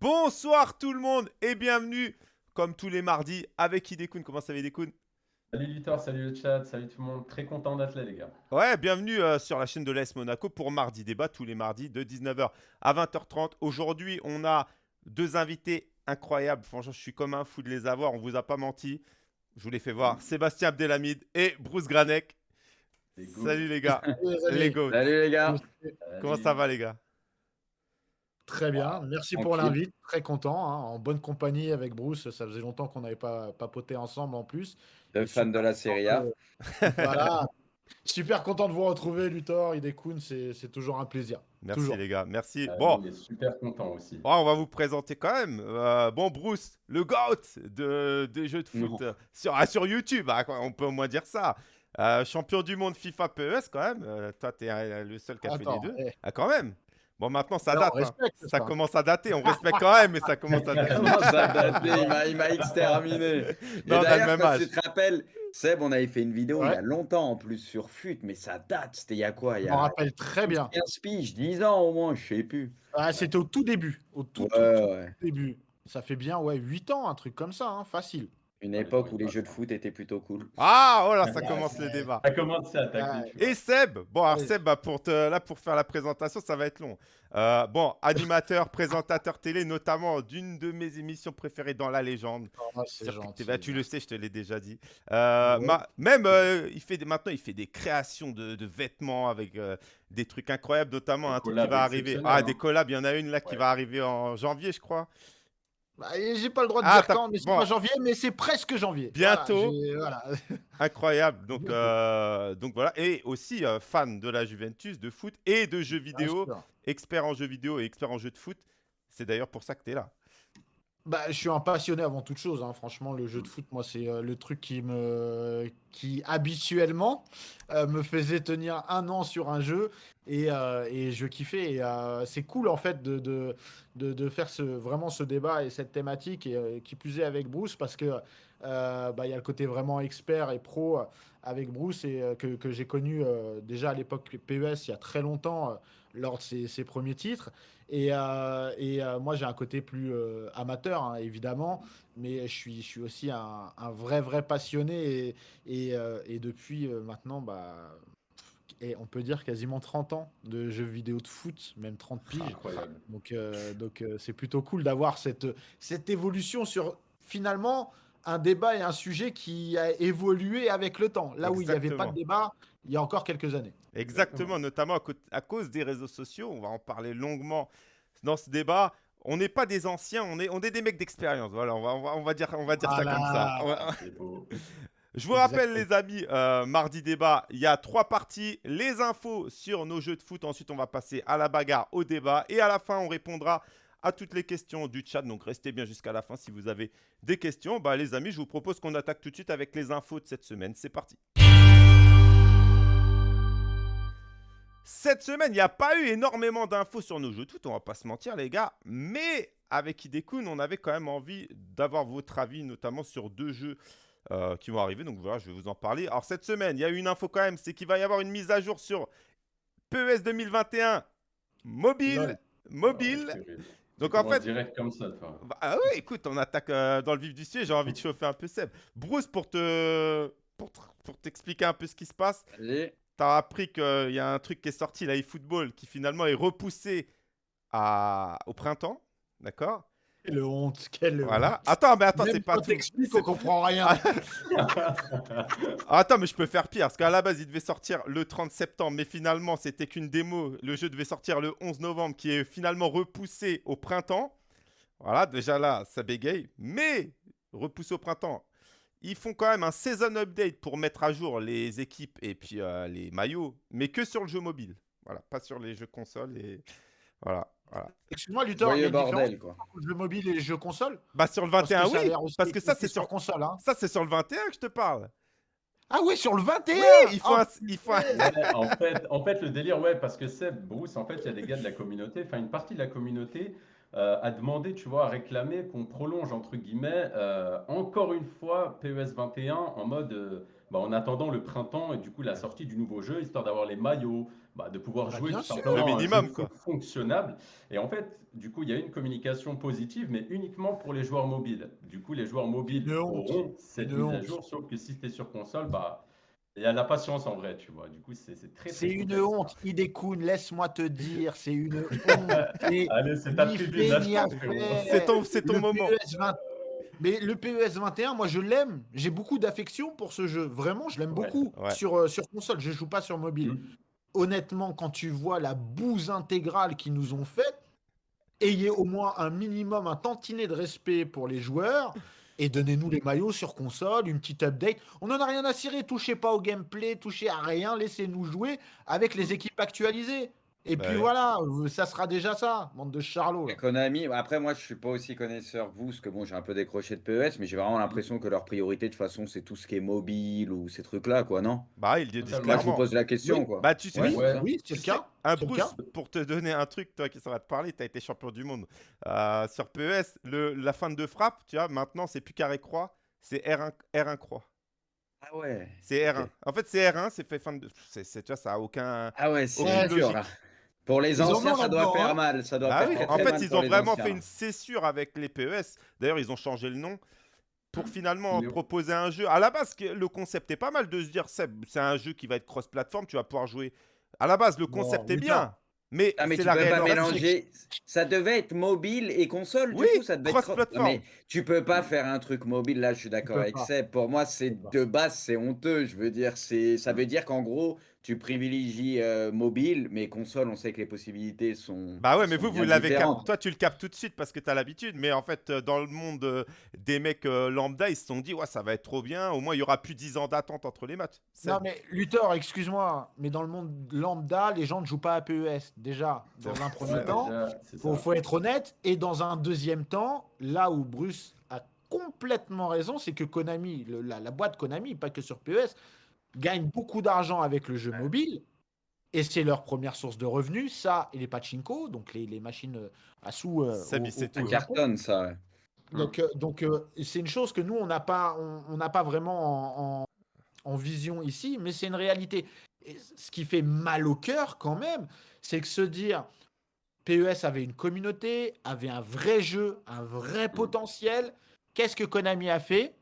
Bonsoir tout le monde et bienvenue, comme tous les mardis, avec Idekun. Comment ça va Idekun Salut Luthor, salut le chat, salut tout le monde. Très content d'être là les gars. Ouais, bienvenue euh, sur la chaîne de l'AS Monaco pour Mardi Débat, tous les mardis de 19h à 20h30. Aujourd'hui, on a deux invités incroyables. Franchement, je suis comme un fou de les avoir, on vous a pas menti. Je vous les fais voir. Sébastien Abdelhamid et Bruce Granek. Salut les gars. les gars. Salut les gars. Comment ça va les gars? Très bien, merci pour l'invite, très content, hein, en bonne compagnie avec Bruce, ça faisait longtemps qu'on n'avait pas papoté ensemble en plus. De fans de la Serie A. voilà, super content de vous retrouver Luthor, Idekun, c'est toujours un plaisir. Merci les gars, merci. Ah, bon, on est super content aussi. on va vous présenter quand même. Euh, bon, Bruce, le GOAT de, des jeux de foot euh, sur, ah, sur YouTube, hein, on peut au moins dire ça. Euh, champion du monde FIFA PES quand même. toi, tu es le seul qui a fait les deux. eh, Ah, quand même. Bon, maintenant, ça date. hein. Ça ça. commence à dater. On respecte quand même, mais ça commence à dater. Ça Il m'a- il m'a exterminé. Non, même quand tu te rappelles, Seb, on avait fait une vidéo il y a longtemps en plus sur FUT, mais ça date. C'était il y a quoi Il y Je m'en a rappelle très bien. 15 piges, 10 ans au moins, je sais plus. Ah, C'était au tout début, au tout, Ouais, tout, tout ouais. début. Ça fait bien ouais, 8 ans, un truc comme ça, hein, facile. Une époque où les jeux de foot étaient plutôt cool. Ah, oh là, ça commence le débat. Ça commence à attaquer. tu vois. Et Seb, bon, alors. Seb, bah, pour te, là, pour faire la présentation, ça va être long. Euh, bon, animateur, présentateur télé, notamment d'une de mes émissions préférées dans la légende. Ah, c'est Circuit gentil. TV. Ah, tu le sais, je te l'ai déjà dit. Euh, Ouais. ma- même, euh, il fait des- maintenant, il fait des créations de, de vêtements avec euh, des trucs incroyables, notamment un truc qui va arriver. Ah, hein. des collabs, il y en a une là qui va arriver en janvier, je crois. Bah, J'ai pas le droit de Ah, dire quand, mais c'est bon. pas janvier, mais c'est presque janvier. Bientôt. Voilà, j'ai- voilà. Incroyable. Donc, euh, donc voilà. Et aussi euh, fan de la Juventus, de foot et de jeux vidéo. Expert en jeux vidéo et expert en jeux de foot. C'est d'ailleurs pour ça que tu es là. Bah, je suis un passionné avant toute chose. hein. Franchement, le jeu de foot, moi, c'est euh, le truc qui me, qui habituellement euh, me faisait tenir un an sur un jeu et, euh, et je kiffais. C'est cool en fait de, de, de, faire ce, vraiment ce débat et cette thématique et qui plus est avec Bruce parce que bah, il y a le côté vraiment expert et pro avec Bruce et que, que j'ai connu déjà à l'époque PES il y a très longtemps lors de ses, ses premiers titres. Et, euh, et euh, moi, j'ai un côté plus euh, amateur, hein, évidemment, mais je suis, je suis aussi un, un vrai, vrai passionné. Et, et, et depuis maintenant, bah, et on peut dire quasiment 30 ans de jeux vidéo de foot, même 30 piges. Incroyable. Donc, donc c'est plutôt cool d'avoir cette, cette évolution sur finalement un débat et un sujet qui a évolué avec le temps. Là où il n'y avait pas de débat il y a encore quelques années. Exactement, notamment à, cause des réseaux sociaux. On va en parler longuement dans ce débat. On n'est pas des anciens, on est, on est des mecs d'expérience. Voilà, on va, on va, on va dire, on va dire ça comme ça. C'est beau. Je vous rappelle, Exactement. les amis, euh, mardi débat, il y a trois parties. Les infos sur nos jeux de foot. Ensuite, on va passer à la bagarre, au débat. Et à la fin, on répondra à toutes les questions du chat. Donc, restez bien jusqu'à la fin si vous avez des questions. Bah, les amis, je vous propose qu'on attaque tout de suite avec les infos de cette semaine. C'est parti. Cette semaine, il n'y a pas eu énormément d'infos sur nos jeux de foot, on va pas se mentir les gars, mais avec Idekun, on avait quand même envie d'avoir votre avis, notamment sur deux jeux euh, qui vont arriver. Donc voilà, je vais vous en parler. Alors cette semaine, il y a eu une info quand même, c'est qu'il va y avoir une mise à jour sur PES 2021 mobile. Mobile. Donc en fait, direct comme ça, toi. bah, ah ouais, écoute, on attaque euh, dans le vif du sujet. J'ai envie de chauffer un peu Seb. Bruce, pour te pour, te- pour t'expliquer un peu ce qui se passe, Allez. T'as appris qu'il y a un truc qui est sorti, là, eFootball, qui finalement est repoussé à... au printemps. D'accord? Quelle honte, quelle Voilà. Attends, mais attends, c'est pas tout. on comprend rien. Attends, mais je peux faire pire. Parce qu'à la base, il devait sortir le 30 septembre, mais finalement, c'était qu'une démo. Le jeu devait sortir le 11 novembre, qui est finalement repoussé au printemps. Voilà, déjà là, ça bégaye. Mais repoussé au printemps. Ils font quand même un season update pour mettre à jour les équipes et puis euh, les maillots, mais que sur le jeu mobile. Voilà, pas sur les jeux consoles et voilà. voilà. Excuse-moi, Luthor, il y a Joyeux une différence bordel, quoi. entre le jeu mobile et les jeux console Bah sur le Parce que 21, ça a oui, parce que ça c'est sur console. Hein. ça c'est sur le 21 que je te parle. Ah oui, sur le 21 Oui, il faut Oh, un, il faut un- Ouais, en, fait, en fait, le délire, ouais, parce que Seb, Bruce, en fait, il y a des gars de la communauté, enfin, une partie de la communauté euh, a demandé, tu vois, à réclamer qu'on prolonge, entre guillemets, euh, encore une fois PES 21 en mode euh, bah, en attendant le printemps et du coup la sortie du nouveau jeu, histoire d'avoir les maillots, bah, de pouvoir Bah, jouer tout simplement Le un minimum, jeu quoi. fonctionnable. Et en fait, du coup, il y a une communication positive, mais uniquement pour les joueurs mobiles. Du coup, les joueurs mobiles auront cette mise à jour, sauf que si es sur console, bah, il y a la patience en vrai, tu vois. Du coup, c'est c'est très, C'est une honte, Hidekun, laisse-moi te dire, c'est une honte. Allez, c'est ta tribune. C'est ton, c'est ton moment. PES 20 Mais le PES 21, moi je l'aime. J'ai beaucoup d'affection pour ce jeu. Vraiment, je l'aime Ouais, beaucoup ouais. sur, euh, sur console. Je joue pas sur mobile. Mm. Honnêtement, quand tu vois la bouse intégrale qu'ils nous ont faite, ayez au moins un minimum, un tantinet de respect pour les joueurs et donnez-nous les maillots sur console, une petite update. On n'en a rien à cirer. Touchez pas au gameplay, touchez à rien. Laissez-nous jouer avec les équipes actualisées. Et Bah puis ouais. voilà, euh, ça sera déjà ça, bande de charlots. là. Et Konami, après moi je suis pas aussi connaisseur que vous, parce que bon j'ai un peu décroché de PES, mais j'ai vraiment l'impression que leur priorité de toute façon c'est tout ce qui est mobile ou ces trucs là quoi, non? Bah, ils le disent Moi je vous clairement. pose la question Oui. quoi. Bah, tu sais, Ouais, Oui, ouais. ça. oui, c'est Tu le sais, cas. Un c'est le Bruce, cas. pour te donner un truc, toi qui ça va te parler, tu as été champion du monde. Euh, sur PES, le, la fin de frappe, tu vois, maintenant, c'est plus carré croix, c'est R1, R1 croix. Ah ouais. C'est R1. En fait, c'est R1, c'est fait fin de. c'est c'est- tu vois, ça a aucun. Ah ouais, c'est Aucune dur logique. là. Pour les Ils anciens ça doit faire hein. mal, ça doit faire oui, très, en fait, mal ils ont vraiment anciens. fait une césure avec les PES. D'ailleurs, ils ont changé le nom pour finalement Léo. proposer un jeu. À la base, le concept est pas mal de se dire, c'est un jeu qui va être cross-platform, tu vas pouvoir jouer. À la base, le concept est bien, mais Ah mais tu la peux pas mélanger. Ça devait être mobile et console Oui, du coup, ça devait être. Non, mais tu peux pas faire un truc mobile là, je suis d'accord avec. Seb. Pour moi, c'est de base, c'est honteux. Je veux dire, c'est ça veut dire qu'en gros, tu privilégies euh, mobile, mais console, on sait que les possibilités sont. Bah ouais, mais vous, vous l'avez capté. Toi, tu le captes tout de suite parce que tu as l'habitude. Mais en fait, euh, dans le monde euh, des mecs euh, lambda, ils se sont dit, ouais, ça va être trop bien. Au moins, il y aura plus 10 ans d'attente entre les matchs. Non mais Luthor, excuse-moi, mais dans le monde lambda, les gens ne jouent pas à PES. Déjà, dans un premier Ouais, temps, c'est faut, être honnête. Et dans un deuxième temps, là où Bruce a complètement raison, c'est que Konami, le- la, la boîte Konami, pas que sur PES, gagne beaucoup d'argent avec le jeu mobile. Et c'est leur première source de revenus, ça et les pachinko, donc les, les machines euh, à sous. euh, sait au- tout, cartonne ça. ouais. Donc, euh, donc euh, c'est une chose que nous, on n'a pas, on, on n'a pas vraiment en, en- en vision ici, mais c'est une réalité. Et ce qui fait mal au cœur quand même, c'est que se dire PES avait une communauté, avait un vrai jeu, un vrai potentiel. Qu'est-ce que Konami a fait?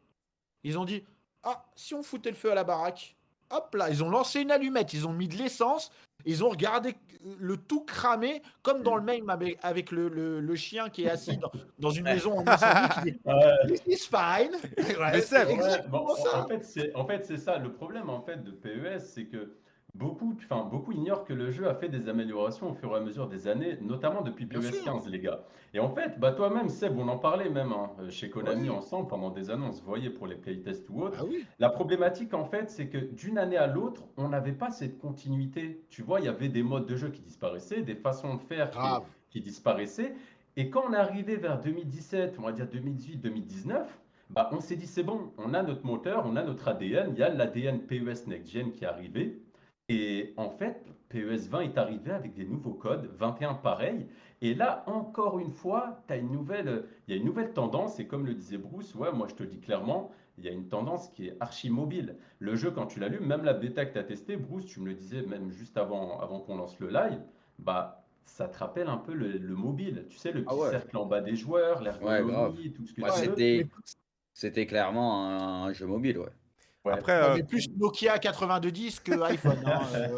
Ils ont dit Ah, si on foutait le feu à la baraque, hop là, ils ont lancé une allumette, ils ont mis de l'essence, ils ont regardé le tout cramé, comme dans le même avec, avec le, le- le chien qui est assis dans, dans une maison en incendie qui dit Ouais. This is fine. Ouais, Mais c'est Ouais, exactement bon, en- ça. en fait, c'est en fait, c'est ça. Le problème en fait de PES, c'est que beaucoup, enfin, beaucoup ignorent que le jeu a fait des améliorations au fur et à mesure des années, notamment depuis Bien PES sûr. 15, les gars. Et en fait, bah, toi-même, Seb, on en parlait même hein, chez Konami Oui. ensemble pendant des on se voyait pour les playtests ou autres. Ah oui. La problématique, en fait, c'est que d'une année à l'autre, on n'avait pas cette continuité. Tu vois, il y avait des modes de jeu qui disparaissaient, des façons de faire qui, Grave. qui disparaissaient. Et quand on est arrivé vers 2017, on va dire 2018-2019, bah, on s'est dit, c'est bon, on a notre moteur, on a notre ADN, il y a l'ADN PES Next Gen qui est arrivé. Et en fait, PES 20 est arrivé avec des nouveaux codes, 21 pareil. Et là, encore une fois, as une nouvelle, il y a une nouvelle tendance. Et comme le disait Bruce, ouais, moi je te le dis clairement, il y a une tendance qui est archi mobile. Le jeu, quand tu l'allumes, même la bêta que tu as testée, Bruce, tu me le disais même juste avant, avant qu'on lance le live, bah, ça te rappelle un peu le, le mobile. Tu sais, le petit Ah ouais. cercle en bas des joueurs, l'ergonomie, tout ce que Moi, tu veux. c'était c'était clairement un, un jeu mobile, ouais. Ouais. Après, On euh, est plus Nokia 9210 que iPhone. hein, euh,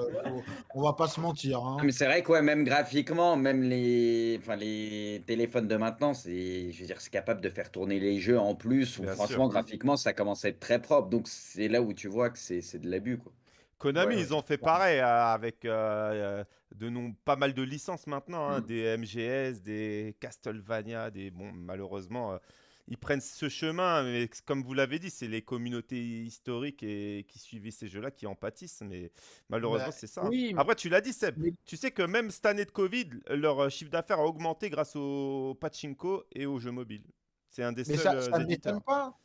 on va pas se mentir. hein. Mais c'est vrai que ouais, même graphiquement, même les, enfin, les téléphones de maintenant, c'est, je veux dire, c'est capable de faire tourner les jeux en plus. Franchement, sûr. graphiquement, ça commence à être très propre. Donc c'est là où tu vois que c'est c'est de l'abus, quoi. Konami, Ouais, ils ont fait pareil euh, avec euh, de nom, pas mal de licences maintenant, hein, Mm. des MGS, des Castlevania, des bon, malheureusement, euh, ils prennent ce chemin, mais comme vous l'avez dit, c'est les communautés historiques et qui suivaient ces jeux-là qui en pâtissent, mais malheureusement Bah, c'est ça. oui, Après, tu l'as dit, Seb, mais- tu sais que même cette année de Covid, leur euh, chiffre d'affaires a augmenté grâce au pachinko et aux jeux mobiles. C'est un des Mais seuls ça, euh, ça éditeurs. pas.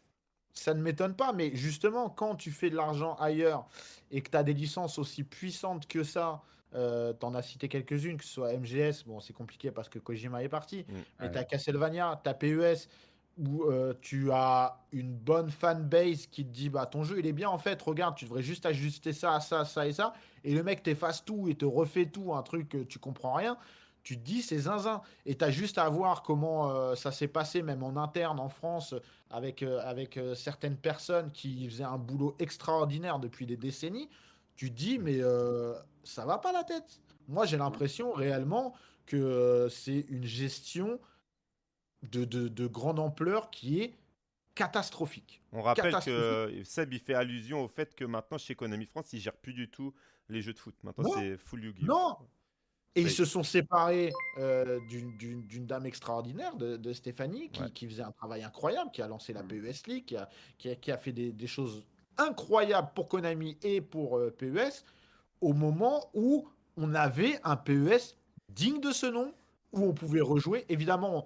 Ça ne m'étonne pas, mais justement, quand tu fais de l'argent ailleurs et que tu as des licences aussi puissantes que ça, euh, tu en as cité quelques-unes, que ce soit MGS, bon, c'est compliqué parce que Kojima est parti, Mm. mais Ouais. tu as Castlevania, tu as PES, où euh, tu as une bonne fanbase qui te dit bah ton jeu il est bien en fait, regarde, tu devrais juste ajuster ça, ça, ça et ça, et le mec t'efface tout et te refait tout, un truc que tu comprends rien, tu te dis c'est zinzin. Et tu as juste à voir comment euh, ça s'est passé même en interne en France avec, euh, avec certaines personnes qui faisaient un boulot extraordinaire depuis des décennies. Tu te dis mais ça va pas la tête. Moi j'ai l'impression réellement que c'est une gestion de, de, de grande ampleur qui est catastrophique. On rappelle que Catastrophique. Seb, il fait allusion au fait que maintenant, chez Konami France, ils gèrent plus du tout les jeux de foot. Maintenant, c'est full Yu-Gi-Oh! Non Et ils se sont séparés euh, d'une- dame extraordinaire, de, de Stéphanie, qui, Ouais. qui faisait un travail incroyable, qui a lancé la Mm. PES League, qui a, qui a- qui a fait des, des choses incroyables pour Konami et pour euh, PES, au moment où on avait un PES digne de ce nom, où on pouvait rejouer. Évidemment,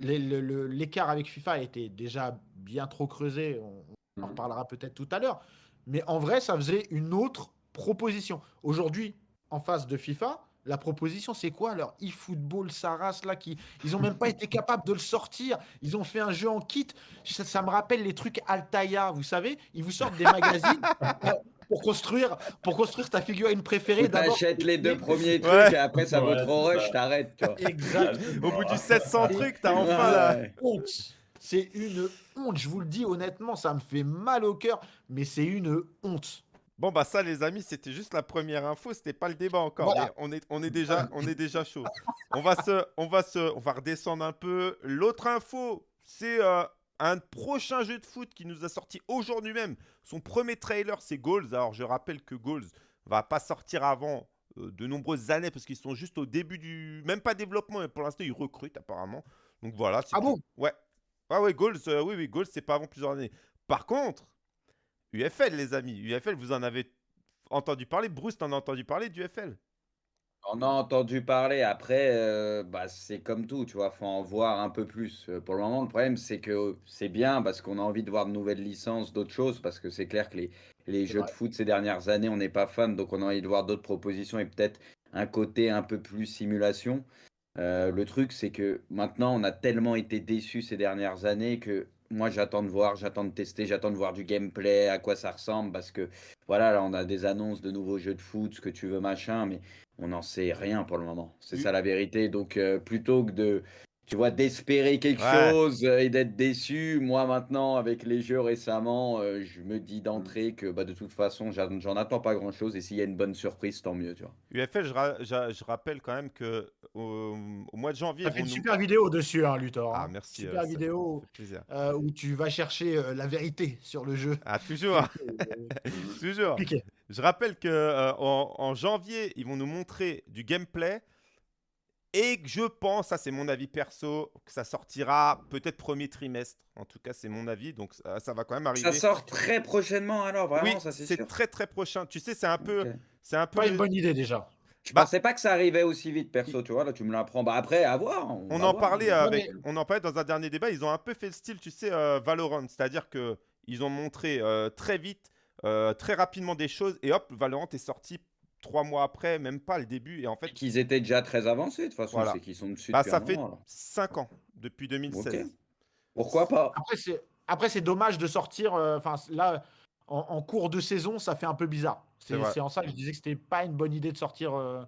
l'écart avec FIFA était déjà bien trop creusé, on, en Mhm. reparlera peut-être tout à l'heure, mais en vrai, ça faisait une autre proposition. Aujourd'hui, en face de FIFA, la proposition, c'est quoi leur eFootball, sa race là qui Ils ont même pas été capables de le sortir. Ils ont fait un jeu en kit. Ça, ça me rappelle les trucs Altaïa, vous savez Ils vous sortent des magazines euh, pour construire, pour construire ta figurine préférée. T'achètes les deux premiers trucs Ouais. et après ça vaut trop rush, t'arrêtes. Au bout du 700 Et- trucs, t'as enfin la... Honte. C'est une honte. Je vous le dis honnêtement, ça me fait mal au cœur, mais c'est une honte. Bon, bah ça, les amis, c'était juste la première info. C'était pas le débat encore. Voilà. on, est, on, est déjà, on est déjà chaud. On va, se, on, va se, on va redescendre un peu. L'autre info, c'est euh, un prochain jeu de foot qui nous a sorti aujourd'hui même. Son premier trailer, c'est Goals. Alors, je rappelle que Goals va pas sortir avant euh, de nombreuses années parce qu'ils sont juste au début du. Même pas développement, mais pour l'instant, ils recrutent apparemment. Donc voilà. c'est Ah bon? Ouais. Ah ouais, Goals, euh, oui, oui, Goals, c'est pas avant plusieurs années. Par contre, UFL, les amis. UFL, vous en avez entendu parler? Bruce, t'en as entendu parler d'UFL On a entendu parler. Après, euh, bah, c'est comme tout, tu vois, faut en voir un peu plus. Euh, Pour le moment, le problème, c'est que c'est bien parce qu'on a envie de voir de nouvelles licences, d'autres choses, parce que c'est clair que les, les C'est jeux vrai. de foot ces dernières années, on n'est pas fan, donc on a envie de voir d'autres propositions et peut-être un côté un peu plus simulation. Euh, le truc, c'est que maintenant, on a tellement été déçus ces dernières années que moi, j'attends de voir, j'attends de tester, j'attends de voir du gameplay, à quoi ça ressemble, parce que voilà, là, on a des annonces de nouveaux jeux de foot, ce que tu veux, machin, mais on n'en sait rien pour le moment. C'est Oui. ça la vérité. Donc, euh, plutôt que de, tu vois, d'espérer quelque Ouais. chose euh, et d'être déçu, moi, maintenant, avec les jeux récemment, euh, je me dis d'entrée que bah, de toute façon, j'en j'en attends pas grand-chose, et s'il y a une bonne surprise, tant mieux, tu vois. UFL, je, ra- je- je rappelle quand même que au, au mois de janvier. T'as fait une nous- super vidéo dessus, hein, Luthor. Ah, hein. merci. Super euh, ça- vidéo ça fait plaisir. euh, où tu vas chercher euh, la vérité sur le jeu. Ah, toujours, toujours. Piqué. Je rappelle que euh, en, en janvier, ils vont nous montrer du gameplay. Et que je pense, ça c'est mon avis perso, que ça sortira peut-être premier trimestre. En tout cas, c'est mon avis. Donc ça, ça va quand même arriver. Ça sort très prochainement, alors, vraiment, oui, ça c'est c'est sûr. très très prochain. Tu sais, c'est un peu, c'est un peu. Pas une bonne idée déjà. Je Bah- pensais pas que ça arrivait aussi vite, perso, tu vois, là tu me l'apprends. Bah après, à voir. On, en voir. parlait avec, mais- on en parlait dans un dernier débat. Ils ont un peu fait le style, tu sais, euh, Valorant, c'est-à-dire que ils ont montré euh, très vite, euh, très rapidement des choses, et hop, Valorant est sorti trois mois après, même pas le début, et en fait, Qu'ils étaient déjà très avancés, de toute façon, Voilà. c'est qu'ils sont dessus bah, depuis ça un fait moment, alors. 5 ans depuis 2016. Ok. Pourquoi pas Après, c'est après c'est dommage de sortir. euh, Enfin, là, en, en cours de saison, ça fait un peu bizarre. C'est en ça que je disais que c'était pas une bonne idée de sortir euh,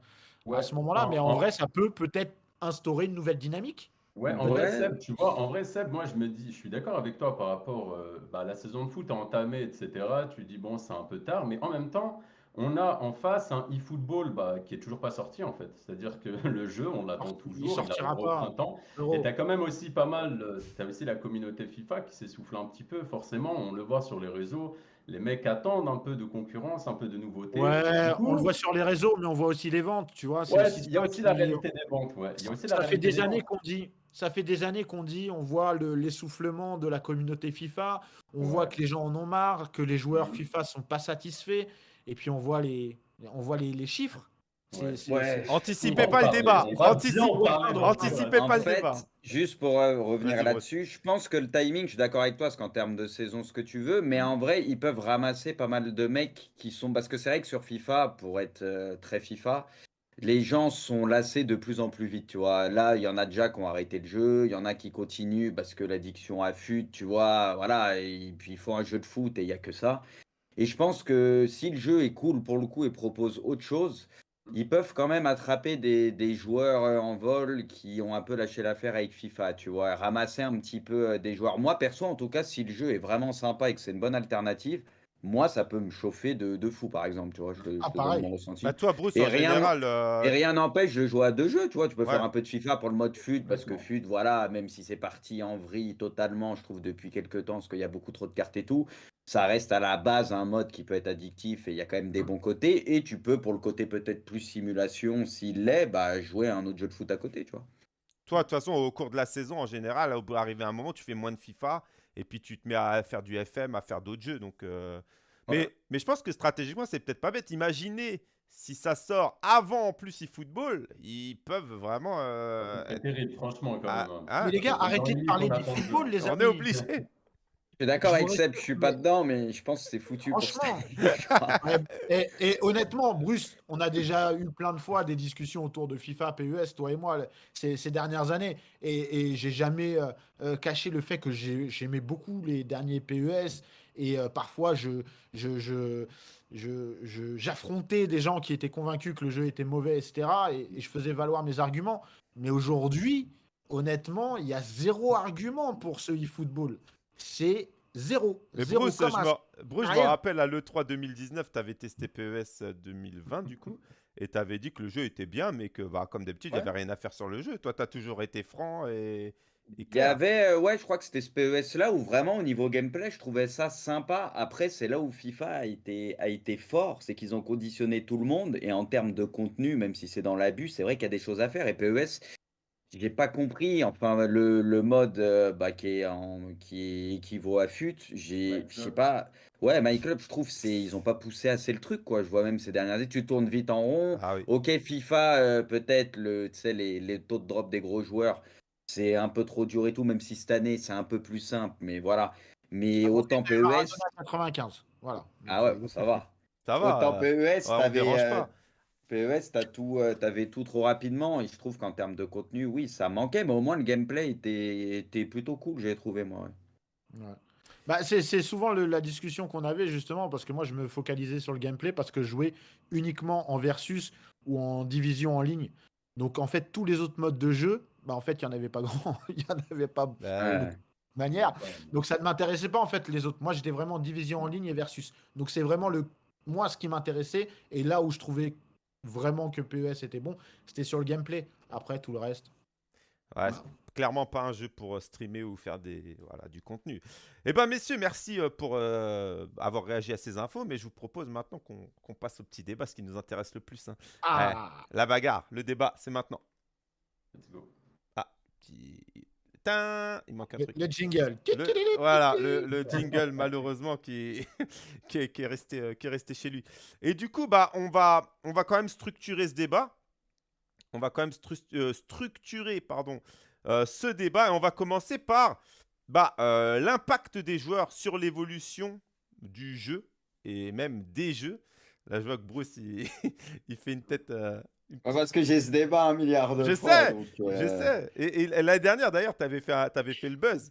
Ouais. à ce moment-là. En- Mais en en- vrai, ça peut peut-être instaurer une nouvelle dynamique. Ouais, en vrai, Seb, tu vois, en vrai, Seb, moi, je me dis, je suis d'accord avec toi par rapport euh, bah, la saison de foot a entamé, etc. Tu dis, bon, c'est un peu tard, mais en même temps, on a en face un e-football bah, qui est toujours pas sorti, en fait. C'est-à-dire que le jeu, on l'attend toujours, il sortira au pas. printemps. Euro. Et tu as quand même aussi pas mal, tu as aussi la communauté FIFA qui s'essouffle un petit peu, forcément, on le voit sur les réseaux. Les mecs attendent un peu de concurrence, un peu de nouveauté. Ouais, coup, on le voit sur les réseaux, mais on voit aussi les ventes, tu vois. ouais, il y a aussi la réalité des ventes. Ouais. Il y a aussi la Ça fait des années qu'on dit, ça fait des années qu'on dit, on voit le- l'essoufflement de la communauté FIFA, on voit que les gens en ont marre, que les joueurs Mhm. FIFA sont pas satisfaits, et puis on voit les, on voit les, les chiffres. Ouais. Ouais. Anticipez pas le débat. Anticipez pas le fait, débat. juste pour euh, revenir là-dessus, je pense que le timing, je suis d'accord avec toi, parce qu'en termes de saison, ce que tu veux, mais en vrai, ils peuvent ramasser pas mal de mecs qui sont. Parce que c'est vrai que sur FIFA, pour être euh, très FIFA, les gens sont lassés de plus en plus vite, tu vois. Là, il y en a déjà qui ont arrêté le jeu, il y en a qui continuent parce que l'addiction affûte, tu vois. Voilà, et puis il faut un jeu de foot et il n'y a que ça. Et je pense que si le jeu est cool pour le coup et propose autre chose, ils peuvent quand même attraper des, des joueurs euh, en vol qui ont un peu lâché l'affaire avec FIFA, tu vois. Ramasser un petit peu euh, des joueurs. Moi, perso, en tout cas, si le jeu est vraiment sympa et que c'est une bonne alternative, moi, ça peut me chauffer de, de fou, par exemple, tu vois. Je te, je Ah, te donne pareil. mon ressenti. Bah, toi, Bruce, Et en rien, général, euh, et rien n'empêche de jouer à deux jeux, tu vois. Tu peux Ouais. faire un peu de FIFA pour le mode FUT, parce que. FUT, voilà, même si c'est parti en vrille totalement, je trouve, depuis quelques temps, parce qu'il y a beaucoup trop de cartes et tout, ça reste à la base un mode qui peut être addictif et il y a quand même des bons côtés. Et tu peux, pour le côté peut-être plus simulation, s'il l'est, bah, jouer à un autre jeu de foot à côté, tu vois. toi, de toute façon, au cours de la saison, en général, au bout d'arriver à un moment, tu fais moins de FIFA et puis tu te mets à faire du FM, à faire d'autres jeux. Donc, euh, mais, je pense que stratégiquement, c'est peut-être pas bête. Imaginez si ça sort avant en plus eFootball, ils peuvent vraiment. euh, C'est terrible, franchement, quand ah, même. hein. ah, Mais les gars, arrêtez de le parler on du football, les on amis. est obligé. Je suis d'accord avec Seb, je suis pas dedans, mais je pense que c'est foutu Franchement. et, et honnêtement, Bruce, on a déjà eu plein de fois des discussions autour de FIFA, PES, toi et moi, ces, ces dernières années. Et, et j'ai jamais euh, euh, caché le fait que j'ai- j'aimais beaucoup les derniers PES. Et euh, parfois, je, je, je, je- je- j'affrontais des gens qui étaient convaincus que le jeu était mauvais, etc. Et, et je faisais valoir mes arguments. Mais aujourd'hui, honnêtement, il y a zéro argument pour ce e-football. C'est zéro. Mais zéro Bruce, je comme me, Bruce, je me Rien. rappelle à l'E3 2019, tu avais testé PES 2020 du coup, et tu avais dit que le jeu était bien, mais que bah, comme d'habitude, il n'y Ouais. avait rien à faire sur le jeu. Toi, tu as toujours été franc et, Il y avait, euh, ouais, je crois que c'était ce PES là où vraiment au niveau gameplay, je trouvais ça sympa. Après, c'est là où FIFA a été, a été fort, c'est qu'ils ont conditionné tout le monde et en termes de contenu, même si c'est dans l'abus, c'est vrai qu'il y a des choses à faire. Et PES, j'ai pas compris. Enfin, le, le mode euh, bah, qui est en, qui équivaut à FUT, j'ai, je sais pas. Ouais, My Club, je trouve c'est ils ont pas poussé assez le truc quoi. Je vois même ces dernières années, tu tournes vite en rond. Ah oui. Ok, FIFA, euh, peut-être le, tu sais, les, les taux de drop des gros joueurs, c'est un peu trop dur et tout, même si cette année c'est un peu plus simple, mais voilà. Mais Ah, autant PES, Maradona 95. Voilà. ah ouais, euh, bon, ça va. Ça va. Autant euh, PES, ouais, t'avais, dérange pas. PES, t'as tout, euh, t'avais tout trop rapidement, et je trouve qu'en termes de contenu, oui, ça manquait, mais au moins le gameplay était, était plutôt cool, j'ai trouvé moi. ouais. Ouais. Bah, c'est souvent le- la discussion qu'on avait justement parce que moi je me focalisais sur le gameplay parce que je jouais uniquement en versus ou en division en ligne. Donc en fait tous les autres modes de jeu, bah en fait il y en avait pas grand, il y en avait pas de Bah, Ouais. manière. Donc ça ne m'intéressait pas en fait les autres. Moi j'étais vraiment en division en ligne et versus. Donc c'est vraiment le moi ce qui m'intéressait et là où je trouvais vraiment que PES était bon, c'était sur le gameplay. Après tout le reste. Ouais, clairement pas un jeu pour euh, streamer ou faire des, voilà, du contenu. Eh ben, messieurs, merci euh, pour euh, avoir réagi à ces infos, mais je vous propose maintenant qu'on passe au petit débat, ce qui nous intéresse le plus. hein. Ah, La bagarre, le débat, c'est maintenant. Let's go. Petit... Il manque un le, truc. le jingle. Le- voilà, le, le jingle malheureusement qui est, qui, est, qui est resté, euh, qui est resté chez lui. Et du coup, bah, on, va, on va quand même structurer ce débat. On va quand même stru- euh, structurer pardon, euh, ce débat et on va commencer par bah, euh, l'impact des joueurs sur l'évolution du jeu et même des jeux. Là, je vois que Bruce, il, il fait une tête... euh, Parce que j'ai ce débat un milliard de Je fois. sais, donc, je euh, sais. Et, et l'année dernière, d'ailleurs, tu avais t'avais fait le buzz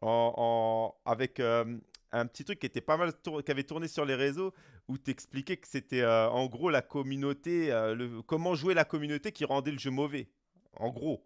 en, en- avec euh, un petit truc qui était pas mal tour- qui avait tourné sur les réseaux où tu expliquais que c'était euh, en gros la communauté, euh, le, comment jouer la communauté qui rendait le jeu mauvais. En gros.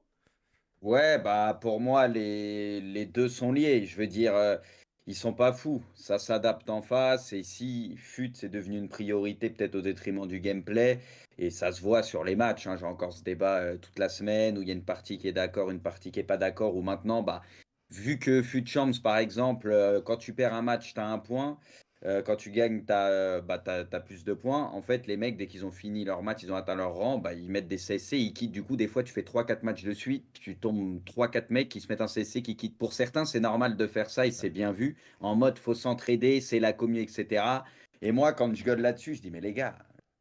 Ouais, bah pour moi, les, les deux sont liés. Je veux dire, euh, ils sont pas fous. Ça s'adapte en face. Et si FUT, c'est devenu une priorité, peut-être au détriment du gameplay, et ça se voit sur les matchs. hein. J'ai encore ce débat euh, toute la semaine où il y a une partie qui est d'accord, une partie qui est pas d'accord. Ou maintenant, bah, vu que FUT Champs, par exemple, euh, quand tu perds un match, tu as un point. Euh, quand tu gagnes, tu as, bah, t'as- t'as plus de points. En fait, les mecs, dès qu'ils ont fini leur match, ils ont atteint leur rang, bah, ils mettent des CSC, ils quittent. Du coup, des fois, tu fais 3-4 matchs de suite, tu tombes 3-4 mecs qui se mettent un CSC, qui quittent. Pour certains, c'est normal de faire ça et c'est bien vu. En mode, faut s'entraider, c'est la commu, etc. Et moi, quand je gueule là-dessus, je dis, mais les gars,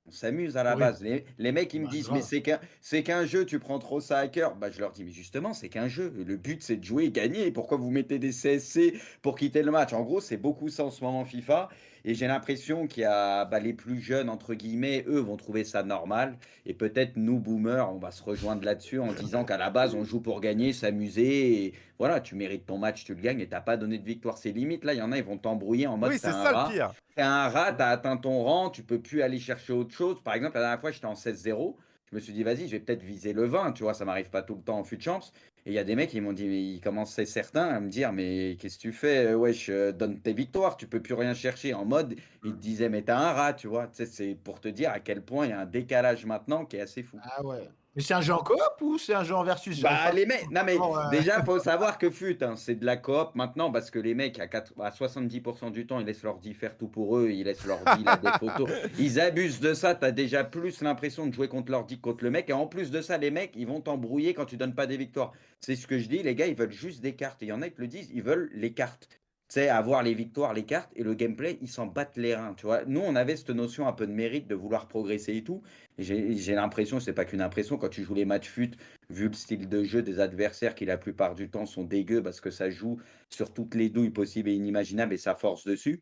on s'amuse à la Oui. base. Les, les mecs, ils me Bah, disent, grave. mais c'est qu'un, c'est qu'un jeu, tu prends trop ça à cœur. Bah, je leur dis, mais justement, c'est qu'un jeu. Le but, c'est de jouer et gagner. Pourquoi vous mettez des CSC pour quitter le match? En gros, c'est beaucoup ça en ce moment FIFA. Et j'ai l'impression qu'il y a bah, les plus jeunes, entre guillemets, eux vont trouver ça normal. Et peut-être nous, boomers, on va se rejoindre là-dessus en disant qu'à la base, on joue pour gagner, s'amuser. Et voilà, tu mérites ton match, tu le gagnes et t'as pas donné de victoire. C'est limite, là, il y en a, ils vont t'embrouiller en mode Oui, c'est ça rat. le pire. T'es un rat, t'as atteint ton rang, tu peux plus aller chercher autre chose. Par exemple, la dernière fois, j'étais en 16-0. Je me suis dit, vas-y, je vais peut-être viser le 20, tu vois, ça m'arrive pas tout le temps en fut de. Et il y a des mecs qui m'ont dit, mais ils commençaient certains à me dire, mais qu'est-ce que tu fais? euh, Wesh, euh, donne tes victoires, tu peux plus rien chercher. En mode, ils te disaient, mais t'as un rat, tu vois. C'est pour te dire à quel point il y a un décalage maintenant qui est assez fou. Ah ouais. Mais c'est un jeu en coop ou c'est un jeu en versus Bah, les mecs, non mais déjà, faut savoir que fut, hein, c'est de la coop maintenant parce que les mecs, à, 4 à 70% du temps, ils laissent leur dit faire tout pour eux, ils laissent leur dit là, des photos. Ils abusent de ça, t'as déjà plus l'impression de jouer contre leur dit que contre le mec. Et en plus de ça, les mecs, ils vont t'embrouiller quand tu donnes pas des victoires. C'est ce que je dis, les gars, ils veulent juste des cartes. Et il y en a qui le disent, ils veulent les cartes. Tu sais, avoir les victoires, les cartes et le gameplay, ils s'en battent les reins. Tu vois, nous, on avait cette notion un peu de mérite, de vouloir progresser et tout. J'ai l'impression, c'est pas qu'une impression, quand tu joues les matchs fut, vu le style de jeu des adversaires qui la plupart du temps sont dégueux parce que ça joue sur toutes les douilles possibles et inimaginables et ça force dessus.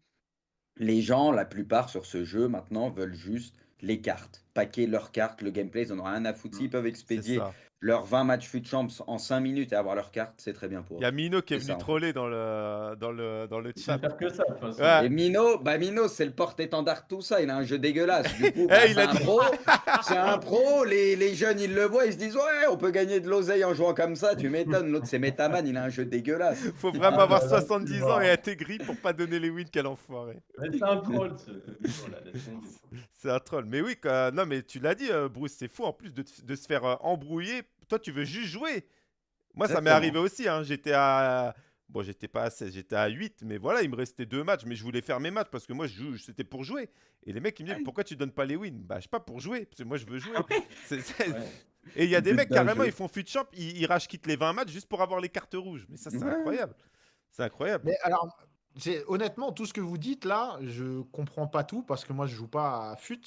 Les gens, la plupart sur ce jeu maintenant, veulent juste les cartes, paquer leurs cartes, le gameplay, ils en ont rien à foutre. S'ils peuvent expédier ça. leurs 20 matchs fut champs en 5 minutes et avoir leurs cartes, c'est très bien pour Il y a eux. Mino qui est C'est venu ça, en fait. troller dans le, dans le, dans le chat. faire que ça, de toute façon. Ouais. Et Mino, bah Mino, c'est le porte-étendard de tout ça. Il a un jeu dégueulasse. Du coup, Eh, bah, il c'est a un dit- pro. C'est un pro. Les, les jeunes, ils le voient, ils se disent ouais, on peut gagner de l'oseille en jouant comme ça. Tu m'étonnes. L'autre, c'est Metaman. Il a un jeu dégueulasse. Faut vraiment Ah, avoir bah, là, 70 tu ans et être aigri pour pas donner les wins, quel enfoiré. C'est un troll. C'est un troll. Mais oui, non, mais tu l'as dit, euh, Bruce, c'est fou en plus de, de se faire euh, embrouiller. Toi, tu veux juste jouer. Moi, ça m'est arrivé aussi. hein. J'étais à. Bon, j'étais pas à 16, j'étais à 8, mais voilà, il me restait deux matchs, mais je voulais faire mes matchs parce que moi, je joue- c'était pour jouer. Et les mecs, ils me disent, pourquoi tu donnes pas les wins? Bah, je sais pas, pour jouer, parce que moi, je veux jouer. Ouais. Et il y a des mecs, carrément, jeu. ils font fut champ, ils, ils rage-quittent les 20 matchs juste pour avoir les cartes rouges. Mais ça, c'est Ouais. incroyable. C'est incroyable. Mais alors, honnêtement, tout ce que vous dites là, je comprends pas tout parce que moi je joue pas à FUT.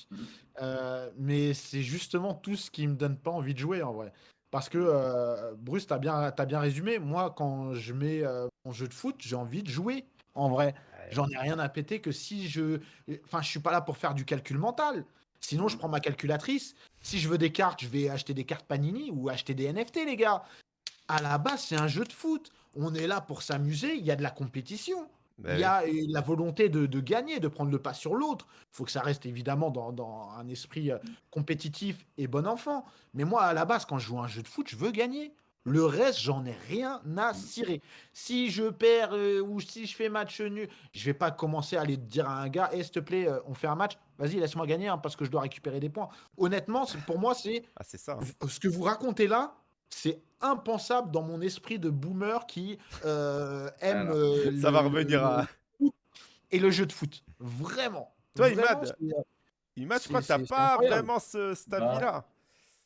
Euh, mais c'est justement tout ce qui me donne pas envie de jouer en vrai. Parce que euh, Bruce, t'as bien, t'as bien résumé. Moi, quand je mets euh, mon jeu de foot, j'ai envie de jouer en vrai. J'en ai rien à péter que si je. Enfin, je suis pas là pour faire du calcul mental. Sinon, je prends ma calculatrice. Si je veux des cartes, je vais acheter des cartes Panini ou acheter des NFT, les gars. À la base, c'est un jeu de foot. On est là pour s'amuser. Il y a de la compétition. Bah Il y a euh, la volonté de, de gagner, de prendre le pas sur l'autre. Il faut que ça reste évidemment dans, dans un esprit euh, compétitif et bon enfant. Mais moi, à la base, quand je joue à un jeu de foot, je veux gagner. Le reste, j'en ai rien à cirer. Si je perds euh, ou si je fais match nul, je vais pas commencer à aller dire à un gars, Eh, s'il te plaît, euh, on fait un match. Vas-y, laisse-moi gagner hein, parce que je dois récupérer des points. Honnêtement, pour moi, c'est Ah, ça. hein. ce que vous racontez là, c'est impensable dans mon esprit de boomer qui euh, aime Alors, euh, Ça va le- revenir le à. foot et le jeu de foot. Vraiment. Toi, Imad, euh, Imad, je crois que c'est pas vraiment ce, cet Bah, avis-là.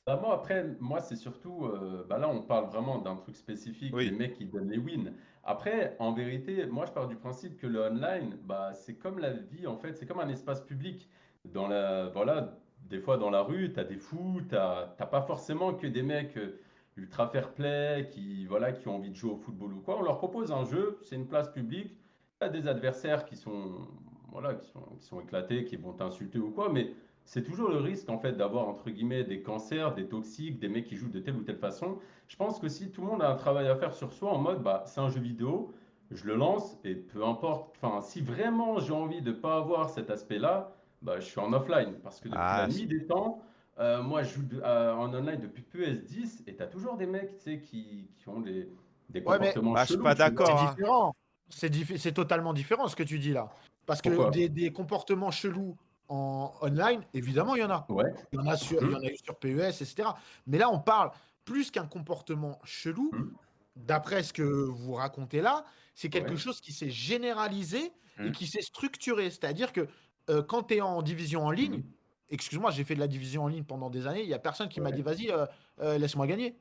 Bah, moi, après, moi, c'est surtout. euh, bah là, on parle vraiment d'un truc spécifique, Oui. des mecs qui donnent les wins. Après, en vérité, moi, je pars du principe que le online, bah, c'est comme la vie, en fait, c'est comme un espace public. Dans la, voilà, des fois, dans la rue, tu as des fous, tu n'as pas forcément que des mecs euh, ultra fair-play qui, voilà, qui ont envie de jouer au football ou quoi. On leur propose un jeu, c'est une place publique. Tu as des adversaires qui sont, voilà, qui sont, qui sont éclatés, qui vont t'insulter ou quoi, mais c'est toujours le risque en fait d'avoir entre guillemets des cancers, des toxiques, des mecs qui jouent de telle ou telle façon. Je pense que si tout le monde a un travail à faire sur soi en mode bah c'est un jeu vidéo, je le lance et peu importe, enfin si vraiment j'ai envie de pas avoir cet aspect-là, bah je suis en offline parce que depuis Ah, la nuit des temps, euh, moi je joue de- euh, en online depuis PS10 et t'as toujours des mecs tu sais qui, qui ont des, des Ouais, mais- comportements Bah, je suis chelous, pas d'accord. c'est hein. différent. C'est diffi- c'est totalement différent ce que tu dis là. Parce que des, des comportements chelous en online, évidemment, il y en a. Ouais. Il y en a, sur, il y en a eu sur PES, etc. Mais là, on parle plus qu'un comportement chelou, Mhm. d'après ce que vous racontez là, c'est quelque Ouais. chose qui s'est généralisé et Mhm. qui s'est structuré. C'est-à-dire que euh, quand tu es en division en ligne, Mhm. Excuse-moi, j'ai fait de la division en ligne pendant des années, il n'y a personne qui m'a dit vas-y, euh, euh, laisse-moi gagner.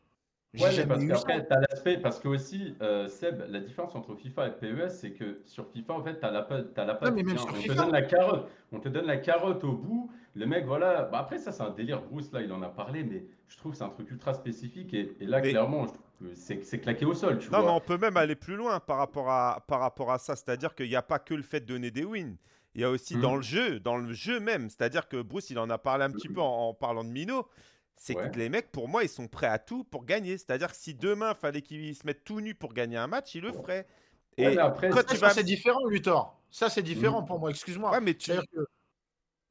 Ouais, mais parce eu ça. qu'après, tu as l'aspect, parce que aussi, euh, Seb, la différence entre FIFA et PES, c'est que sur FIFA, en fait, tu as la la bien. on FIFA. te donne la carotte, on te donne la carotte au bout, le mec, voilà, bah après, ça, c'est un délire, Bruce, là, il en a parlé, mais je trouve que c'est un truc ultra spécifique, et, et là, Mais- clairement, je trouve que c'est c'est claqué au sol, tu Non, mais on peut même aller plus loin par rapport à, par rapport à ça. C'est-à-dire qu'il n'y a pas que le fait de donner des wins. Il y a aussi Mhm. dans le jeu, dans le jeu même. C'est-à-dire que Bruce, il en a parlé un petit peu en, en parlant de Mino. C'est Ouais. que les mecs, pour moi, ils sont prêts à tout pour gagner. C'est-à-dire que si demain, fallait qu'ils se mettent tout nus pour gagner un match, ils le feraient. Et Ouais, après, quand Ça, vas... c'est différent, Luthor. Ça, c'est différent Mhm. pour moi, excuse-moi. Ouais, mais tu... C'est-à-dire que,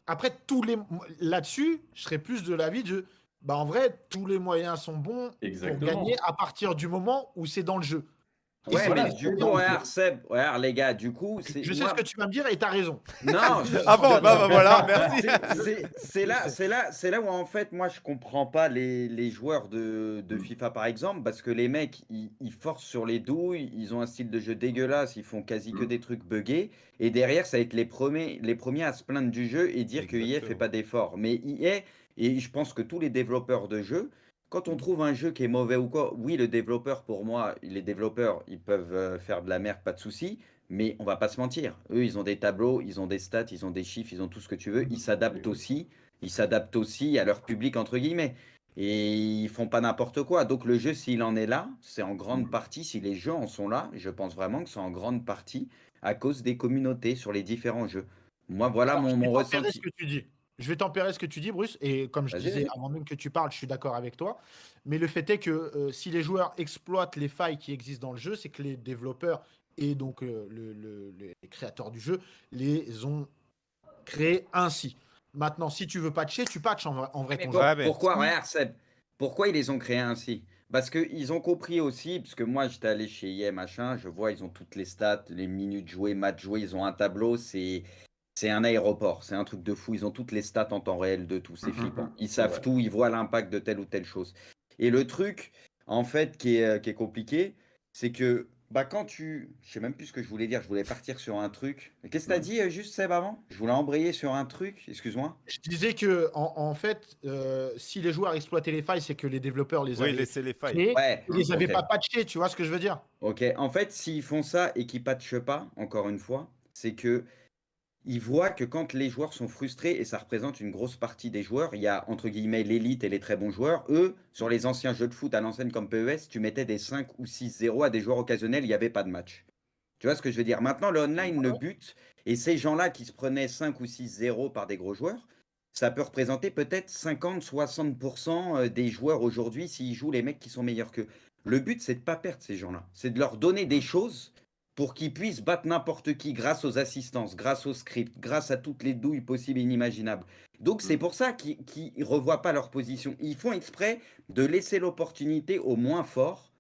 après, tous les... là-dessus, je serais plus de l'avis de. Bah, en vrai, tous les moyens sont bons pour gagner à partir du moment où c'est dans le jeu. Ouais, mais du coup, regarde. Seb, regarde, les gars, du coup, c'est. Je sais moi- ce que tu vas me dire et t'as raison. Non, je- Ah bon, bah, bah, voilà, merci. C'est- là, c'est là, c'est là où en fait, moi, je comprends pas les, les joueurs de, de FIFA par exemple, parce que les mecs, ils, ils forcent sur les douilles, ils ont un style de jeu dégueulasse, ils font quasi que Mm. des trucs buggés, et derrière, ça va être les premiers, les premiers à se plaindre du jeu et dire que EA fait Exactement. pas d'efforts. Mais EA, et je pense que tous les développeurs de jeux, quand on trouve un jeu qui est mauvais ou quoi, oui, le développeur, pour moi, les développeurs, ils peuvent euh, faire de la merde, pas de souci. Mais on va pas se mentir. Eux, ils ont des tableaux, ils ont des stats, ils ont des chiffres, ils ont tout ce que tu veux. Ils s'adaptent aussi. Ils s'adaptent aussi à leur public, entre guillemets. Et ils font pas n'importe quoi. Donc le jeu, s'il en est là, c'est en grande partie, si les jeux en sont là, je pense vraiment que c'est en grande partie à cause des communautés sur les différents jeux. Moi, voilà Alors, mon, mon ressenti. ce que tu dis. Je vais tempérer ce que tu dis, Bruce. Et comme je disais avant même que tu parles, je suis d'accord avec toi. Mais le fait est que euh, si les joueurs exploitent les failles qui existent dans le jeu, c'est que les développeurs et donc euh, le- le- le- les créateurs du jeu les ont créés ainsi. Maintenant, si tu veux patcher, tu patches en vrai, en vrai Mais ton pour- jeu. Ouais, mais- pourquoi, regarde, Seb, pourquoi ils les ont créés ainsi? Parce qu'ils ont compris aussi, parce que moi j'étais allé chez EA, machin, je vois, ils ont toutes les stats, les minutes jouées, matchs joués, ils ont un tableau, c'est. C'est un aéroport, c'est un truc de fou. Ils ont toutes les stats en temps réel de tout, c'est Mhm, flippant. Ils c'est savent tout, ils voient l'impact de telle ou telle chose. Et le truc, en fait, qui est, euh, qui est compliqué, c'est que bah, quand tu. Je sais même plus ce que je voulais dire, je voulais partir sur un truc. Qu'est-ce que tu as Mhm. dit euh, juste, Seb, avant? Je voulais embrayer sur un truc, excuse-moi. Je disais que en, en fait, euh, si les joueurs exploitaient les failles, c'est que les développeurs les Oui, avaient laissez les failles. Ouais, Ils les avaient pas patchés, tu vois ce que je veux dire? Ok, en fait, s'ils font ça et qu'ils patchent pas, encore une fois, c'est que ils voient que quand les joueurs sont frustrés, et ça représente une grosse partie des joueurs, il y a entre guillemets l'élite et les très bons joueurs, eux, sur les anciens jeux de foot à l'ancienne comme PES, tu mettais des 5 ou 6-0 à des joueurs occasionnels, il n'y avait pas de match. Tu vois ce que je veux dire? Maintenant, le online, le but, et ces gens-là qui se prenaient 5 ou 6-0 par des gros joueurs, ça peut représenter peut-être 50-60% euh, des joueurs aujourd'hui s'ils jouent les mecs qui sont meilleurs qu'eux. Le but, c'est de pas perdre ces gens-là. C'est de leur donner des choses pour qu'ils puissent battre n'importe qui grâce aux assistances, grâce au script, grâce à toutes les douilles possibles et inimaginables. Donc c'est pour ça qu'ils ne revoient pas leur position. Ils font exprès de laisser l'opportunité aux moins forts,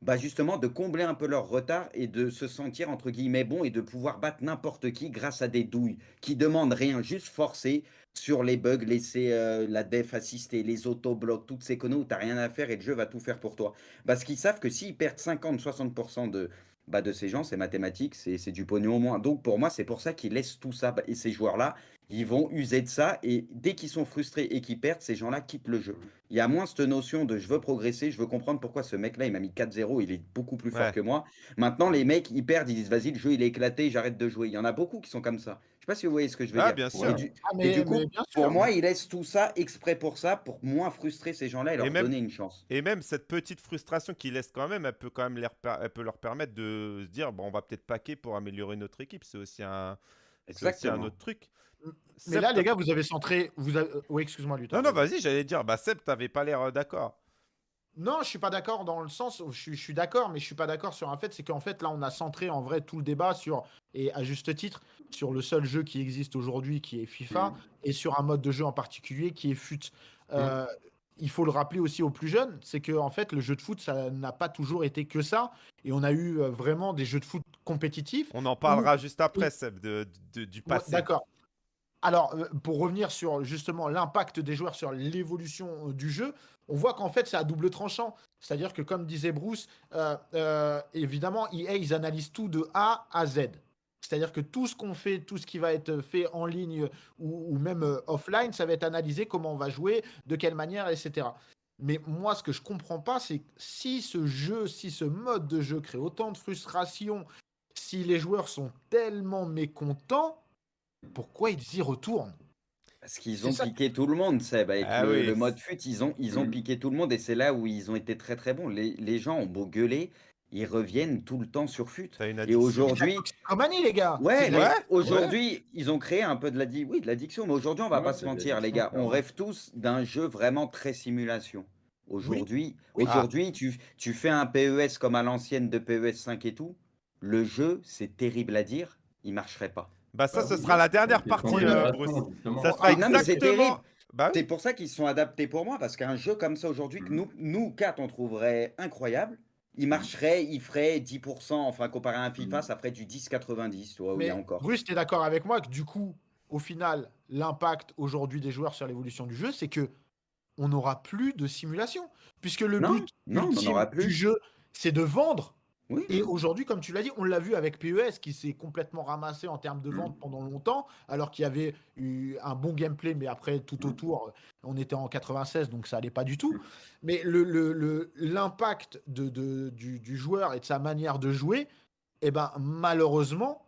bah justement de combler un peu leur retard et de se sentir entre guillemets bon et de pouvoir battre n'importe qui grâce à des douilles qui demandent rien, juste forcer sur les bugs, laisser euh, la def assister, les autoblocs, toutes ces conneries où tu n'as rien à faire et le jeu va tout faire pour toi. Parce qu'ils savent que s'ils perdent 50-60% de, bah, de ces gens, c'est mathématique, c'est c'est du pognon au moins. Donc pour moi, c'est pour ça qu'ils laissent tout ça. Et ces joueurs-là, ils vont user de ça. Et dès qu'ils sont frustrés et qu'ils perdent, ces gens-là quittent le jeu. Il y a moins cette notion de je veux progresser, je veux comprendre pourquoi ce mec-là, il m'a mis 4-0, il est beaucoup plus fort Ouais. que moi. Maintenant, les mecs, ils perdent, ils disent vas-y, le jeu, il est éclaté, j'arrête de jouer. Il y en a beaucoup qui sont comme ça. Je sais pas si vous voyez ce que je veux Ah, dire. bien Et sûr. du- Ah, et mais, du coup, mais bien sûr. pour moi, ils laissent tout ça exprès pour ça, pour moins frustrer ces gens-là et leur même- donner une chance. Et même cette petite frustration qu'ils laissent quand même, elle peut quand même reper- elle peut leur permettre de se dire bon, on va peut-être paquer pour améliorer notre équipe. C'est aussi un, c'est un Exactement. autre truc. Mais Seb, là, les gars, vous avez centré. Vous avez... Oui, excuse-moi, Luthor. Non, non, vas-y, j'allais dire, bah Seb, t'avais pas l'air euh, d'accord. Non, je suis pas d'accord dans le sens où je suis, je suis d'accord, mais je suis pas d'accord sur un fait, c'est qu'en fait là on a centré en vrai tout le débat sur et à juste titre sur le seul jeu qui existe aujourd'hui qui est FIFA Mm. et sur un mode de jeu en particulier qui est FUT. Euh, Il faut le rappeler aussi aux plus jeunes, c'est que en fait le jeu de foot ça n'a pas toujours été que ça et on a eu euh, vraiment des jeux de foot compétitifs. On en parlera juste après, Seb, de, de- du Ouais, passé. D'accord. Alors, euh, pour revenir sur justement l'impact des joueurs sur l'évolution euh, du jeu, on voit qu'en fait, c'est à double tranchant. C'est-à-dire que, comme disait Bruce, euh, évidemment, EA, ils analysent tout de A à Z. C'est-à-dire que tout ce qu'on fait, tout ce qui va être fait en ligne ou, même offline, ça va être analysé, comment on va jouer, de quelle manière, etc. Mais moi, ce que je comprends pas, c'est si ce jeu, si ce mode de jeu crée autant de frustration, si les joueurs sont tellement mécontents, pourquoi ils y retournent? Parce qu'ils ont ça. piqué tout le monde, Seb. Avec Ah le, oui. le mode fut, ils ont, ils ont Mm. piqué tout le monde et c'est là où ils ont été très très bons. Les, les gens ont beau gueuler, ils reviennent tout le temps sur FUT. Et aujourd'hui, les gars. Ouais, aujourd'hui, ils ont créé un peu de l'addiction. Oui, de l'addiction, mais aujourd'hui, on va Ouais, pas se mentir, les gars. On rêve tous d'un jeu vraiment très simulation. Aujourd'hui, Oui. aujourd'hui, tu, tu fais un PES comme à l'ancienne de PES 5 et tout. Le jeu, c'est terrible à dire, il marcherait pas. Bah ça, Bah ce oui, sera la dernière partie, euh, Bruce. Ça sera Ah, exactement... terrible. Bah oui. C'est pour ça qu'ils se sont adaptés pour moi, parce qu'un jeu comme ça aujourd'hui, que Mhm. nous, nous quatre, on trouverait incroyable, il marcherait, il ferait 10%, enfin, comparé à un FIFA, Mhm. ça ferait du 10-90, tu vois, où il Mais y a encore. Bruce, tu es d'accord avec moi que du coup, au final, l'impact aujourd'hui des joueurs sur l'évolution du jeu, c'est que on n'aura plus de simulation. Puisque le Non, but non, ultime aura plus. du jeu, c'est de vendre. Oui. Et aujourd'hui, comme tu l'as dit, on l'a vu avec PES qui s'est complètement ramassé en termes de Mm. vente pendant longtemps, alors qu'il y avait eu un bon gameplay, mais après, tout Mm. autour, on était en 96, donc ça allait pas du tout. Mm. Mais le- le- le- l'impact de, de- du, du joueur et de sa manière de jouer, eh ben, malheureusement,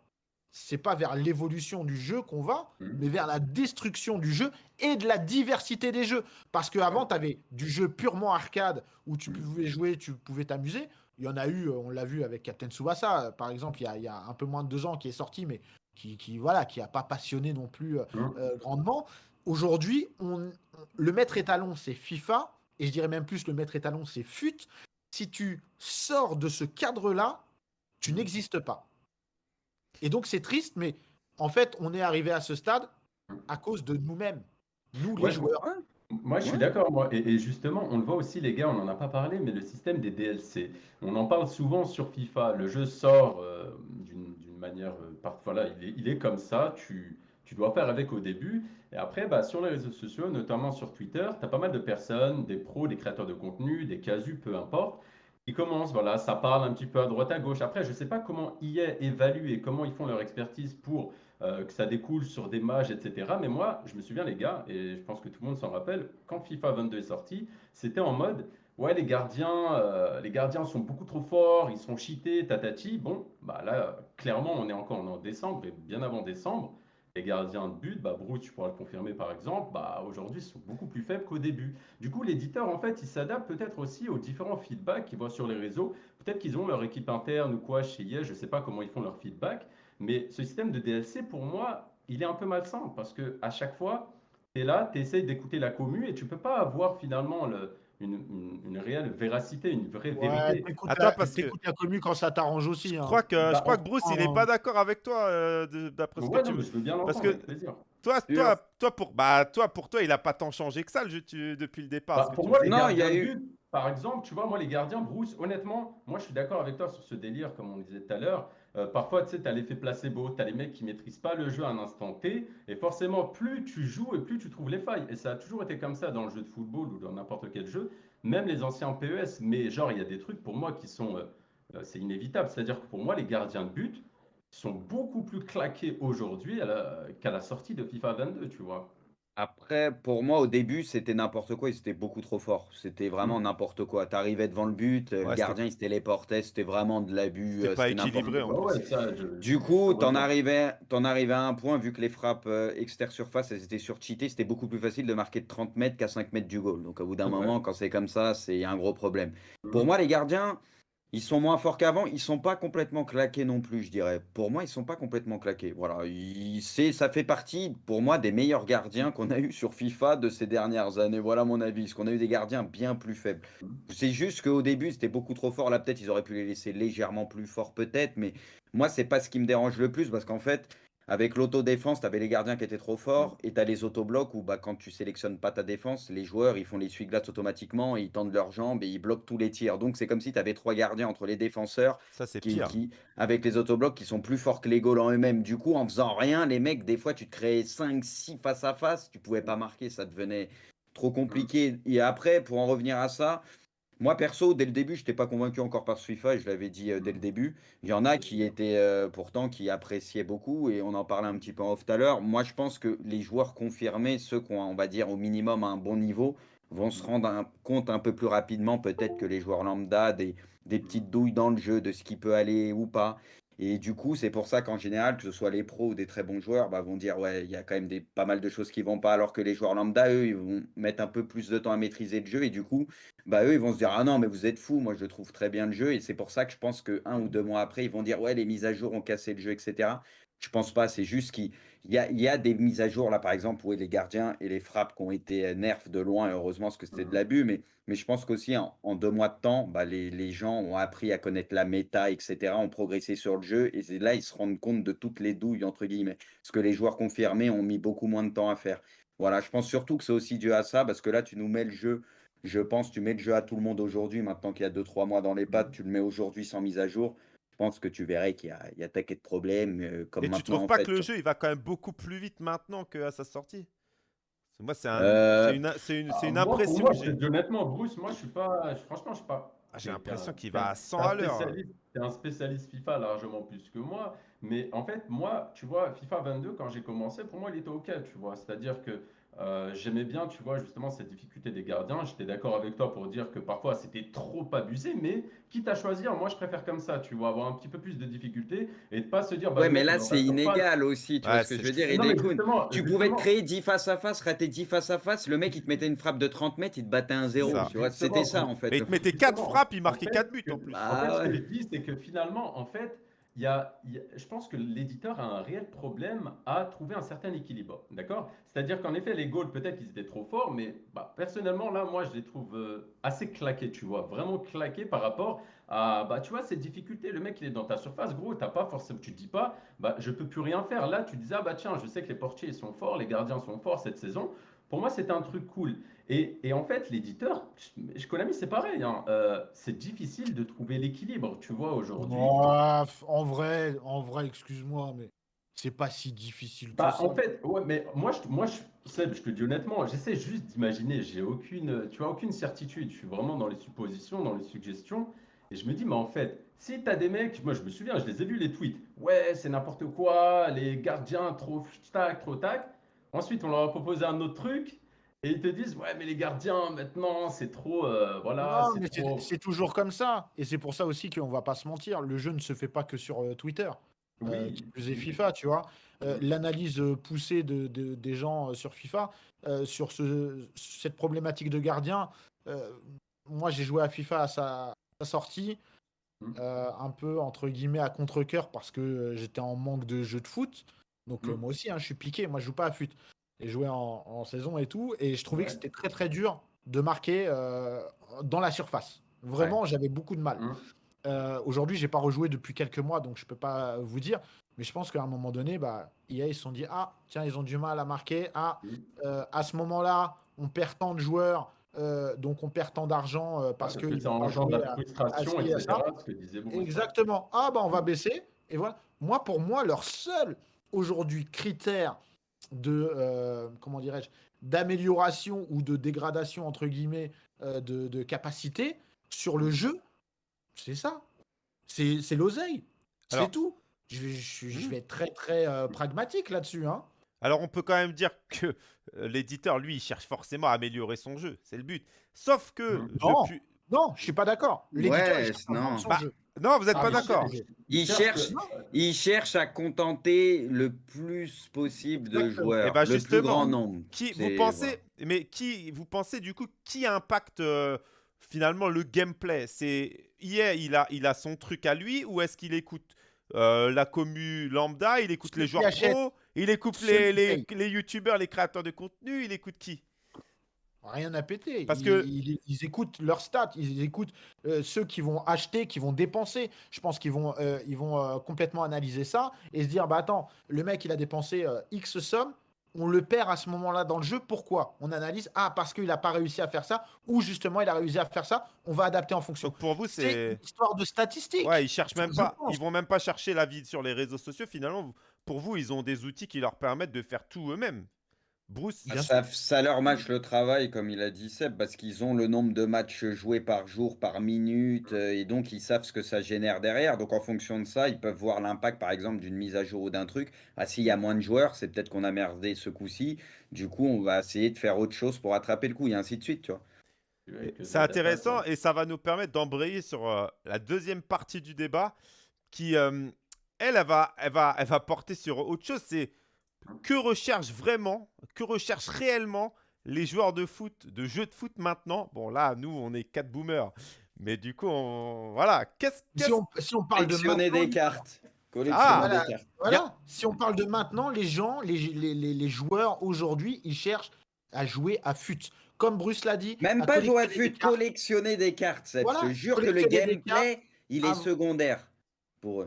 c'est pas vers l'évolution du jeu qu'on va, mais vers la destruction du jeu et de la diversité des jeux. Parce qu'avant, tu avais du jeu purement arcade où tu pouvais jouer, tu pouvais t'amuser. Il y en a eu, euh, on l'a vu avec Captain Tsubasa, euh, par exemple, il y, a, il y a un peu moins de deux ans qui est sorti, mais qui, qui voilà, qui a pas passionné non plus euh, euh, grandement. Aujourd'hui, on, le maître étalon, c'est FIFA, et je dirais même plus le maître étalon, c'est FUT. Si tu sors de ce cadre-là, tu n'existes pas. Et donc c'est triste, mais en fait, on est arrivé à ce stade à cause de nous-mêmes, nous les joueurs. Moi, je suis Ouais. d'accord, moi. Et, et justement, on le voit aussi, les gars, on n'en a pas parlé, mais le système des DLC. On en parle souvent sur FIFA. Le jeu sort euh, d'une d'une manière. euh, parfois, là, il est, il est comme ça. Tu, tu dois faire avec au début. Et après, bah, sur les réseaux sociaux, notamment sur Twitter, tu as pas mal de personnes, des pros, des créateurs de contenu, des casus, peu importe, qui commencent. Voilà, ça parle un petit peu à droite, à gauche. Après, je ne sais pas comment EA évalue et comment ils font leur expertise pour euh, que ça découle sur des mages, etc. Mais moi, je me souviens, les gars, et je pense que tout le monde s'en rappelle, quand FIFA 22 est sorti, c'était en mode, ouais, les gardiens, euh, les gardiens sont beaucoup trop forts, ils sont cheatés, tatati. Bon, bah là, clairement, on est encore en décembre, et bien avant décembre, les gardiens de but, bah, Bruce, tu pourras le confirmer par exemple, bah, aujourd'hui, sont beaucoup plus faibles qu'au début. Du coup, l'éditeur, en fait, il s'adapte peut-être aussi aux différents feedbacks qu'il voit sur les réseaux. Peut-être qu'ils ont leur équipe interne ou quoi chez EA, je ne sais pas comment ils font leur feedback. Mais ce système de DLC, pour moi, il est un peu malsain parce que à chaque fois, tu es là, tu essayes d'écouter la commu et tu peux pas avoir finalement le- une, une- une réelle véracité, une vraie Ouais, vérité. Attends, la, parce que- t'écoutes la commu quand ça t'arrange aussi. Je hein. crois que, je Bah, crois que Bruce, il est on- pas d'accord avec toi, euh, d'après ce Ouais, que tu non, veux. je veux bien Parce que- plaisir. Toi, Sûr. toi, toi, pour, bah, toi, pour toi, il a pas tant changé que ça, le jeu, tu- depuis le départ. Bah, pour tu moi, les. Non, il y a eu- par exemple, tu vois, moi, les gardiens, Bruce, honnêtement, moi, je suis d'accord avec toi sur ce délire, comme on disait tout à l'heure. Euh, parfois, tu sais, tu as l'effet placebo, tu as les mecs qui maîtrisent pas le jeu à un instant T, et forcément, plus tu joues et plus tu trouves les failles. Et ça a toujours été comme ça dans le jeu de football ou dans n'importe quel jeu, même les anciens PES. Mais genre, il y a des trucs pour moi qui sont. euh, euh, c'est inévitable. C'est-à-dire que pour moi, les gardiens de but sont beaucoup plus claqués aujourd'hui qu'à la sortie de FIFA 22, tu vois. Après, pour moi, au début, c'était n'importe quoi. Ils étaient beaucoup trop forts. C'était vraiment Mm. n'importe quoi. T'arrivais devant le but, euh, Ouais, le gardien, il se téléportait. C'était vraiment de l'abus. C'était euh, pas c'était n'importe équilibré, quoi. en Ouais, plus. ouais, ça, je- Du je coup, t'en arrivais, t'en arrivais à un point, vu que les frappes euh, extérieures surface, elles étaient surcheatées, c'était beaucoup plus facile de marquer de 30 mètres qu'à 5 mètres du goal. Donc, au bout d'un Ouais. moment, quand c'est comme ça, c'est un gros problème. Pour Mhm. moi, les gardiens, ils sont moins forts qu'avant. Ils sont pas complètement claqués non plus, je dirais. Pour moi, ils sont pas complètement claqués. Voilà, il- c'est, ça fait partie, pour moi, des meilleurs gardiens qu'on a eu sur FIFA de ces dernières années. Voilà mon avis. Parce qu'on a eu des gardiens bien plus faibles. C'est juste qu'au début, c'était beaucoup trop fort. Là, peut-être, ils auraient pu les laisser légèrement plus forts, peut-être. Mais moi, c'est pas ce qui me dérange le plus parce qu'en fait, avec l'autodéfense, tu avais les gardiens qui étaient trop forts et tu as les autoblocs où bah, quand tu sélectionnes pas ta défense, les joueurs ils font les essuie-glaces automatiquement, et ils tendent leurs jambes et ils bloquent tous les tirs. Donc c'est comme si tu avais trois gardiens entre les défenseurs Ça, c'est qui, avec les autoblocs qui sont plus forts que les goals en eux-mêmes. Du coup, en faisant rien, les mecs, des fois, tu te créais 5, 6 face à face, tu pouvais pas marquer, ça devenait trop compliqué. Et après, pour en revenir à ça, moi perso, dès le début, je n'étais pas convaincu encore par ce FIFA, je l'avais dit euh, dès le début. Il y en a qui étaient euh, pourtant qui appréciaient beaucoup, et on en parlait un petit peu en off tout à l'heure. Moi, je pense que les joueurs confirmés, ceux qui ont, on va dire, au minimum un bon niveau, vont se rendre un- compte un peu plus rapidement, peut-être que les joueurs lambda, des, des petites douilles dans le jeu, de ce qui peut aller ou pas. Et du coup, c'est pour ça qu'en général, que ce soit les pros ou des très bons joueurs, bah, vont dire ouais, il y a quand même des, pas mal de choses qui vont pas, alors que les joueurs lambda, eux, ils vont mettre un peu plus de temps à maîtriser le jeu. Et du coup, bah, eux, ils vont se dire ah non, mais vous êtes fous, moi je trouve très bien le jeu. Et c'est pour ça que je pense que un ou deux mois après, ils vont dire ouais, les mises à jour ont cassé le jeu, etc. Je pense pas, c'est juste qu'il y a, il y a des mises à jour là, par exemple, où les gardiens et les frappes qui ont été nerfs de loin, heureusement, parce que c'était de l'abus, mais, mais je pense qu'aussi en, en, deux mois de temps, bah, les, les, gens ont appris à connaître la méta, etc., ont progressé sur le jeu, et là, ils se rendent compte de toutes les douilles, entre guillemets, ce que les joueurs confirmés ont mis beaucoup moins de temps à faire. Voilà, je pense surtout que c'est aussi dû à ça, parce que là, tu nous mets le jeu, je pense, tu mets le jeu à tout le monde aujourd'hui, maintenant qu'il y a deux, trois mois dans les pattes, tu le mets aujourd'hui sans mise à jour pense que tu verrais qu'il y, y, a taquet de problèmes. Euh, comme Et tu trouves pas que le jeu il va quand même beaucoup plus vite maintenant qu'à sa sortie? Moi, c'est un, Euh, une, c'est une, c'est une Ah, moi, pour impression moi, que j'ai. je- honnêtement, Bruce, moi, je suis pas. je- Franchement, je suis pas. Ah, J'ai l'impression qu'il va à 100 t'es un à l'heure. T'es un spécialiste FIFA largement plus que moi. Mais en fait, moi, tu vois, FIFA 22, quand j'ai commencé, pour moi, il était OK, tu vois. C'est-à-dire que euh, j'aimais bien, tu vois, justement, cette difficulté des gardiens. J'étais d'accord avec toi pour dire que parfois, c'était trop abusé. Mais quitte à choisir, moi, je préfère comme ça, tu vois, avoir un petit peu plus de difficulté et de pas se dire. bah, Ouais, mais là, c'est inégal aussi, tu Ouais, vois ce que je veux dire, Non, mais Idekun. justement, Tu pouvais te créer 10 face à face, rater 10 face à face, le mec il te mettait une frappe de 30 mètres, il te battait un 0, Ça. tu vois, c'était ça en fait. Et il te mettait 4 Justement, frappes, il en marquait fait, 4 buts en plus. En Ah fait, ce que je dis, c'est que finalement, en fait, il y a, je pense que l'éditeur a un réel problème à trouver un certain équilibre. D'accord? C'est-à-dire qu'en effet, les goals, peut-être qu'ils étaient trop forts, mais bah, personnellement, là, moi, je les trouve euh, assez claqués, tu vois, vraiment claqués par rapport à, bah, tu vois, cette difficulté. Le mec, il est dans ta surface, gros, t'as pas forcément, tu te dis pas, bah, je peux plus rien faire. Là, tu disais, ah bah tiens, je sais que les portiers sont forts, les gardiens sont forts cette saison. Pour moi, c'était un truc cool. Et, et en fait, l'éditeur, Konami, c'est pareil. hein, euh, c'est difficile de trouver l'équilibre, tu vois, aujourd'hui. En vrai, en vrai, excuse-moi, mais c'est pas si difficile Bah, en fait, ouais, mais moi, je, moi, je, Seb, je te dis honnêtement, j'essaie juste d'imaginer. J'ai aucune, tu vois, aucune certitude. Je suis vraiment dans les suppositions, dans les suggestions. Et je me dis, mais en fait, si t'as des mecs, moi, je me souviens, je les ai vus les tweets. Ouais, c'est n'importe quoi, les gardiens, trop tac, trop tac. Ensuite, on leur a proposé un autre truc. Et ils te disent, ouais, mais les gardiens, maintenant, c'est trop, euh, voilà, Non, c'est mais c'est trop. c'est toujours comme ça. Et c'est pour ça aussi qu'on va pas se mentir. Le jeu ne se fait pas que sur euh, Twitter. euh, Oui. plus est FIFA, tu vois. Euh, L'analyse euh, poussée de, de- des gens euh, sur FIFA, euh, sur ce, cette problématique de gardien, euh, moi j'ai joué à FIFA à sa, sa sortie, Mm. euh, un peu entre guillemets à contre-coeur parce que euh, j'étais en manque de jeu de foot. Donc euh, Mm. moi aussi, hein, je suis piqué, moi je joue pas à foot. Et joué en, en saison et tout. Et je trouvais que c'était très très dur de marquer euh, dans la surface. Vraiment, j'avais beaucoup de mal. Mm. Euh, Aujourd'hui, j'ai pas rejoué depuis quelques mois, donc je peux pas vous dire. Mais je pense qu'à un moment donné, bah, EA, ils se sont dit Ah, tiens, ils ont du mal à marquer. Ah, Mm. euh, à ce moment-là, on perd tant de joueurs, euh, donc on perd tant d'argent euh, parce Parce qu'ils que ça engendre jouer la à- frustration, à ci, à etc. ça. Ce que disait beaucoup. Exactement. Ah, bah, on va baisser. Et voilà. Moi, pour moi, leur seul aujourd'hui critère de, euh, comment dirais-je, d'amélioration ou de dégradation, entre guillemets, euh, de, de capacité sur le jeu, c'est ça. C'est c'est l'oseille. C'est tout. Je, vais- je- je Mhm. vais être très, très euh, pragmatique là-dessus. Hein. Alors, on peut quand même dire que l'éditeur, lui, il cherche forcément à améliorer son jeu. C'est le but. Sauf que. Non. depuis. Non, je suis pas d'accord. L'éditeur, Ouais, non. son Bah, jeu. Non, vous n'êtes Ah, pas d'accord. Il cherche, il cherche à contenter le plus possible de Exactement. joueurs, Eh ben, le plus justement, grand nombre. Qui, vous pensez, mais qui, vous pensez du coup, qui impacte euh, finalement le gameplay? C'est hier, il a, il a son truc à lui, ou est-ce qu'il écoute euh, la commu lambda, il écoute les joueurs pro, il écoute les youtubeurs, les créateurs de contenu, il écoute qui? Rien à péter. Parce ils, que- ils- ils écoutent leurs stats, ils écoutent euh, ceux qui vont acheter, qui vont dépenser. Je pense qu'ils vont, euh, ils vont euh, complètement analyser ça et se dire bah attends, le mec il a dépensé X somme, on le perd à ce moment-là dans le jeu. Pourquoi? On analyse ah parce qu'il n'a pas réussi à faire ça ou justement il a réussi à faire ça. On va adapter en fonction. Donc pour vous, C'est une histoire de statistiques. Ouais, ils cherchent même pense. pas, ils vont même pas chercher la vie sur les réseaux sociaux. Finalement, pour vous, ils ont des outils qui leur permettent de faire tout eux-mêmes. Bruce, Bien Ça, ça leur match le travail, comme il a dit Seb, parce qu'ils ont le nombre de matchs joués par jour, par minute, euh, et donc ils savent ce que ça génère derrière. Donc en fonction de ça, ils peuvent voir l'impact, par exemple, d'une mise à jour ou d'un truc. Ah, s'il y a moins de joueurs, c'est peut-être qu'on a merdé ce coup-ci. Du coup, on va essayer de faire autre chose pour attraper le coup, et ainsi de suite, tu vois. C'est ça intéressant et ça va nous permettre d'embrayer sur euh, la deuxième partie du débat qui euh, elle, elle va, elle va, elle va porter sur autre chose. C'est que recherchent vraiment, que recherchent réellement les joueurs de foot, de jeux de foot maintenant? Bon, là, nous, on est quatre boomers. Mais du coup, on... voilà. Qu'est-ce Si qu'est-ce- on, si on parle de Collectionner maintenant, des cartes. Collectionner Ah, voilà. des cartes. Voilà. Si on parle de maintenant, les gens, les, les, les- les joueurs aujourd'hui, ils cherchent à jouer à fut. Comme Bruce l'a dit. Même pas jouer à collectionner fut, des cartes. collectionner des cartes. Voilà, Je te jure que le gameplay, il est Ah, secondaire pour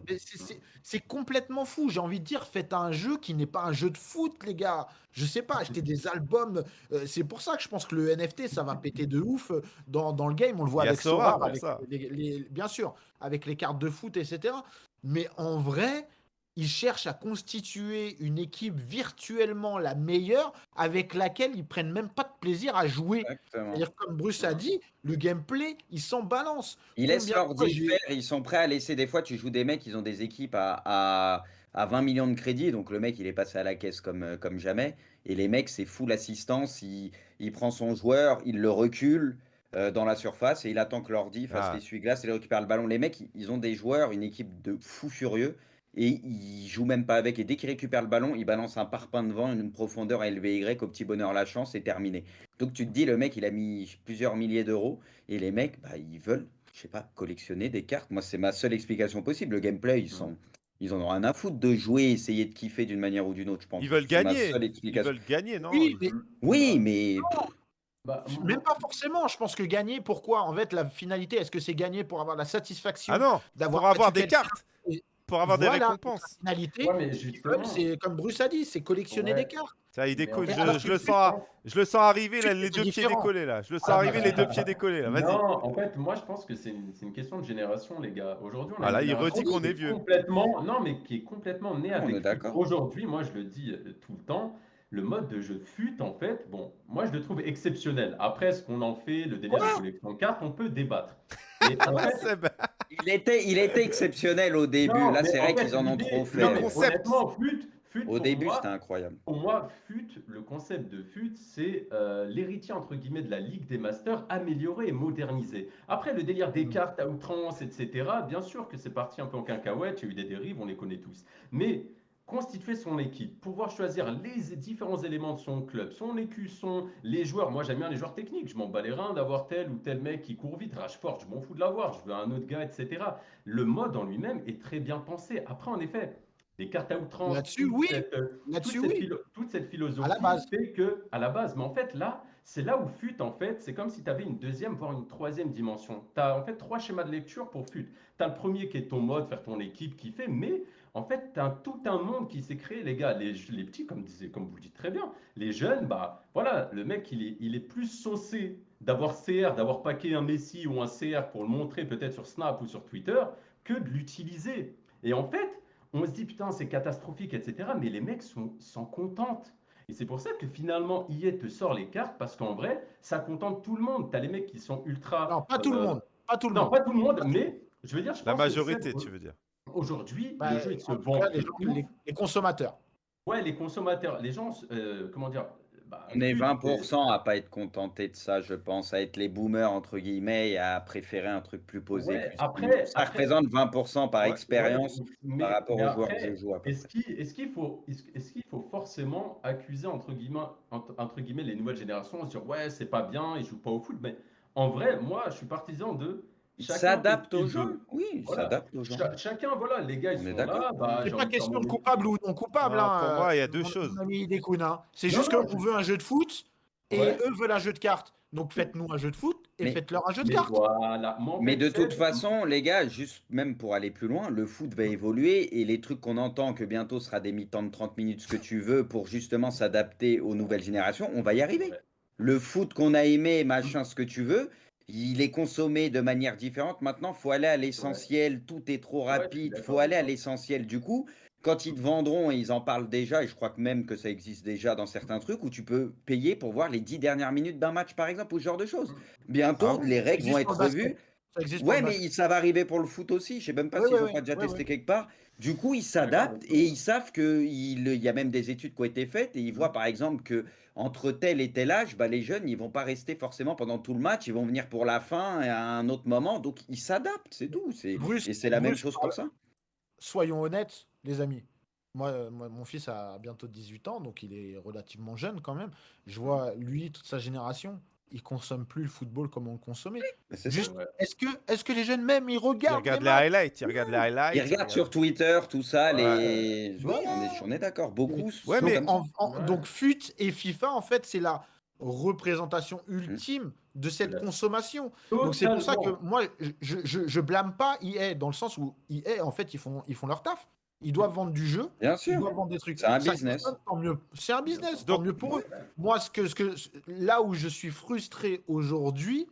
c'est- complètement fou. J'ai envie de dire, faites un jeu qui n'est pas un jeu de foot, les gars. Je sais pas, acheter des albums. euh, c'est pour ça que je pense que le NFT, ça va péter de ouf euh, dans, dans le game. On le voit avec Sora avec ça. les- les- bien sûr, avec les cartes de foot, etc. Mais en vrai, ils cherchent à constituer une équipe virtuellement la meilleure avec laquelle ils prennent même pas de plaisir à jouer. C'est-à-dire, comme Bruce a dit, le gameplay, il s'en balance. Ils laissent leur faire, ils sont prêts à laisser. Des fois, tu joues des mecs, ils ont des équipes à, à, à 20 millions de crédits, donc le mec, il est passé à la caisse comme, euh, comme jamais. Et les mecs, c'est full assistance, il, il prend son joueur, il le recule euh, dans la surface et il attend que l'ordi fasse Ah. l'essuie-glace et il récupère le ballon. Les mecs, ils- ils ont des joueurs, une équipe de fous furieux. Et ils jouent même pas avec. Et dès qu'ils récupèrent le ballon, ils balancent un parpaing devant, une profondeur LVY au petit bonheur la chance, c'est terminé. Donc tu te dis, le mec, il a mis plusieurs milliers d'euros. Et les mecs, bah, ils veulent, je sais pas, collectionner des cartes. Moi, c'est ma seule explication possible. Le gameplay, ils sont, ils en ont rien à foutre de jouer, essayer de kiffer d'une manière ou d'une autre, je pense. Ils veulent C'est ma gagner. Ils veulent gagner, non? Oui, mais Oui, mais Bah, Même pas forcément. Je pense que gagner, pourquoi? En fait, la finalité, est-ce que c'est gagner pour avoir la satisfaction Ah non, d'avoir pour avoir battu des cartes, Et pour avoir des récompenses. La finalité, Ouais, c'est comme Bruce a dit, c'est collectionner Ouais. des cartes. Ça, il décolle. Je, le sens, je le sens arriver, là, les deux pieds décollés, là. Je le sens Ah, arriver, bah. les deux pieds décollés, là. Vas-y. Non, en fait, moi je pense que c'est une, question de génération, les gars. Aujourd'hui, on a Ah, une là, il génération redit qu'on qui est vieux. Complètement, non, mais qui est complètement née On avec. est FUT. d'accord. Aujourd'hui, moi je le dis euh, tout le temps, le mode de jeu FUT, en fait, bon, moi je le trouve exceptionnel. Après, ce qu'on en fait, le délire de collection de cartes, on peut débattre. Et en fait. Il était, il était exceptionnel au début. non, Là, c'est vrai qu'ils en ont trop fait. Le concept. Honnêtement, FUT, FUT Au début, c'était incroyable. Pour moi, FUT, le concept de FUT, c'est euh, l'héritier entre guillemets de la Ligue des Masters amélioré et modernisé. Après, le délire des cartes à outrance, etc., bien sûr que c'est parti un peu en cacahuète, il y a eu des dérives, on les connaît tous. Mais constituer son équipe, pouvoir choisir les différents éléments de son club, son écusson, les joueurs. Moi, j'aime bien les joueurs techniques. Je m'en bats les reins d'avoir tel ou tel mec qui court vite. Rashford, je m'en fous de l'avoir. Je veux un autre gars, etc. Le mode en lui-même est très bien pensé. Après, en effet, les cartes à outrance, Là-dessus, toute oui. cette, euh, Là-dessus, toute, cette oui. toute cette philosophie À la base. fait que, à la base, mais en fait, là, c'est là où FUT, en fait, c'est comme si tu avais une deuxième, voire une troisième dimension. Tu as en fait trois schémas de lecture pour FUT. Tu as le premier qui est ton mode, faire ton équipe, kiffer, mais en fait, tu as tout un monde qui s'est créé, les gars. Les, les petits, comme, disait- comme vous le dites très bien, les jeunes, bah voilà, le mec, il est, il est plus saucé d'avoir CR, d'avoir paqué un Messi ou un CR pour le montrer peut-être sur Snap ou sur Twitter, que de l'utiliser. Et en fait, on se dit, putain, c'est catastrophique, etc. Mais les mecs sont- s'en contentent. Et c'est pour ça que finalement, EA te sort les cartes, parce qu'en vrai, ça contente tout le monde. Tu as les mecs qui sont ultra. Non, pas tout le euh, monde. Pas tout le Non, monde. pas tout le monde, mais je veux dire, je La pense majorité, c'est- tu veux dire. Aujourd'hui, Bah, le jeu, il se en tout vend. cas, les, de gens- ouf. les- les consommateurs. Ouais, les consommateurs, les gens, euh, comment dire bah, On est FUT, 20% à pas être contenté de ça, je pense, à être les boomers entre guillemets et à préférer un truc plus posé. Ouais, plus après- ça après- représente 20% par Ouais, expérience Ouais, mais- par rapport aux joueurs après, que je joue. à peu Est-ce qu'il est-ce qu'il faut, est-ce est-ce qu'il faut forcément accuser entre guillemets, entre, entre guillemets les nouvelles générations, se dire ouais c'est pas bien, ils jouent pas au foot, mais en vrai moi je suis partisan de s'adapte gens. veut. Oui, il Voilà. s'adapte gens. Cha- chacun voilà les gars ils sont d'accord. là, bah, C'est pas question de coupable ou non coupable. Hein, pour euh, moi, il y a deux mon- choses. hein. C'est juste qu'on veut un jeu de foot et Ouais. eux veulent un jeu de cartes. Donc faites-nous un jeu de foot et faites-leur un jeu de Mais cartes. voilà. Mais de toute façon, les gars, juste même pour aller plus loin, le foot va évoluer et les trucs qu'on entend que bientôt sera des mi-temps de 30 minutes, ce que tu veux, pour justement s'adapter aux nouvelles générations, on va y arriver. Ouais. Le foot qu'on a aimé, machin, ce que tu veux, il est consommé de manière différente. Maintenant, faut aller à l'essentiel. Tout est trop Ouais, rapide. d'accord faut aller à l'essentiel. Du coup, quand ils te vendront, et ils en parlent déjà, et je crois que même que ça existe déjà dans certains trucs, où tu peux payer pour voir les 10 dernières minutes d'un match, par exemple, ou ce genre de choses. Bientôt, Ah les règles vont être basket. Ça existe Ouais, pour le mais ça va arriver pour le foot aussi. Je sais même pas Ouais, s'ils ont ouais, pas déjà testé quelque part. Du coup, ils s'adaptent et ils savent qu'il il y a même des études qui ont été faites et ils voient par exemple que entre tel et tel âge, bah, les jeunes, ils vont pas rester forcément pendant tout le match. Ils vont venir pour la fin et à un autre moment. Donc, ils s'adaptent, c'est tout. C'est Bruce- et c'est la même Bruce chose parle- pour ça. soyons honnêtes, les amis. Moi, euh, moi, mon fils a bientôt 18 ans, donc il est relativement jeune quand même. Je vois, lui, toute sa génération, ils consomment plus le football comme on le consommait. Juste, Ouais. est-ce que, les jeunes même, ils Ils regardent regardent les les highlights, ils regardent les highlights. Ils regardent sur Twitter, tout ça, les. Ouais. Ouais, on est, on est d'accord. Beaucoup. Ouais, sont mais comme ça. En- en- Ouais. Donc FUT et FIFA, en fait, c'est la représentation ultime de cette consommation. Donc c'est pour ça que moi, je, je, je blâme pas EA dans le sens où EA, en fait, ils font, ils font leur taf. Ils doivent vendre du jeu, Bien ils sûr. doivent vendre des trucs. C'est un Ça business. tant mieux. C'est un business, Donc, tant mieux pour eux. Moi, ce que, ce que, là où je suis frustré aujourd'hui,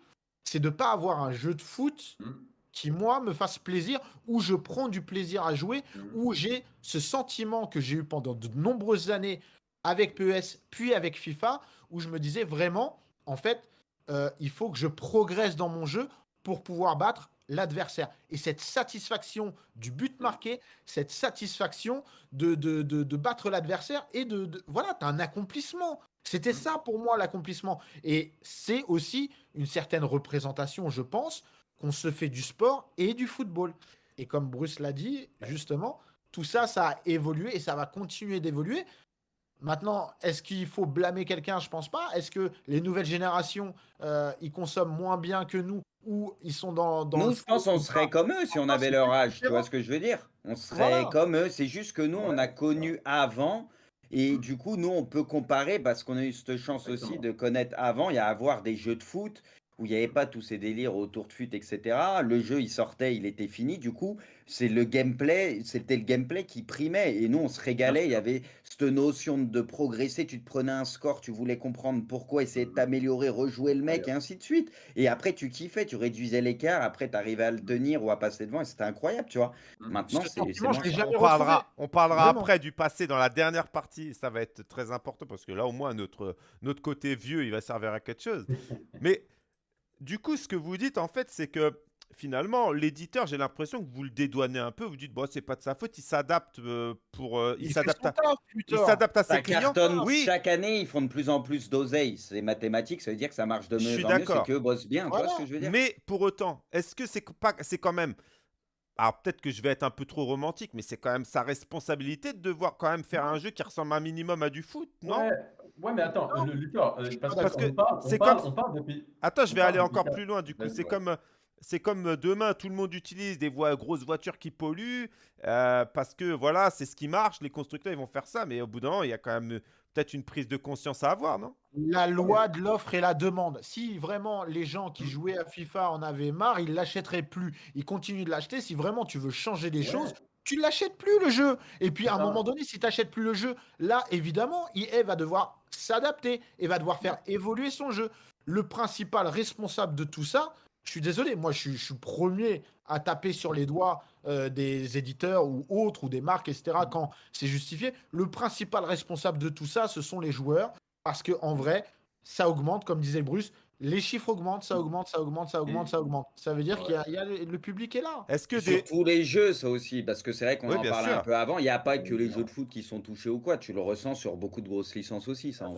c'est de ne pas avoir un jeu de foot Mm. qui, moi, me fasse plaisir, où je prends du plaisir à jouer, Mm. où j'ai ce sentiment que j'ai eu pendant de nombreuses années avec PES, puis avec FIFA, où je me disais vraiment, en fait, euh, il faut que je progresse dans mon jeu pour pouvoir battre l'adversaire. Et cette satisfaction du but marqué, cette satisfaction de, de, de- de battre l'adversaire et de, de- voilà, tu as un accomplissement. C'était ça pour moi l'accomplissement. Et c'est aussi une certaine représentation, je pense, qu'on se fait du sport et du football. Et comme Bruce l'a dit, justement, tout ça, ça a évolué et ça va continuer d'évoluer. Maintenant, est-ce qu'il faut blâmer quelqu'un? Je pense pas. Est-ce que les nouvelles générations, euh, ils consomment moins bien que nous ou ils sont dans, dans Nous, je pense ou serait comme eux si on avait leur âge. Tu vois ce que je veux dire? On serait Voilà. comme eux. C'est juste que nous, on a Ouais. connu avant. Et du coup, nous, on peut comparer parce qu'on a eu cette chance aussi de connaître avant. Il y a avoir des jeux de foot où il n'y avait pas tous ces délires autour de fut, etc. Le jeu, il sortait, il était fini. Du coup, c'est le gameplay, c'était le gameplay qui primait. Et nous, on se régalait. Il y avait cette notion de progresser. Tu te prenais un score, tu voulais comprendre pourquoi, essayer de t'améliorer, rejouer le mec, et ainsi de suite. Et après, tu kiffais, tu réduisais l'écart. Après, tu arrivais à le tenir ou à passer devant. Et c'était incroyable, tu vois. Mhm. Maintenant, c'est On parlera, retrouvé. on parlera Vraiment. après du passé dans la dernière partie. Ça va être très important parce que là, au moins, notre, notre côté vieux, il va servir à quelque chose. Mais du coup, ce que vous dites, en fait, c'est que finalement, l'éditeur, j'ai l'impression que vous le dédouanez un peu. Vous dites, bon, c'est pas de sa faute, il s'adapte euh, pour. euh, il s'adapte à, il s'adapte à Ça ses clients. Oui, chaque année, ils font de plus en plus d'oseille. C'est mathématique, ça veut dire que ça marche de Je mieux suis en mieux, c'est d'accord. qu'eux bossent bien, tu vois Voilà. ce que je veux dire mais pour autant, est-ce que c'est pas, c'est quand même. Alors peut-être que je vais être un peu trop romantique, mais c'est quand même sa responsabilité de devoir quand même faire un jeu qui ressemble un minimum à du foot, non? Ouais, ouais, mais attends, Non. le, Lucas, euh, parce, Parce que parle, on parle, comme- on parle depuis. Attends, je vais aller encore plus loin. Du coup, Vas-y, c'est ouais. comme, c'est comme euh, demain, tout le monde utilise des voies, grosses voitures qui polluent euh, parce que voilà, c'est ce qui marche. Les constructeurs, ils vont faire ça, mais au bout d'un moment, il y a quand même euh, peut-être une prise de conscience à avoir, non? La loi de l'offre et la demande. Si vraiment les gens qui jouaient à FIFA en avaient marre, ils l'achèteraient plus. Ils continuent de l'acheter. Si vraiment tu veux changer des Ouais. choses, tu l'achètes plus le jeu. Et puis à un moment donné, si tu n'achètes plus le jeu, là évidemment, EA va devoir s'adapter et va devoir faire évoluer son jeu. Le principal responsable de tout ça, je suis désolé, moi je suis, je suis premier à taper sur les doigts euh, des éditeurs ou autres ou des marques, etc. quand c'est justifié. Le principal responsable de tout ça, ce sont les joueurs parce que en vrai, ça augmente, comme disait Bruce, les chiffres augmentent, ça augmente, ça augmente, ça augmente, ça augmente. Ça veut dire Ouais. qu'il y a, il y a le le public est là. Est-ce que des. tous les jeux, ça aussi, parce que c'est vrai qu'on Oui, en parlait sûr. un peu avant. Il n'y a pas que les jeux de foot qui sont touchés ou quoi. Tu le ressens sur beaucoup de grosses licences aussi, ça.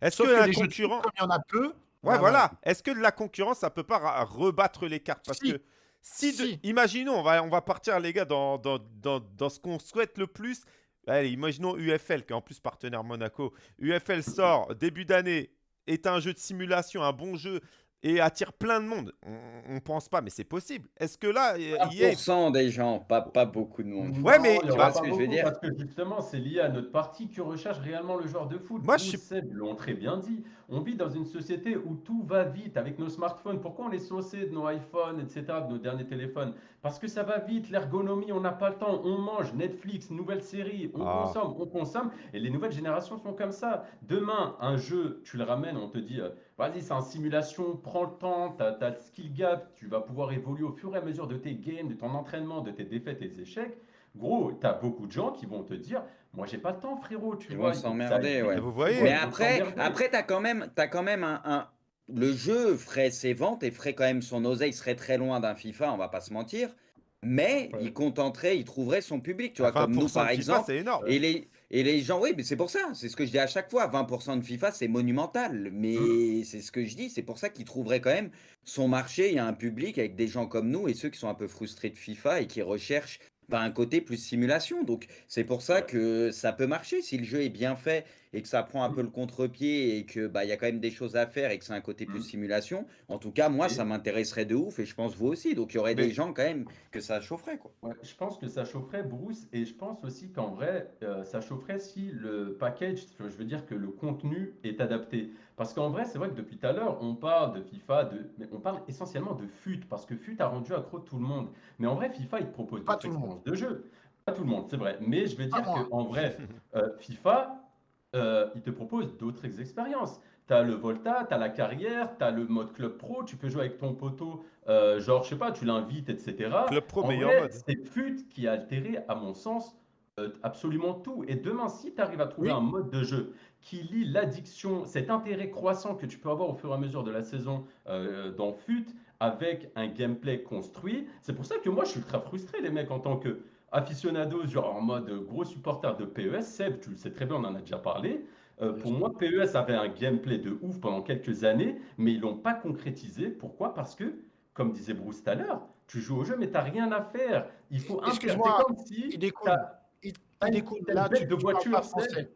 Est-ce que, que, un les jeux de concurrent. foot, comme il y en a peu. Ouais, ah, voilà. Est-ce que de la concurrence, ça peut pas rebattre les cartes? Parce Si. que si, de- Si. imaginons, on va, on va partir, les gars, dans, dans, dans, dans ce qu'on souhaite le plus. Allez, imaginons UFL, qui est en plus partenaire Monaco. UFL sort début d'année, est un jeu de simulation, un bon jeu, et attire plein de monde. On, on pense pas, mais c'est possible. Est-ce que là, il y a- 1% des gens, pas, pas beaucoup de monde. Ouais, mais- Non, tu vois aura ce que je veux dire Parce que justement, c'est lié à notre partie qui recherche réellement le joueur de foot. Moi, Nous, je suis- l'ont très bien dit. On vit dans une société où tout va vite avec nos smartphones. Pourquoi on est saucé de nos iPhones, etc., de nos derniers téléphones? Parce que ça va vite, l'ergonomie, on n'a pas le temps. On mange, Netflix, nouvelles séries, on Ah. consomme, on consomme. Et les nouvelles générations sont comme ça. Demain, un jeu, tu le ramènes, on te dit, euh, vas-y, c'est en simulation, prends le temps, tu as, le skill gap, tu vas pouvoir évoluer au fur et à mesure de tes games, de ton entraînement, de tes défaites et tes échecs. Gros, tu as beaucoup de gens qui vont te dire, moi j'ai pas le temps frérot, tu Ils vois. vont s'emmerder, ouais. Vous voyez Mais après, après t'as quand même, t'as quand même un, un- Le jeu ferait ses ventes et ferait quand même son oseille, serait très loin d'un FIFA, on va pas se mentir. Mais Ouais. il contenterait, il trouverait son public, tu vois, comme nous 20% par FIFA, exemple. c'est énorme. Et les, et les gens, oui, mais c'est pour ça, c'est ce que je dis à chaque fois, 20% de FIFA, c'est monumental, mais c'est ce que je dis, c'est pour ça qu'il trouverait quand même son marché, il y a un public avec des gens comme nous et ceux qui sont un peu frustrés de FIFA et qui recherchent bah, un côté plus simulation. Donc c'est pour ça que ça peut marcher. Si le jeu est bien fait et que ça prend un peu le contre-pied et que bah il y a quand même des choses à faire et que c'est un côté plus Mmh. simulation. En tout cas, moi, ça m'intéresserait de ouf et je pense vous aussi. Donc il y aurait Mais- des gens quand même que ça chaufferait quoi. Ouais, je pense que ça chaufferait Bruce et je pense aussi qu'en vrai, euh, ça chaufferait si le package, je veux dire que le contenu est adapté. Parce qu'en vrai, c'est vrai que depuis tout à l'heure, on parle de FIFA, de... mais on parle essentiellement de FUT, parce que FUT a rendu accro tout le monde. Mais en vrai, FIFA, il te propose Pas tout le monde. de jeu. Pas tout le monde, c'est vrai. Mais je veux Pas dire qu'en vrai, euh, FIFA, euh, il te propose d'autres expériences. Tu as le Volta, tu as la carrière, tu as le mode Club Pro, tu peux jouer avec ton poteau, euh, genre, je sais pas, tu l'invites, etc. Club Pro, En meilleur vrai, mode. c'est FUT qui a altéré, à mon sens, euh, absolument tout. Et demain, si tu arrives à trouver Oui. un mode de jeu qui lie l'addiction, cet intérêt croissant que tu peux avoir au fur et à mesure de la saison euh, dans FUT, avec un gameplay construit, c'est pour ça que moi, je suis ultra frustré, les mecs, en tant que aficionados, genre en mode gros supporter de PES. Seb, tu le sais très bien, on en a déjà parlé. Euh, pour moi, PES avait un gameplay de ouf pendant quelques années, mais ils l'ont pas concrétisé. Pourquoi? Parce que, comme disait Bruce tout à l'heure, tu joues au jeu, mais tu n'as rien à faire. Il faut un Excuse-moi, comme si Il découle. Il, il découle. Là, tu, de tu parles voiture, pas français.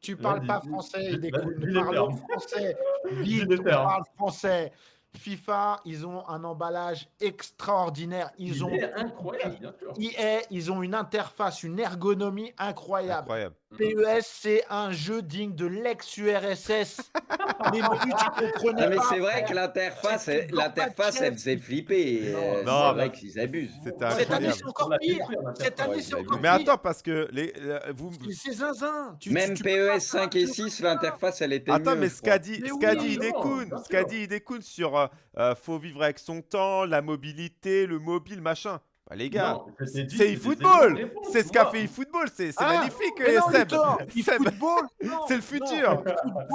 Tu parles pas français, il découle. termes. français. Vite, parle français. FIFA, ils ont un emballage extraordinaire. Ils Il ont est incroyable, bien sûr. EA, ils ont une interface, une ergonomie incroyable. Incroyable. PES, c'est un jeu digne de l'ex-URSS. Les menus, tu comprenais Ah, mais pas. c'est vrai que l'interface, elle- l'interface, elle faisait flipper. Non, non, c'est vrai mais- qu'ils abusent. Cette année, c'est encore pire. Cette année, c'est encore vu. Mais pire. attends, parce que les, vous. C'est- C'est zinzin. Tu- Même tu- PES 5 et faire un 6, jeu comme ça. l'interface, elle était Attends, mieux, mais ce qu'a dit, Mais ce qu'a dit évidemment, Idekun, bien ce qu'a sûr. dit Idekun sur euh, euh, faut vivre avec son temps, la mobilité, le mobile, machin. Bah, les gars, c'est eFootball. réponses, C'est ce qu'a fait eFootball. C'est Ah, magnifique, Seb. C'est le futur.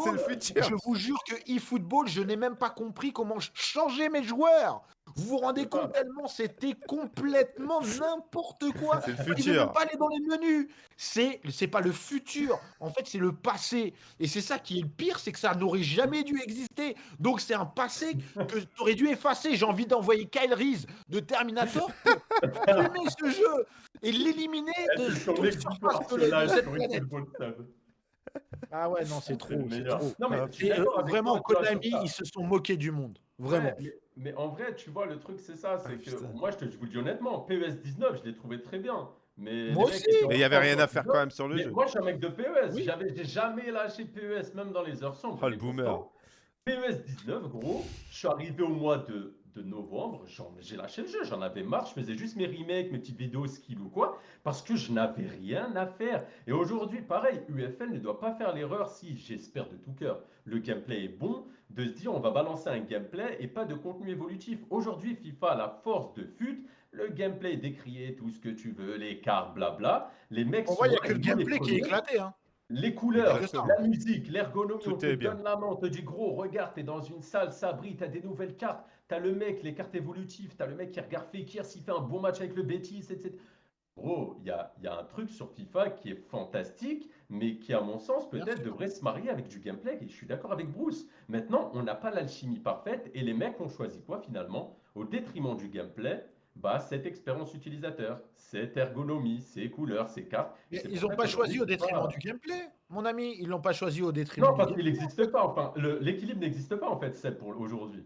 C'est le futur. Je vous jure que eFootball, je n'ai même pas compris comment ch- changer mes joueurs. Vous vous rendez compte tellement c'était complètement n'importe quoi. C'est le ne futur. même pas aller dans les menus. C'est c'est pas le futur. En fait, c'est le passé. Et c'est ça qui est le pire, c'est que ça n'aurait jamais dû exister. Donc c'est un passé que tu aurais dû effacer. J'ai envie d'envoyer Kyle Reese de Terminator pour fumer ce jeu et l'éliminer de cette. Ah ouais, non, c'est trop. Non, mais Et, euh, avec vraiment, Konami, ils se sont moqués du monde. Vraiment. Ouais, mais, mais en vrai, tu vois, le truc, c'est ça. C'est Ah, que putain. moi, je, te, je vous le dis honnêtement, PES 19, je l'ai trouvé très bien. Mais Moi aussi. Mais il y avait rien en à faire 19. quand même sur le Mais jeu. moi, je suis un mec de PES. Oui. J'avais, j'ai jamais lâché PES, même dans les heures sombres. Oh, le boomer. PES 19, gros, je suis arrivé au mois de, de novembre, j'en- j'ai lâché le jeu, j'en avais marre, je faisais juste mes remakes, mes petites vidéos skill ou quoi, parce que je n'avais rien à faire. Et aujourd'hui, pareil, UFL ne doit pas faire l'erreur, si j'espère de tout cœur, le gameplay est bon, de se dire on va balancer un gameplay et pas de contenu évolutif. Aujourd'hui, FIFA a la force de FUT, le gameplay décrié, tout ce que tu veux, les cartes, blabla. Les mecs On sont voit, il n'y a que le gameplay qui est éclaté. Hein. Les couleurs, la musique, l'ergonomie, on te est bien. donne la main, on te dit gros, regarde, t'es dans une salle, ça brille, t'as des nouvelles cartes, t'as le mec, les cartes évolutives, t'as le mec qui regarde Fekir s'il fait un bon match avec le Betis, etc. Gros, il y a, y a un truc sur FIFA qui est fantastique, mais qui, à mon sens, peut-être devrait se marier avec du gameplay, et je suis d'accord avec Bruce. Maintenant, on n'a pas l'alchimie parfaite, et les mecs ont choisi quoi finalement? Au détriment du gameplay, bah, cette expérience utilisateur, cette ergonomie, ces couleurs, ces cartes. Mais ils n'ont pas choisi au détriment du gameplay, mon ami. Ils l'ont pas choisi au détriment Non, parce qu'il n'existe pas. Enfin, l'équilibre n'existe pas en fait, c'est pour aujourd'hui.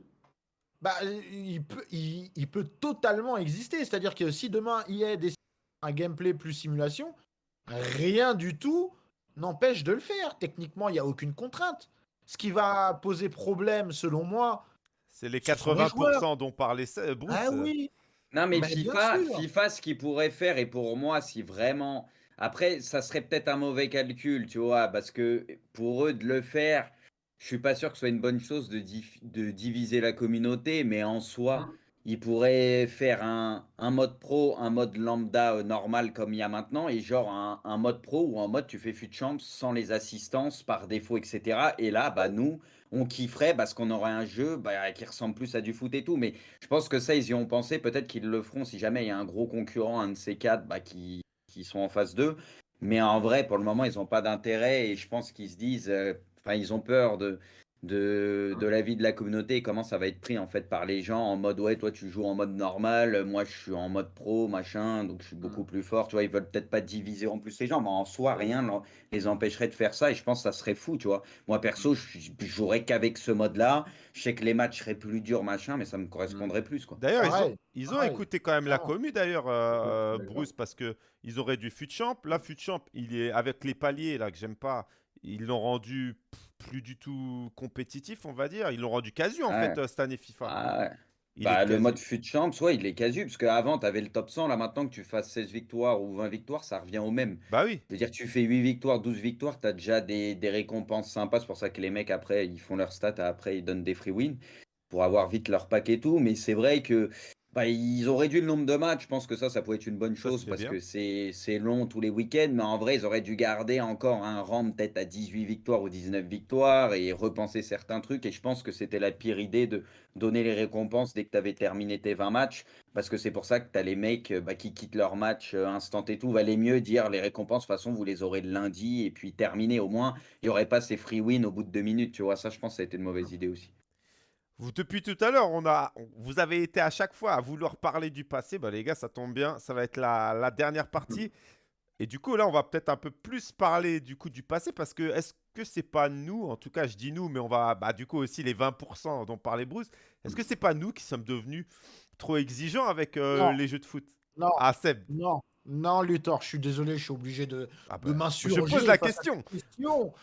Bah, euh, il, peut, il, il peut totalement exister. C'est-à-dire que si demain EA décide un gameplay plus simulation, rien du tout n'empêche de le faire. Techniquement, il n'y a aucune contrainte. Ce qui va poser problème, selon moi, C'est les Ce sont les 80% dont parlait Seb- Bruce. ah oui, Non, mais Bah, bien FIFA, sûr. FIFA, ce qu'il pourrait faire, et pour moi, si vraiment. Après, ça serait peut-être un mauvais calcul, tu vois, parce que pour eux de le faire, je suis pas sûr que ce soit une bonne chose de, dif- de diviser la communauté, mais en soi, Mhm. Ils pourraient faire un, un mode pro, un mode lambda euh, normal comme il y a maintenant, et genre un, un mode pro ou un mode tu fais fut champs sans les assistances par défaut, etc. Et là, bah nous, on kifferait parce qu'on aurait un jeu bah, qui ressemble plus à du foot et tout, mais je pense que ça, ils y ont pensé. Peut-être qu'ils le feront si jamais il y a un gros concurrent, un de ces quatre, bah, qui, qui sont en phase 2. Mais en vrai, pour le moment, ils n'ont pas d'intérêt et je pense qu'ils se disent, euh, enfin, ils ont peur de, de, de l'avis de la communauté et comment ça va être pris en fait par les gens en mode ouais toi tu joues en mode normal, moi je suis en mode pro machin donc je suis beaucoup plus fort tu vois ils veulent peut-être pas diviser en plus les gens mais en soi rien les empêcherait de faire ça et je pense que ça serait fou tu vois moi perso je, je jouerais qu'avec ce mode là je sais que les matchs seraient plus durs machin mais ça me correspondrait plus quoi D'ailleurs, ils ont, ils écouté quand même la commu, d'ailleurs, euh, D'accord. Bruce, parce que ils auraient dû Futchamp. Là, Futchamp, il est avec les paliers là que j'aime pas. Ils l'ont rendu pff, plus du tout compétitif, on va dire. Ils l'ont rendu casu en Ouais. fait euh, cette année FIFA. Ah ouais. Il Bah, le mode fut champ, ouais, il est casu, parce qu'avant, tu avais le top 100, là maintenant que tu fasses 16 victoires ou 20 victoires, ça revient au même. Bah oui. Je veux dire, tu fais 8 victoires, 12 victoires, tu as déjà des, des récompenses sympas, c'est pour ça que les mecs, après, ils font leurs stats, après, ils donnent des free wins pour avoir vite leur pack et tout, mais c'est vrai que bah, ils ont réduit le nombre de matchs, je pense que ça, ça pourrait être une bonne chose, parce bien. que c'est long tous les week-ends, mais en vrai, ils auraient dû garder encore un rang peut-être à 18 victoires ou 19 victoires et repenser certains trucs, et je pense que c'était la pire idée de donner les récompenses dès que tu avais terminé tes 20 matchs, parce que c'est pour ça que tu as les mecs bah, qui quittent leur match euh, instant et tout. Valait mieux dire les récompenses, de toute façon, vous les aurez le lundi et puis terminé au moins. Il n'y aurait pas ces free wins au bout de deux minutes, tu vois. Ça, je pense que ça a été une mauvaise idée aussi. Vous, depuis tout à l'heure, on a, vous avez été à chaque fois à vouloir parler du passé. Bah, les gars, ça tombe bien. Ça va être la, la dernière partie. Et du coup, là, on va peut-être un peu plus parler du coup du passé parce que est-ce que c'est pas nous, en tout cas, je dis nous, mais on va, bah, du coup aussi les 20% dont parlait Bruce. Est-ce que c'est pas nous qui sommes devenus trop exigeants avec euh, les jeux de foot? Non, Ah, Seb. non, non, Luthor, je suis désolé, je suis obligé de, Ah, de bah, m'insurger. je pose la question. question.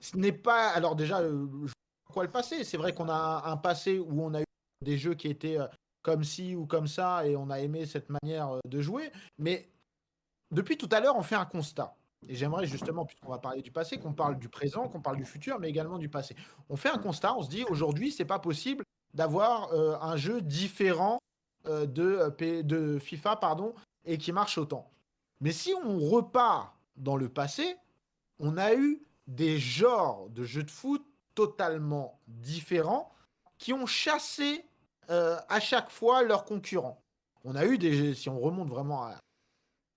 Ce n'est pas. Alors, déjà, euh, je quoi le passé C'est vrai qu'on a un, passé où on a eu des jeux qui étaient euh, comme ci ou comme ça et on a aimé cette manière euh, de jouer. Mais depuis tout à l'heure, on fait un constat. Et j'aimerais justement, puisqu'on va parler du passé, qu'on parle du présent, qu'on parle du futur, mais également du passé. On fait un constat, on se dit aujourd'hui, c'est pas possible d'avoir euh, un jeu différent euh, de, de FIFA pardon, et qui marche autant. Mais si on repart dans le passé, on a eu des genres de jeux de foot totalement différents qui ont chassé euh, à chaque fois leurs concurrents. On a eu des, si on remonte vraiment à,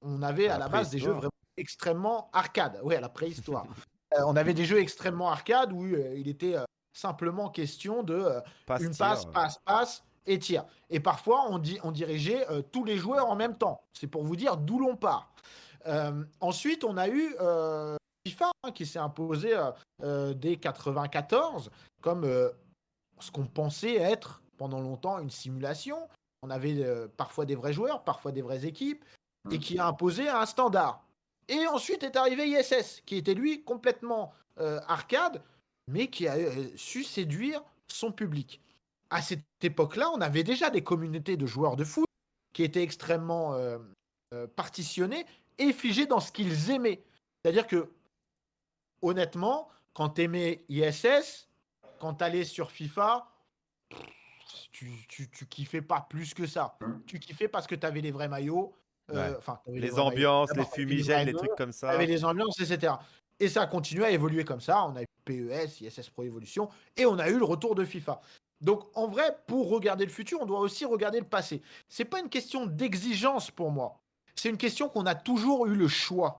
on avait À à la base des jeux vraiment extrêmement arcade, oui à la préhistoire. Euh, on avait des jeux extrêmement arcade où euh, il était simplement question de Passe, une passe, passe, passe et tir. Et parfois, on, dit, on dirigeait tous les joueurs en même temps. C'est pour vous dire d'où l'on part. Ensuite, on a eu FIFA hein, qui s'est imposé euh, euh, dès 94 comme euh, ce qu'on pensait être pendant longtemps une simulation. On avait parfois des vrais joueurs, parfois des vraies équipes, et qui a imposé un standard. Et ensuite est arrivé ISS, qui était lui complètement arcade, mais qui a su séduire son public. À cette époque-là, on avait déjà des communautés de joueurs de foot qui étaient extrêmement euh, euh, partitionnées et figées dans ce qu'ils aimaient. C'est-à-dire que, honnêtement, quand tu aimais ISS, quand tu allais sur FIFA, tu, tu, tu kiffais pas plus que ça. Mm. Tu kiffais parce que tu avais les vrais maillots. euh, Ouais. t'avais Les maillots. ambiances, les t'avais fumigènes, les maillots, trucs comme ça. avait les ambiances, etc. Et ça a continué à évoluer comme ça. On a eu PES, ISS Pro Evolution, et on a eu le retour de FIFA. Donc, en vrai, pour regarder le futur, on doit aussi regarder le passé. C'est pas une question d'exigence pour moi. C'est une question qu'on a toujours eu le choix.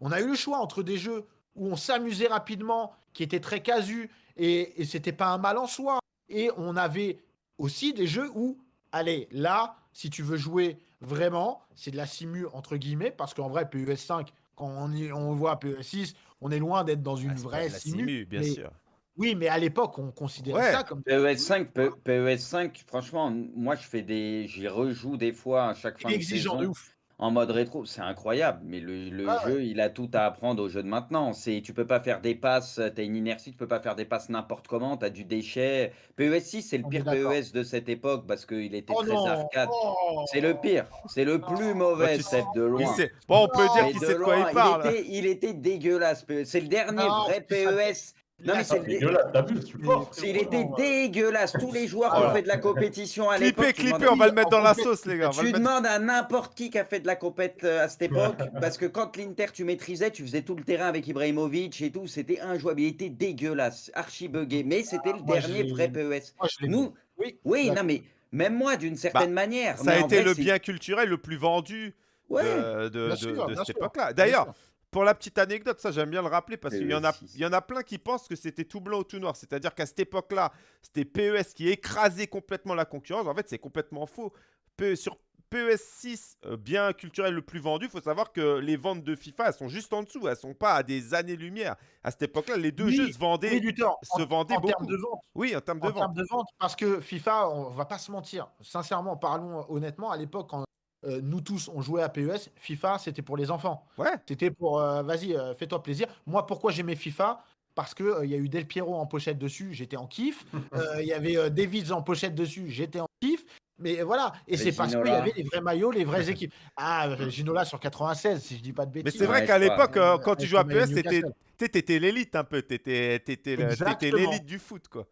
On a eu le choix entre des jeux où on s'amusait rapidement, qui étaient très casus, et, et c'était pas un mal en soi. Et on avait aussi des jeux où, allez, là, si tu veux jouer vraiment, c'est de la simu entre guillemets, parce qu'en vrai, PES 5, quand on, y- on voit PES 6, on est loin d'être dans une Ah, pas vraie la simu. simu, bien mais- sûr. Oui, mais à l'époque, on considérait Ouais. ça comme PES 5, P- PES 5, franchement, moi je fais des. J'y rejoue des fois à chaque fin de saison ouf. En mode rétro. C'est incroyable, mais le, le Ah ouais. jeu, il a tout à apprendre au jeu de maintenant. C'est, tu peux pas faire des passes, t'as une inertie, tu peux pas faire des passes n'importe comment, t'as du déchet. PES 6, c'est le pire. PES de cette époque parce qu'il était Oh très non arcade. oh C'est le pire, c'est le plus mauvais, tu- Seb, de loin. sait- Bon, on peut Non. dire qu'il de sait de quoi loin, il parle. était, il était dégueulasse. PES. C'est le dernier Non, vrai. PES. Non, mais c'est Ah, le dégueulasse, t'as vu le support Il était dégueulasse. Tous les joueurs qui ont fait de la compétition à l'époque. Clippez, demandes- on va le mettre dans la sauce, les gars. Tu demandes à n'importe qui qui a fait de la compète euh, à cette époque, parce que quand l'Inter tu maîtrisais, tu faisais tout le terrain avec Ibrahimovic et tout, c'était injouable, il était dégueulasse, archi buggé, mais c'était le dernier vrai PES. Moi, je l'ai Nous, Oui, non mais même moi d'une certaine manière. Ça a été le c'est- bien culturel le plus vendu Ouais. de, cette époque-là. D'ailleurs. Pour la petite anecdote, ça j'aime bien le rappeler parce qu'il y, en a- PES6. il y en a plein qui pensent que c'était tout blanc ou tout noir. C'est-à-dire qu'à cette époque-là, c'était PES qui écrasait complètement la concurrence. En fait, c'est complètement faux. P- sur PES 6, euh, bien culturel le plus vendu, il faut savoir que les ventes de FIFA, elles sont juste en dessous. Elles sont pas à des années-lumière. À cette époque-là, les deux Oui, jeux se vendaient, Oui, se en- vendaient en beaucoup. termes de vente. Oui, en termes de en vente. termes de vente, parce que FIFA, on va pas se mentir, sincèrement, parlons honnêtement, à l'époque, quand euh, nous tous on jouait à PES, FIFA c'était pour les enfants. Ouais. C'était pour, euh, vas-y, euh, fais-toi plaisir. Moi, pourquoi j'aimais FIFA? Parce qu'il il y a eu Del Piero en pochette dessus, j'étais en kiff. Euh, Il y avait euh, Davids en pochette dessus, j'étais en kiff. Mais voilà, et c'est parce qu'il y avait les vrais maillots, les vraies équipes. Ah, Ginola sur 96, si je dis pas de Mais bêtises. c'est vrai Ouais, qu'à l'époque, quand tu jouais à PES, t'étais- t'étais l'élite un peu. T'étais l'élite du foot, quoi.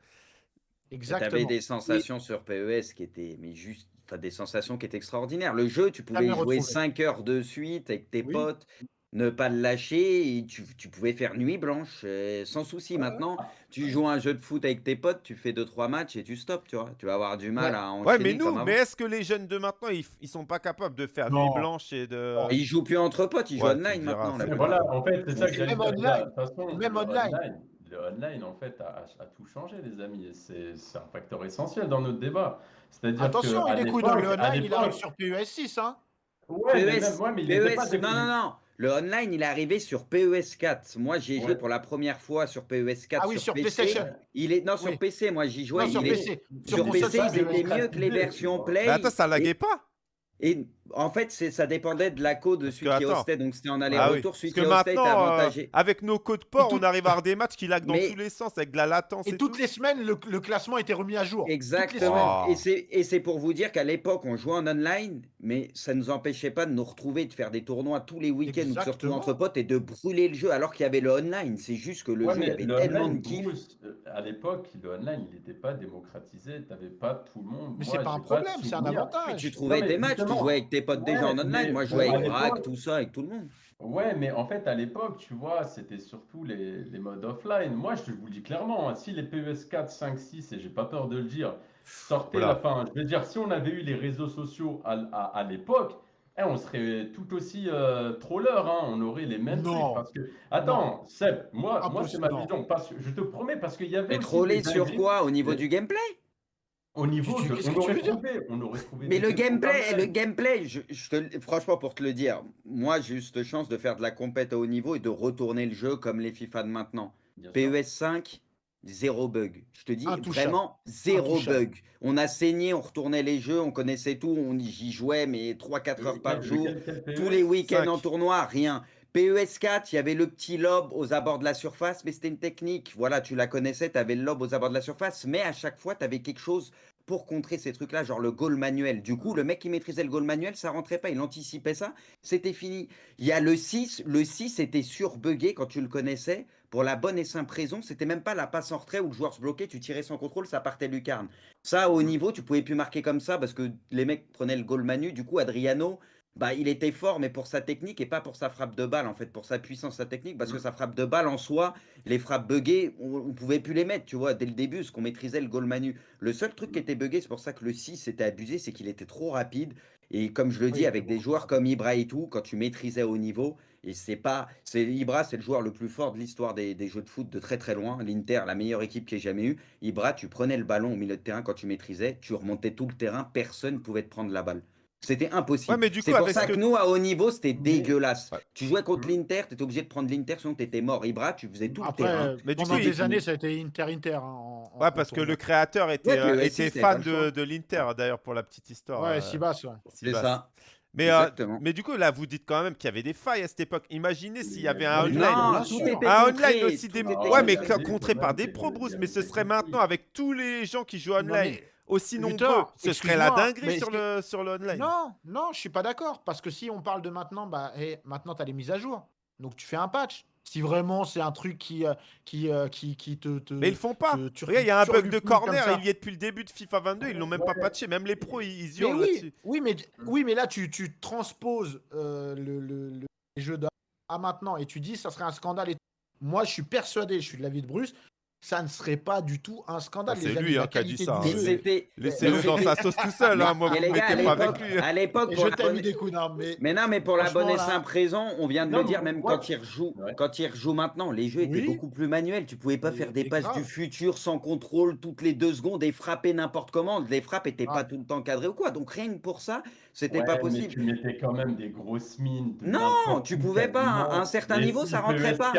Tu Exactement. avais des sensations sur PES qui étaient, mais juste, t'as des sensations qui étaient extraordinaires. Le jeu, tu pouvais y jouer retrouvé. 5 heures de suite avec tes Oui. potes, ne pas le lâcher, et tu, tu pouvais faire nuit blanche euh, sans souci. Maintenant, tu joues à un jeu de foot avec tes potes, tu fais 2-3 matchs et tu stops, tu vois. Tu vas avoir du mal Ouais. à enchaîner Ouais, mais nous, comme mais est-ce que les jeunes de maintenant, ils, ils sont pas capables de faire Non. nuit blanche et de. Ils jouent plus entre potes, ils jouent Ouais, online maintenant. voilà, en fait, c'est ça que même online. Façon, même le online. online, le online, en fait, a, a tout changé, les amis. et C'est un facteur essentiel dans notre débat. C'est-à-dire Attention, que il est dans le online, il arrive sur PES 6. Hein. Ouais, mais PES, même, ouais, mais il était pas non, non, non. Le online, il est arrivé sur PES 4. Moi, j'ai joué pour la première fois sur PES 4 Ah oui, sur PC. PlayStation. Il est non sur Oui. PC. Moi, j'y jouais. Non, sur il est- PC. Sur, PC, ils étaient PS4 mieux que les versions. Play. Mais attends, ça et, laguait pas et en fait, ça dépendait de la code de celui que, qui attends. hostait. Donc, c'était en Ah oui. aller-retour. Parce Celui que qui hostait était maintenant, euh, avantagé. avec nos codes port, tout- on arrive à avoir des matchs qui laguent dans Mais- tous les sens avec de la latence et, Et toutes tout. les semaines, le, le classement était remis à jour. Exactement. Et c'est pour vous dire qu'à l'époque, on jouait en online, mais ça ne nous empêchait pas de nous retrouver, de faire des tournois tous les week-ends ou de se retrouver Exactement. entre potes et de brûler le jeu alors qu'il y avait le online. C'est juste que le Ouais, jeu, il avait le tellement online, de kiff. Euh, à l'époque, le online, il n'était pas démocratisé. Tu n'avais pas tout le monde. Mais c'est pas un problème, c'est un avantage. Mais tu trouvais tes matchs, tu jouais avec tes potes déjà en online. mais Moi, je jouais avec Bragg, l'époque- tout ça, avec tout le monde. Ouais, mais en fait, à l'époque, tu vois, c'était surtout les, les modes offline. Moi, je vous le dis clairement, hein, si les PES 4, 5, 6, et j'ai pas peur de le dire, sortaient Oula. la fin, je veux dire, si on avait eu les réseaux sociaux à, à- à l'époque, eh, on serait tout aussi euh, troller, hein, on aurait les mêmes Non. trucs. Parce que, attends, Seb, moi, moi c'est ma non. vision. Parce je te promets, parce qu'il y avait Mais troller sur quoi Au niveau Mais- du gameplay? Au niveau, Tu- de- qu'est-ce on que tu aurait trouvé, on aurait trouvé Mais le gameplay, le gameplay, je, je te, franchement, pour te le dire, moi, j'ai eu cette chance de faire de la compète à haut niveau et de retourner le jeu comme les FIFA de maintenant. Bien. PES 5, zéro bug. Je te dis vraiment zéro bug. On a saigné, on retournait les jeux, on connaissait tout, on y j'y jouais, mais 3-4 heures par jour. Tous PES? les week-ends en tournoi, rien. PES 4, il y avait le petit lob aux abords de la surface, mais c'était une technique. Voilà, tu la connaissais, tu avais le lob aux abords de la surface, mais à chaque fois, tu avais quelque chose pour contrer ces trucs-là, genre le goal manuel. Du coup, le mec qui maîtrisait le goal manuel, ça rentrait pas, il anticipait ça, c'était fini. Il y a le 6, le 6 était surbugué quand tu le connaissais, pour la bonne et simple raison, c'était même pas la passe en retrait où le joueur se bloquait, tu tirais sans contrôle, ça partait lucarne. Ça, au niveau, tu pouvais plus marquer comme ça parce que les mecs prenaient le goal manu. Du coup, Adriano, bah, il était fort, mais pour sa technique et pas pour sa frappe de balle, en fait, pour sa puissance, sa technique, parce que sa frappe de balle en soi, les frappes buggées, on, on pouvait plus les mettre, tu vois, dès le début, parce qu'on maîtrisait le goal manu. Le seul truc qui était buggé, c'est pour ça que le 6 était abusé, c'est qu'il était trop rapide. Et comme je le dis, Oui, avec des joueurs comme Ibra et tout, quand tu maîtrisais au niveau, et c'est pas. c'est Ibra, c'est le joueur le plus fort de l'histoire des, des jeux de foot de très très loin. L'Inter, la meilleure équipe qu'il ait jamais eu. Ibra, tu prenais le ballon au milieu de terrain quand tu maîtrisais, tu remontais tout le terrain, personne ne pouvait te prendre la balle. C'était impossible. Ouais, mais du c'est pour ça que que- nous, à haut niveau, c'était dégueulasse. Ouais. Tu jouais contre l'Inter, tu étais obligé de prendre l'Inter, sinon tu étais mort. Ibra, tu faisais tout le Après, terrain. euh, Mais du pendant coup, il- des années, ça a été Inter-Inter. hein, Ouais, parce que le créateur était, Ouais, euh, le était S6, t'avais fan le de, de l'Inter, d'ailleurs, pour la petite histoire. Ouais, euh, Sibas, ouais. C'est ça. Mais, euh, mais du coup, là, vous dites quand même qu'il y avait des failles à cette époque. Imaginez s'il y avait un online. Non, sûr. tout était Un contré, online aussi tout des. était Ouais, mais contré par des pros, Bruce. a Mais ce serait maintenant avec tous les gens qui jouent Non, online mais- aussi nombreux. Ce serait la dinguerie sur le, sur le online. Non, non, je suis pas d'accord. Parce que si on parle de maintenant, bah, eh, maintenant, tu as les mises à jour. Donc, tu fais un patch. Si vraiment c'est un truc qui, euh, qui, euh, qui, qui te, te- Mais ils le font pas. te- tu- Regarde, il y a un bug de corner, il y est depuis le début de FIFA 22, ils l'ont même pas Ouais. patché. Même les pros, ils, ils Mais hurlent oui, oui, mais, oui, mais là, tu, tu transposes euh, le, le, le- les jeux à maintenant et tu dis ça serait un scandale. Et... Moi, je suis persuadé, je suis de l'avis de Bruce, ça ne serait pas du tout un scandale. Ah, c'est lui, hein, qui a dit ça, hein. Laissez-le dans sa sauce tout seul, hein. moi, Mais vous les ne gars, pas avec l'époque, lui. à l'époque, je t'ai mis bonne- des coups, non, mais Mais non, mais pour la bonne et là- simple raison, on vient de Non, le dire, même quand ils rejouent, Ouais. quand ils rejouent maintenant, les jeux étaient Oui. beaucoup plus manuels. Tu pouvais pas Mais- faire des passes grave. du futur sans contrôle toutes les deux secondes et frapper n'importe comment. Les frappes étaient pas tout le temps cadrées ou quoi. Donc rien que pour ça, c'était Ouais, pas mais possible. tu mettais quand même des grosses mines. Non, tu où, pouvais pas, à un certain niveau, ça petits rentrait pas.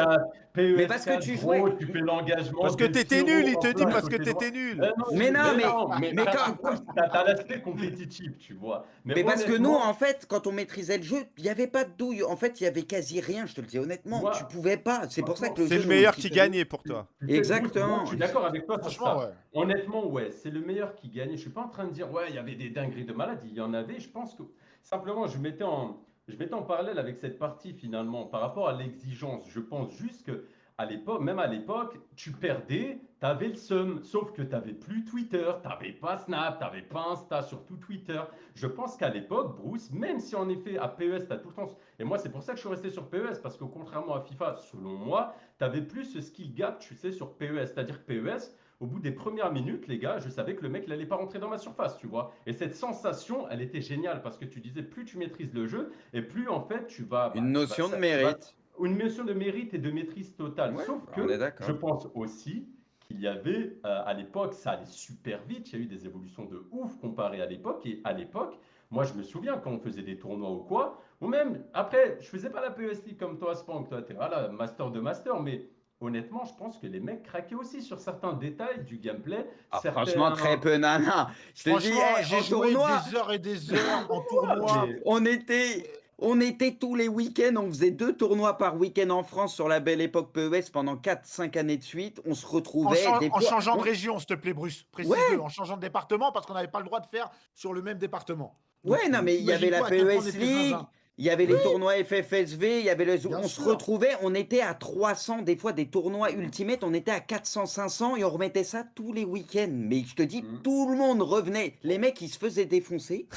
PS4, Mais parce que PS4, tu gros, jouais- Tu fais l'engagement. Parce que t'étais nul, il te dit parce que t'étais nul. Non, Mais non, mais- non, mais t'as- quand- t'as t'as l'aspect compétitif, tu vois. Mais parce que nous, en fait, quand on maîtrisait le jeu, il n'y avait pas de douille. En fait, il y avait quasi rien, je te le dis honnêtement. Moi- Tu pouvais pas. C'est pour ça que le C'est le meilleur qui gagnait pour toi. Exactement. Je suis d'accord avec toi sur franchement. Honnêtement, ouais, c'est le meilleur qui gagne. Je suis pas en train de dire, ouais, il y avait des dingueries de malades. Il y en avait. Je pense que simplement, je mettais en, je mettais en parallèle avec cette partie finalement par rapport à l'exigence. Je pense juste que à l'époque, même à l'époque, tu perdais, tu avais le seum. Sauf que tu n'avais plus Twitter, tu n'avais pas Snap, tu n'avais pas Insta, surtout Twitter. Je pense qu'à l'époque, Bruce, même si en effet à PES, tu as tout le temps. Et moi, c'est pour ça que je suis resté sur PES, parce que contrairement à FIFA, selon moi, tu avais plus ce skill gap, tu sais, sur PES. C'est-à-dire PES, au bout des premières minutes, les gars, je savais que le mec, il n'allait pas rentrer dans ma surface, tu vois. Et cette sensation, elle était géniale, parce que tu disais, plus tu maîtrises le jeu, et plus en fait, tu vas. bah, Une notion de ça- mérite. une notion de mérite et de maîtrise totale. Ouais, Sauf que je pense aussi qu'il y avait, euh, à l'époque, ça allait super vite, il y a eu des évolutions de ouf comparé à l'époque. Et à l'époque, moi je me souviens quand on faisait des tournois ou quoi, ou même, après, je faisais pas la PES League comme toi, Spank, toi, t'es voilà, master de master, mais honnêtement, je pense que les mecs craquaient aussi sur certains détails du gameplay. Ah, certains- franchement, très peu, nana. Je te dis, hey, j'ai joué tournoi, des heures et des heures en tournoi. On était, on était tous les week-ends, on faisait deux tournois par week-end en France sur la belle époque PES pendant 4-5 années de suite. On se retrouvait. des en fois- changeant de on- région, s'il te plaît, Bruce. Précise-le, en changeant de département, parce qu'on n'avait pas le droit de faire sur le même département. Donc, Ouais, non, mais il y avait la PES était League. Il y avait les tournois FFSV, il y avait les... Bien on se retrouvait, on était à 300, des fois des tournois Ultimate, on était à 400, 500 et on remettait ça tous les week-ends. Mais je te dis, Mhm. tout le monde revenait. Les mecs, ils se faisaient défoncer.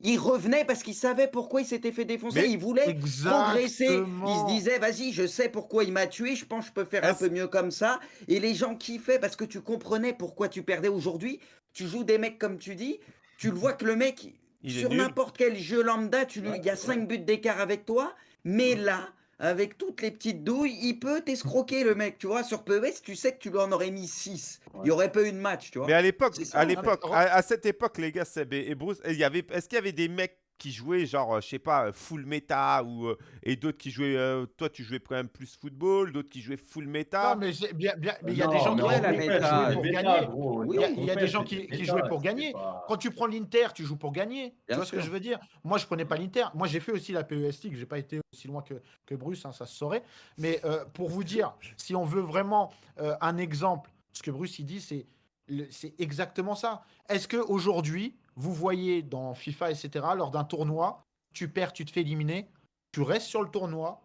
Ils revenaient parce qu'ils savaient pourquoi ils s'étaient fait défoncer. Mais- ils voulaient progresser. Ils se disaient, vas-y, je sais pourquoi il m'a tué, je pense que je peux faire un peu mieux comme ça. Et les gens kiffaient parce que tu comprenais pourquoi tu perdais aujourd'hui. Tu joues des mecs comme tu dis, tu le vois que le mec, Il sur n'importe quel jeu lambda, tu lui, Ouais, il y a c'est 5 buts d'écart avec toi, mais là, avec toutes les petites douilles, il peut t'escroquer le mec, tu vois. Sur PES, tu sais que tu lui en aurais mis 6. Il y Ouais. aurait pas eu de match, tu vois. Mais à l'époque, à l'époque, à, à cette époque, les gars, Seb et, et Bruce, il y avait, est-ce qu'il y avait des mecs qui jouaient genre, euh, je sais pas, euh, full méta ou euh, et d'autres qui jouaient, euh, toi tu jouais quand même plus football, d'autres qui jouaient full méta. Non, mais il y a Non, des gens qui jouaient des pour gagner. Il y a, des gens qui, jouaient pour gagner. Quand tu prends l'Inter, tu joues pour gagner. Bien tu vois ce que je veux dire? Moi, je prenais pas l'Inter. Moi, j'ai fait aussi la PES League. J'ai pas été aussi loin que, que Bruce, hein, ça se saurait. Mais euh, pour vous dire, si on veut vraiment euh, un exemple, ce que Bruce il dit, c'est c'est exactement ça. Est-ce que aujourd'hui, vous voyez dans FIFA, etc., lors d'un tournoi, tu perds, tu te fais éliminer, tu restes sur le tournoi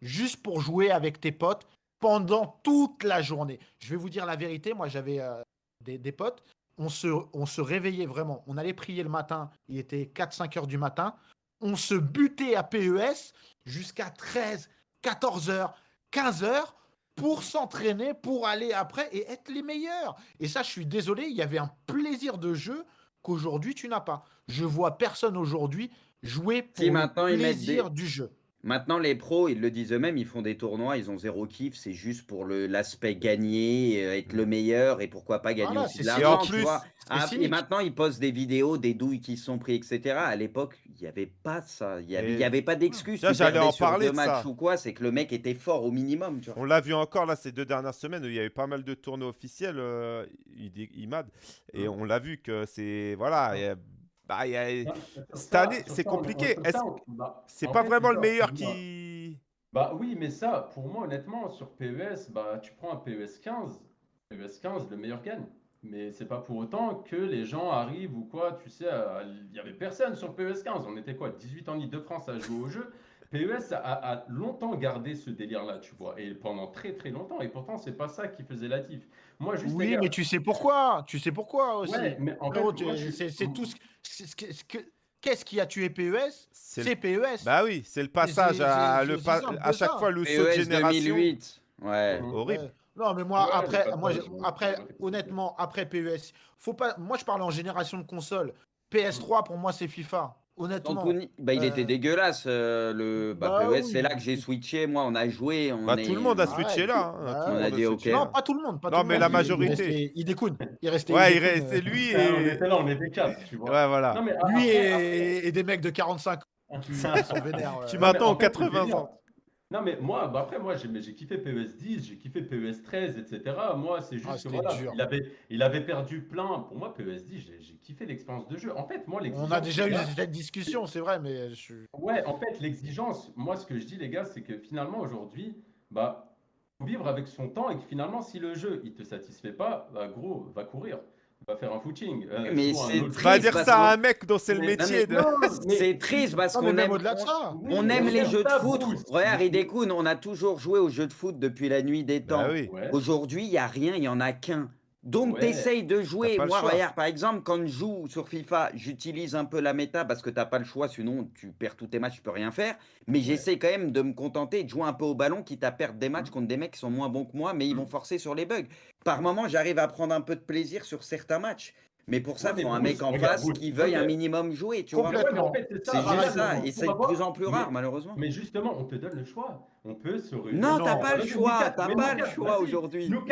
juste pour jouer avec tes potes pendant toute la journée. Je vais vous dire la vérité. Moi, j'avais euh, des, potes on se, on se réveillait vraiment. On allait prier le matin, il était 4-5 heures du matin. On se butait à PES jusqu'à 13, 14 heures, 15 heures pour s'entraîner, pour aller après et être les meilleurs. Et ça, je suis désolé, il y avait un plaisir de jeu qu'aujourd'hui tu n'as pas. Je vois personne aujourd'hui jouer pour Si, le maintenant, ils mettent plaisir des- du jeu. Maintenant, les pros, ils le disent eux-mêmes, ils font des tournois, ils ont zéro kiff, c'est juste pour le- l'aspect gagner, euh, être le meilleur et pourquoi pas gagner Voilà, aussi de l'argent, Ah, et maintenant, ils postent des vidéos, des douilles qui se sont pris, etc. À l'époque, il n'y avait pas ça, il n'y avait, Et- avait pas d'excuse. J'allais en sur parler deux de matchs ça. ou quoi, c'est que le mec était fort au minimum, tu vois. On l'a vu encore là ces deux dernières semaines où il y avait pas mal de tournois officiels, euh, IMAD, et on l'a vu que c'est voilà, il y a- bah, y a- Cette année, c'est compliqué. bah, c'est pas fait, vraiment le meilleur qui. Bah oui, mais ça, pour moi, honnêtement, sur PES, bah, tu prends un PES 15, PES 15, le meilleur gagne. Mais c'est pas pour autant que les gens arrivent ou quoi, tu sais, il y avait personne sur PES 15. On était quoi, 18 en Ile-de-France à jouer au jeu. PES a, a longtemps gardé ce délire-là, tu vois, et pendant très très longtemps. Et pourtant, c'est pas ça qui faisait la diff. Moi, juste. Oui, mais tu sais pourquoi. Tu sais pourquoi aussi. Ouais, mais en fait, c'est tout ce, Qu'est-ce qui a tué PES C'est PES. Bah oui, c'est le passage à le à que chaque fois le saut de PES génération. 2008, ouais. Mhm. Horrible. Ouais. Non, mais moi, Ouais, après, moi, après, honnêtement, après PES, faut pas. Moi, je parle en génération de console. PS3, pour moi, c'est FIFA. Honnêtement. Anthony, bah, il était Euh, dégueulasse euh, le bah, bah PES, c'est là que j'ai switché. Moi, on a joué, on Bah, est. tout le monde a switché là. hein. bah, Tout le on a monde dit, switché ok. Non, pas tout le monde. Pas Non, tout le mais monde. la Il- majorité. Il, restait- il découne. Il restait. Ouais, il reste- euh, c'est lui Ah, on et. était là, on était quatre, tu vois. Ouais, voilà. Non, mais Lui après- et, et des mecs de 45 ans qui sont vénères. Qui euh. m'a- Non, mais Maintenant, en fait, le 80 délire- ans. Non, mais moi, bah après, moi, j'ai mais j'ai kiffé PES 10, j'ai kiffé PES 13, etc. Moi, c'est juste Ah, que c'était voilà, dur. il avait, il avait perdu plein. Pour moi, PES 10, j'ai j'ai kiffé l'expérience de jeu. En fait, moi, On l'exigence. a déjà eu gars, cette discussion, c'est vrai, mais je suis. Ouais, en fait, l'exigence, moi, ce que je dis, les gars, c'est que finalement, aujourd'hui, bah, faut vivre avec son temps et que finalement, si le jeu, il te satisfait pas, bah, gros, va courir, va faire un footing. euh, Mais c'est Va dire parce ça à un mec dont c'est le métier de. C'est triste parce qu'on aime, au-delà de ça. Oui, on mais aime les jeux de foot. Regarde, Idekun, on a toujours joué aux jeux de foot depuis la nuit des temps. Bah oui. Ouais. Aujourd'hui, il n'y a rien, il n'y en a qu'un. Donc, Ouais. tu essayes de jouer. Moi, regarde, par exemple, quand je joue sur FIFA, j'utilise un peu la méta parce que tu n'as pas le choix, sinon tu perds tous tes matchs, tu peux rien faire. Mais j'essaie quand même de me contenter de jouer un peu au ballon, quitte à perdre des matchs contre des mecs qui sont moins bons que moi, mais ils vont forcer sur les bugs. Par moment, j'arrive à prendre un peu de plaisir sur certains matchs. Mais pour ça, il faut un mec en face qui veuille un minimum jouer, tu vois. Complètement. Ouais, mais en fait, c'est juste ça, et c'est de plus en plus mais- rare, malheureusement. Mais justement, on te donne le choix. On peut se réunir. Non, t'as pas le choix, t'as pas le choix aujourd'hui. Nous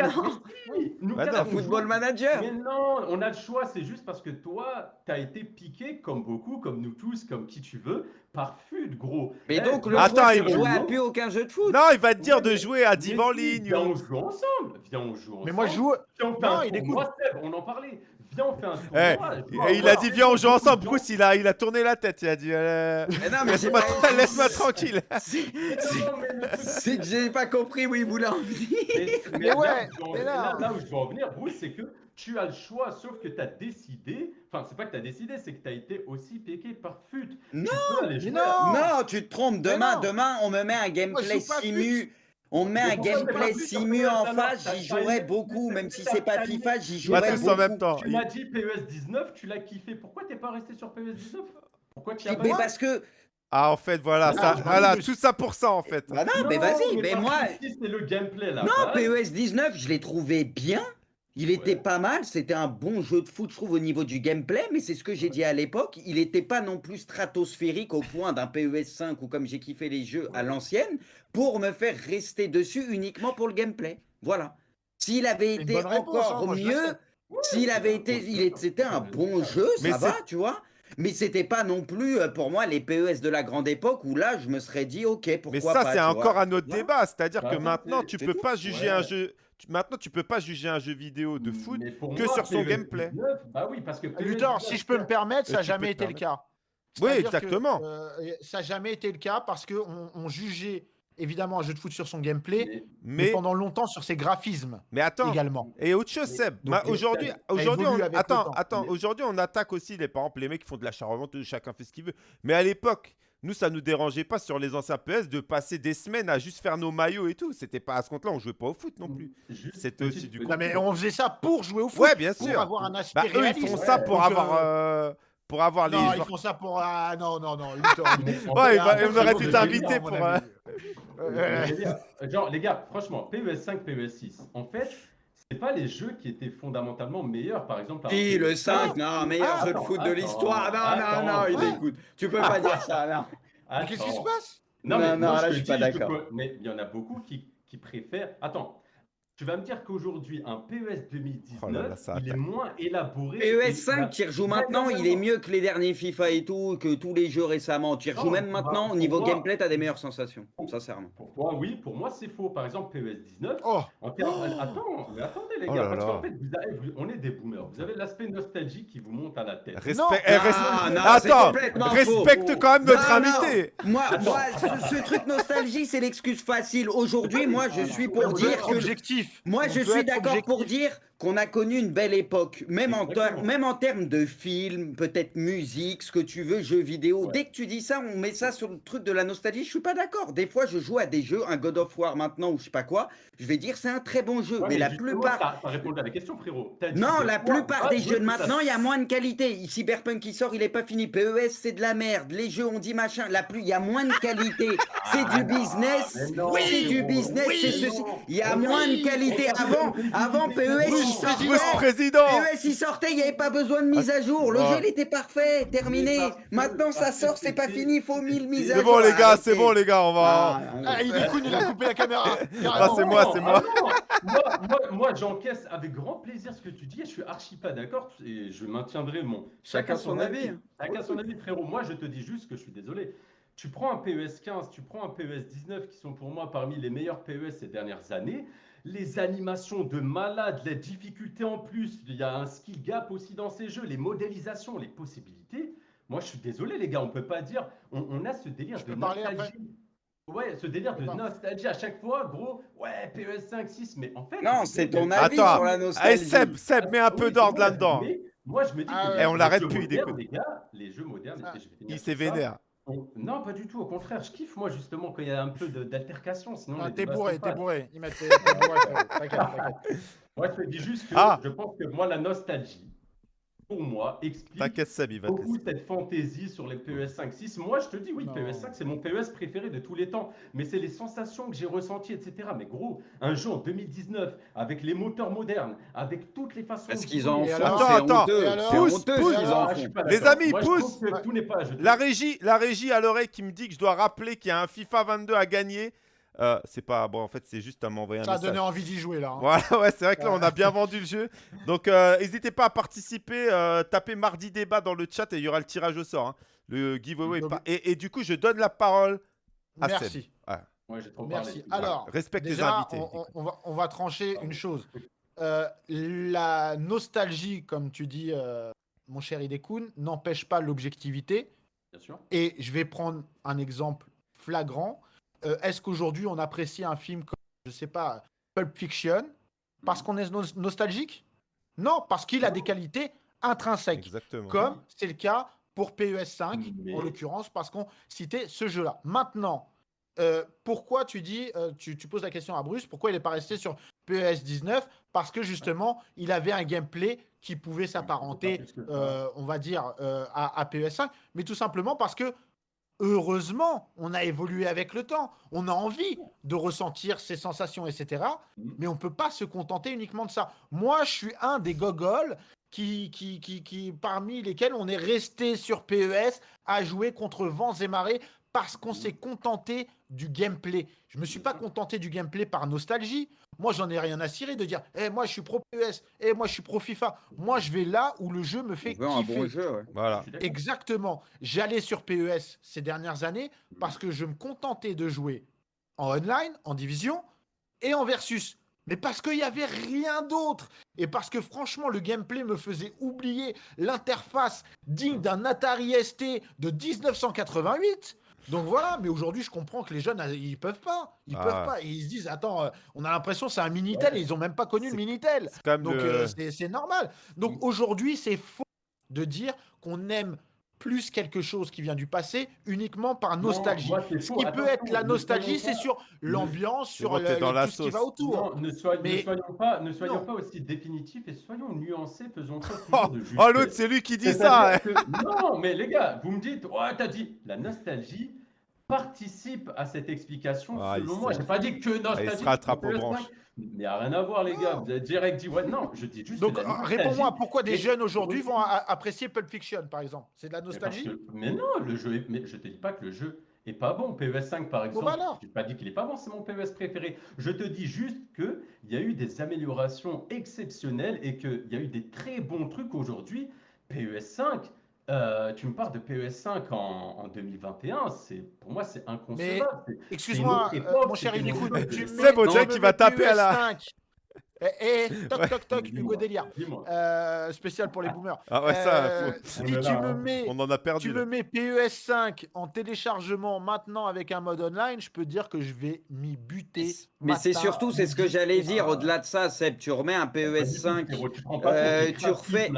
on Football. Manager. Mais non, on a le choix, c'est juste parce que toi, t'as été piqué, comme beaucoup, comme nous tous, comme qui tu veux, par FUT, gros. Mais Eh, donc, le Attends, il- jouer à plus aucun jeu de foot. Non, il va te dire de jouer à Div en Mais si, ligne. Viens, on joue ensemble. Viens, on joue ensemble. Mais moi, je joue. Non, un il Seb, on en parlait. Viens, on fait un Eh, il a dit viens on joue ensemble. Bruce il a, il a tourné la tête. Il a dit euh, Mais non, mais c'est laisse-moi tranquille. C'est- que j'ai pas compris où il voulait en venir. Mais, mais Mais là, ouais, où je veux en- mais là- là, là où je veux en venir, Bruce, c'est que tu as le choix, sauf que tu as décidé. Enfin, c'est pas que tu as décidé, c'est que tu as été aussi piqué par FUT. Tu Non, jouer non. Non, tu te trompes. Demain, demain, on me met un gameplay simu. On met un gameplay simu en face, j'y jouerais beaucoup, même si c'est pas FIFA, j'y Pas jouerais tous en beaucoup. même temps. Tu m'as dit PES 19, tu l'as kiffé. Pourquoi t'es pas resté sur PES 19 Pourquoi tu as Mais parce que. Ah en fait voilà Ah, ça, voilà tout ça pour ça en fait. Bah non, mais vas-y, mais moi. c'est le gameplay là. Non, PES 19, je l'ai trouvé bien. Il était Ouais. pas mal, c'était un bon jeu de foot, je trouve, au niveau du gameplay, mais c'est ce que j'ai dit à l'époque. Il n'était pas non plus stratosphérique au point d'un PES 5 ou comme j'ai kiffé les jeux à l'ancienne pour me faire rester dessus uniquement pour le gameplay. Voilà. S'il avait été réponse, hein, encore mieux, s'il avait été, il c'était un bon jeu, Mais ça va, tu vois. Mais c'était pas non plus euh, pour moi les PES de la grande époque où là je me serais dit ok pourquoi Mais ça pas. c'est encore un autre débat, c'est-à-dire Bah que maintenant tu peux pas juger Ouais. un jeu. Maintenant tu peux pas juger un jeu vidéo de foot. Mais pour que moi, sur son gameplay. 19, bah oui, parce que Luthor, 19, si je peux me permettre, ça Euh, n'a tu jamais été le cas. Oui, que, exactement. euh, ça n'a jamais été le cas parce qu'on on jugeait évidemment un jeu de foot sur son gameplay, mais- mais, Mais pendant longtemps sur ses graphismes mais attends. également. Et autre chose, Seb. le Aujourd'hui, on... attends, attends. Aujourd'hui, on attaque aussi les par exemple les mecs qui font de l'achat-revente, chacun fait ce qu'il veut. Mais à l'époque, nous, ça nous dérangeait pas sur les anciens PS de passer des semaines à juste faire nos maillots et tout. C'était pas à ce compte-là, on jouait pas au foot non plus. C'était aussi du petite- Non, mais on faisait ça pour jouer au foot, Ouais, bien pour sûr. avoir un aspect Bah, eux, ils font ça pour avoir, euh, euh, pour avoir les. Non, ils joueurs- font ça pour. Ah non, non, non. En Ouais, après, on aurait t'inviter mais- pour, ami. Euh, Genre, les gars, franchement, PES 5, PES 6, en fait, c'est pas les jeux qui étaient fondamentalement meilleurs, par exemple. Si, le PES 5, non, meilleur Ah, jeu de attends, foot de l'histoire. Non, non, attends. non, il écoute. Tu peux pas dire ça, non. Qu'est-ce qui se passe? Non, Non, mais non, moi, là, te je suis pas d'accord. Mais il y en a beaucoup qui, qui préfèrent. Attends, tu vas me dire qu'aujourd'hui, un PES 2019, Oh là là, ça il est moins élaboré. PES et- 5, tu y rejoues maintenant, il est mieux que les derniers FIFA et tout, que tous les jeux récemment. Tu y rejoues même bah, maintenant, au niveau moi- gameplay, t'as des meilleures sensations, sincèrement. Pour toi, oui, pour moi, c'est faux. Par exemple, PES 19, Oh, En termes- Attends, mais attendez les Oh gars, là parce qu'en fait, vous avez- vous- on est des boomers. Vous avez l'aspect nostalgique qui vous monte à la tête. Respect- Non. eh, res- Ah, non, c'est Attends, respecte quand même notre invité. Moi, moi ce, ce truc nostalgie, c'est l'excuse facile. Aujourd'hui, moi, je suis pour dire que objectif. Moi, On je suis d'accord pour dire qu'on a connu une belle époque, même en, même en termes de films, peut-être musique, ce que tu veux, jeux vidéo. Ouais. Dès que tu dis ça, on met ça sur le truc de la nostalgie. Je suis pas d'accord. Des fois, je joue à des jeux, un God of War maintenant ou je sais pas quoi. Je vais dire c'est un très bon jeu, Ouais, mais la plupart. T'as répondu à la question, frérot. Non, la plupart des de jeux de ça- maintenant, il y a moins de qualité. Cyberpunk qui sort, il est pas fini. PES, c'est de la merde. Les jeux, on dit machin. La plus, il y a moins de qualité. C'est du business. mais non, c'est du business. Oui, c'est ceci. non. Il y a Oui. moins de qualité. Avant, avant PES, il Bruce, sortait. Bruce président PES, il sortait, il n'y avait pas besoin de mise à jour. Le Ouais. jeu, il était parfait, terminé. Maintenant, ça sort, c'est pas fini. Il faut 1000 mises à C'est jour. bon les gars, c'est bon les gars, on va... Ah, Ah, il est cool, il a coupé la caméra. Ah, c'est moi, c'est moi. ah moi, moi, moi, j'encaisse avec grand plaisir ce que tu dis et je suis archi pas d'accord et je maintiendrai mon. Chacun son avis. Chacun son avis, frérot. Moi, je te dis juste que je suis désolé. Tu prends un PES 15, tu prends un PES 19 qui sont pour moi parmi les meilleurs PES ces dernières années. Les animations de malade, la difficulté en plus, il y a un skill gap aussi dans ces jeux, les modélisations, les possibilités. Moi, je suis désolé, les gars, on peut pas dire. On, on a ce délire Je de nostalgie. Ouais, ce délire de D'accord. nostalgie à chaque fois, gros. Ouais, PES 5, 6, mais en fait. Non, c'est ton avis Attends, sur la Allez nostalgie. Seb, Seb, mets un peu Oui, d'ordre là-dedans. Moi, je me dis Ah que ouais. les- Eh, on les l'arrête plus, il écoute. Les gars, les jeux modernes, Ah. et je Il s'est vénère. On- Non, pas du tout. Au contraire, je kiffe, moi, justement, quand il y a un peu de- d'altercation. Sinon, Ah, T'es bourré, t'es bourré. Il m'a- t'es t'es bourré, frérot. T'inquiète, t'inquiète. Moi, je te dis juste que Ah. je pense que moi, la nostalgie, pour moi, explique beaucoup cette fantaisie sur les PES 5, 6. Moi, je te dis, oui, Non. PES 5, c'est mon PES préféré de tous les temps. Mais c'est les sensations que j'ai ressenties, etc. Mais gros, un jeu en 2019, avec les moteurs modernes, avec toutes les façons. De qu'ils en Et font, Attends, honteux. C'est Pousse, pousse. Ah, Les amis, Moi, je pousse. trouve que tout n'est pas. Je La régie, la régie à l'oreille qui me dit que je dois rappeler qu'il y a un FIFA 22 à gagner. Euh, c'est pas bon, en fait, c'est juste à m'envoyer un Ça a message. donné envie d'y jouer là. hein. Voilà, ouais, c'est vrai que là, on a bien vendu le jeu. Donc, euh, n'hésitez pas à participer. euh, tapez mardi débat dans le chat et il y aura le tirage au sort. hein. Le giveaway. Donc- Et, et du coup, je donne la parole à Seb. Merci. Ouais, trop Merci. parlé. Alors, Respecte les déjà, invités. on, va, on va trancher une chose. Euh, la nostalgie, comme tu dis, euh, mon cher Idekun, n'empêche pas l'objectivité. Bien sûr. Et je vais prendre un exemple flagrant. Euh, Est-ce qu'aujourd'hui on apprécie un film comme, je sais pas, Pulp Fiction parce qu'on est nos- nostalgique? Non, parce qu'il a des qualités intrinsèques, Exactement. comme c'est le cas pour PES5 Mais- en l'occurrence, parce qu'on citait ce jeu-là. Maintenant, euh, pourquoi tu dis, euh, tu, tu poses la question à Bruce, pourquoi il n'est pas resté sur PES 19 Parce que justement, il avait un gameplay qui pouvait s'apparenter, euh, on va dire, euh, à, à PES5, mais tout simplement parce que heureusement, on a évolué avec le temps. On a envie de ressentir ces sensations, etc. Mais on ne peut pas se contenter uniquement de ça. Moi, je suis un des gogoles qui, qui, qui, qui, parmi lesquels on est resté sur PES à jouer contre vents et marées parce qu'on s'est contenté du gameplay. Je me suis pas contenté du gameplay par nostalgie. Moi, j'en ai rien à cirer de dire, eh, moi, je suis pro PES, eh, moi, je suis pro FIFA. Moi, je vais là où le jeu me On fait veut un kiffer. bon jeu, ouais. Voilà. Exactement. J'allais sur PES ces dernières années parce que je me contentais de jouer en online, en division et en versus. Mais parce qu'il n'y avait rien d'autre. Et parce que franchement, le gameplay me faisait oublier l'interface digne d'un Atari ST de 1988. Donc voilà, mais aujourd'hui, je comprends que les jeunes, euh, ils peuvent pas. Ils Ah. peuvent pas. Et ils se disent, attends, euh, on a l'impression que c'est un Minitel Ouais. et ils ont même pas connu le Minitel. Donc le- euh, c'est- c'est normal. Donc aujourd'hui, c'est faux de dire qu'on aime plus quelque chose qui vient du passé uniquement par Non, nostalgie. moi, Ce qui peut être la ne nostalgie, soyons c'est pas- sur l'ambiance, sur bon, le- t'es dans le- la tout ce qui va autour. Non, ne, soy- Mais- ne soyons pas, ne soyons Non. pas aussi définitifs et soyons nuancés, faisons Oh, toujours de oh, l'autre, c'est lui qui dit ça. Que- non, mais les gars, vous me dites, ouais, t'as dit, la nostalgie participe à cette explication. Ah, selon moi, j'ai pas dit que nostalgie. il se rattrape aux PS5. branches. Il n'y a rien à voir, les gars. Non. Vous avez direct dit, ouais, non, je dis juste. Donc euh, réponds-moi, pourquoi des Et- jeunes aujourd'hui Oui. vont apprécier Pulp Fiction, par exemple? C'est de la Mais nostalgie que- Mais non, le jeu est... mais je te dis pas que le jeu est pas bon. PES 5 par exemple, bah alors. je pas dit qu'il est pas bon, c'est mon PES préféré. Je te dis juste que il y a eu des améliorations exceptionnelles et qu'il y a eu des très bons trucs aujourd'hui. PES 5, euh, tu me parles de PES 5 en, en 2021, c'est pour moi c'est inconcevable. Excuse-moi, euh, mon cher me C'est mets- bon, tu Jack, me il va mets taper à la- PES5. Eh, eh, toc, toc, toc, Dis-moi, Hugo Délire. Euh, spécial pour les boomers. Ah ouais, ça, Euh, faut- si On est tu là, me mets on en a perdu. tu là. me mets PES5 en téléchargement maintenant avec un mode online, je peux dire que je vais m'y buter. Mais c'est surtout, c'est ce que j'allais dire, au-delà de ça, Seb, tu remets un PES5. frérot, tu euh, tu refais-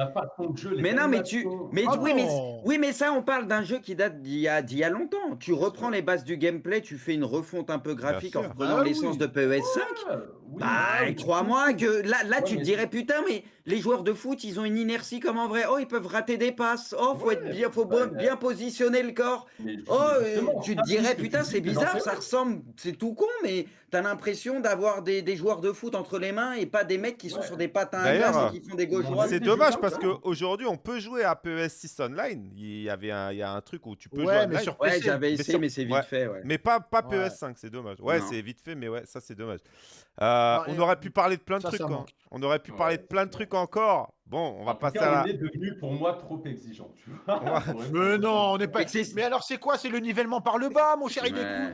Mais non, mais tu, mais Ah oui, mais, oui, mais ça, on parle d'un jeu qui date d'il y a, d'il y a longtemps. Tu reprends les bases du gameplay, tu fais une refonte un peu graphique en reprenant Bah l'essence oui. de PES5. Ouais, oui, Bah, ouais, mais crois-moi que là, là Ouais, tu te dirais putain, mais les joueurs de foot, ils ont une inertie comme en vrai. Oh, ils peuvent rater des passes. Oh, faut Ouais, être bien, faut ouais, bien, positionner le corps. mais- Oh, euh, tu te dirais putain, c'est bizarre, ça ressemble, c'est tout con, mais t'as l'impression d'avoir des, des joueurs de foot entre les mains et pas des mecs qui sont Ouais. sur des patins à glace et qui font des gauche mon droite. C'est dommage parce ça. qu'aujourd'hui, on peut jouer à PES 6 online. Il y avait un, il y a un truc où tu peux jouer Ouais, mais online. sur Ouais, PC. j'avais Mais essayé, sur- mais c'est vite ouais. fait. Ouais. Mais pas, pas Ouais. PES5, c'est dommage. Ouais, c'est vite fait, mais ouais, ça c'est dommage. Euh, on aurait pu parler de plein de trucs. hein. On aurait pu Ouais, parler de plein de trucs encore. Bon, on va En passer cas, à on la. est devenu pour moi trop exigeant. Tu vois Mais non, on n'est pas. Mais c'est- Mais alors, c'est quoi? C'est le nivellement par le bas, mon cher Ouais.